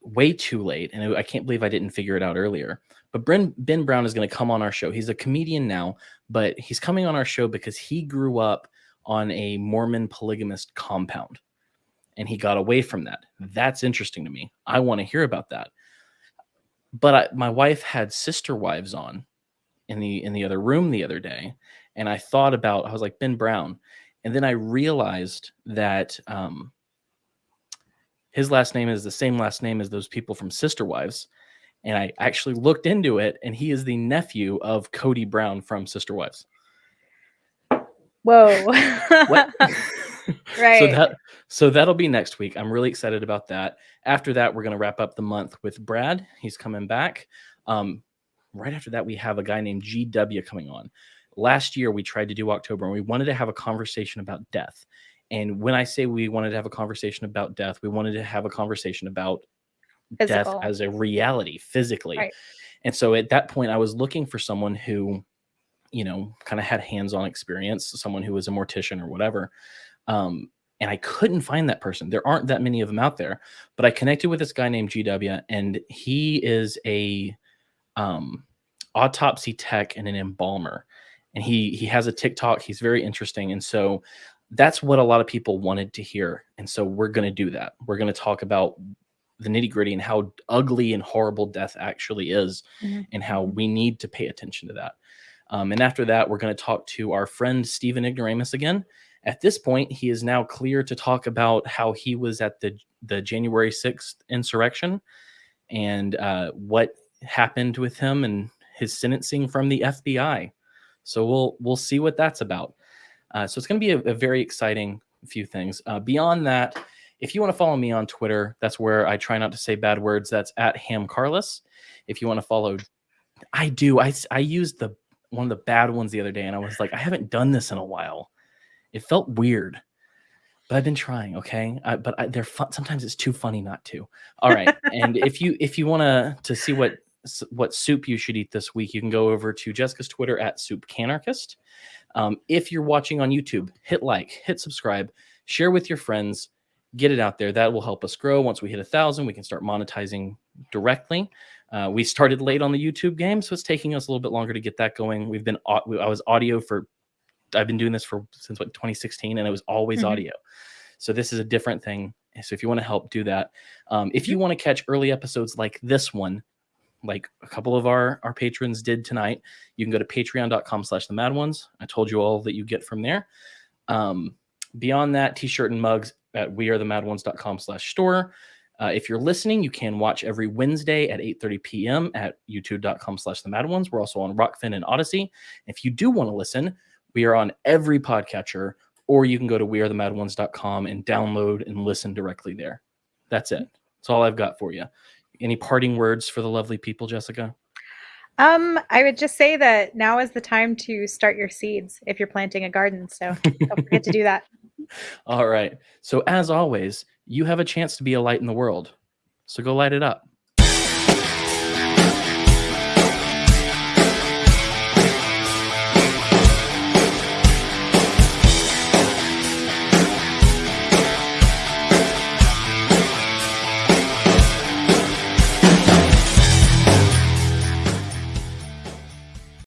way too late, and I can't believe I didn't figure it out earlier. But Ben Ben Brown is going to come on our show. He's a comedian now, but he's coming on our show because he grew up on a Mormon polygamist compound and he got away from that. That's interesting to me. I want to hear about that. But I, my wife had sister wives on in the in the other room the other day, and I thought about I was like Ben Brown, and then I realized that um, his last name is the same last name as those people from Sister Wives, and I actually looked into it, and he is the nephew of Cody Brown from Sister Wives. Whoa. <laughs> Right. So that so that'll be next week. I'm really excited about that. After that, we're gonna wrap up the month with Brad. He's coming back. Um, right after that, we have a guy named GW coming on. Last year, we tried to do October, and we wanted to have a conversation about death. And when I say we wanted to have a conversation about death, we wanted to have a conversation about Physical. death as a reality physically. Right. And so at that point, I was looking for someone who, you know, kind of had hands on experience, someone who was a mortician or whatever. Um, and I couldn't find that person. There aren't that many of them out there. But I connected with this guy named GW, and he is a um, autopsy tech and an embalmer. And he he has a TikTok. He's very interesting, and so that's what a lot of people wanted to hear. And so we're going to do that. We're going to talk about the nitty gritty and how ugly and horrible death actually is, Mhm. and how we need to pay attention to that. Um, and after that, we're going to talk to our friend Stephen Ignoramus again. At this point, he is now clear to talk about how he was at the the January sixth insurrection and uh, what happened with him and his sentencing from the FBI. So we'll we'll see what that's about. Uh, so it's going to be a, a very exciting few things. Uh, beyond that, if you want to follow me on Twitter, that's where I try not to say bad words. That's at Ham Carlos. If you want to follow, I do. I I used the one of the bad ones the other day, and I was like, I haven't done this in a while. It felt weird, but I've been trying. Okay, I, but I, they're fun. Sometimes it's too funny not to. All right, and if you if you want to to see what what soup you should eat this week, you can go over to Jessica's Twitter at Soup Canarchist. Um, if you're watching on YouTube, hit like, hit subscribe, share with your friends, get it out there. That will help us grow. Once we hit a thousand, we can start monetizing directly. Uh, we started late on the YouTube game, so it's taking us a little bit longer to get that going. We've been I was audio for I've been doing this for since what 2016, and it was always Mhm. audio. So this is a different thing. So if you want to help, do that. Um, if you want to catch early episodes like this one, like a couple of our our patrons did tonight, you can go to patreon.com slash the mad ones. I told you all that you get from there. Um, beyond that, t-shirt and mugs at wearethemadones.com slash store. Uh, if you're listening, you can watch every Wednesday at 8:30 p.m. at youtube.com slash the mad ones. We're also on Rokfin and Odysee. If you do want to listen, we are on every podcatcher, or you can go to wearethemadones.com and download and listen directly there. That's it. That's all I've got for you. Any parting words for the lovely people, Jessica? Um, I would just say that now is the time to start your seeds if you're planting a garden. So <laughs> don't forget to do that. All right. So, as always, you have a chance to be a light in the world. So, go light it up.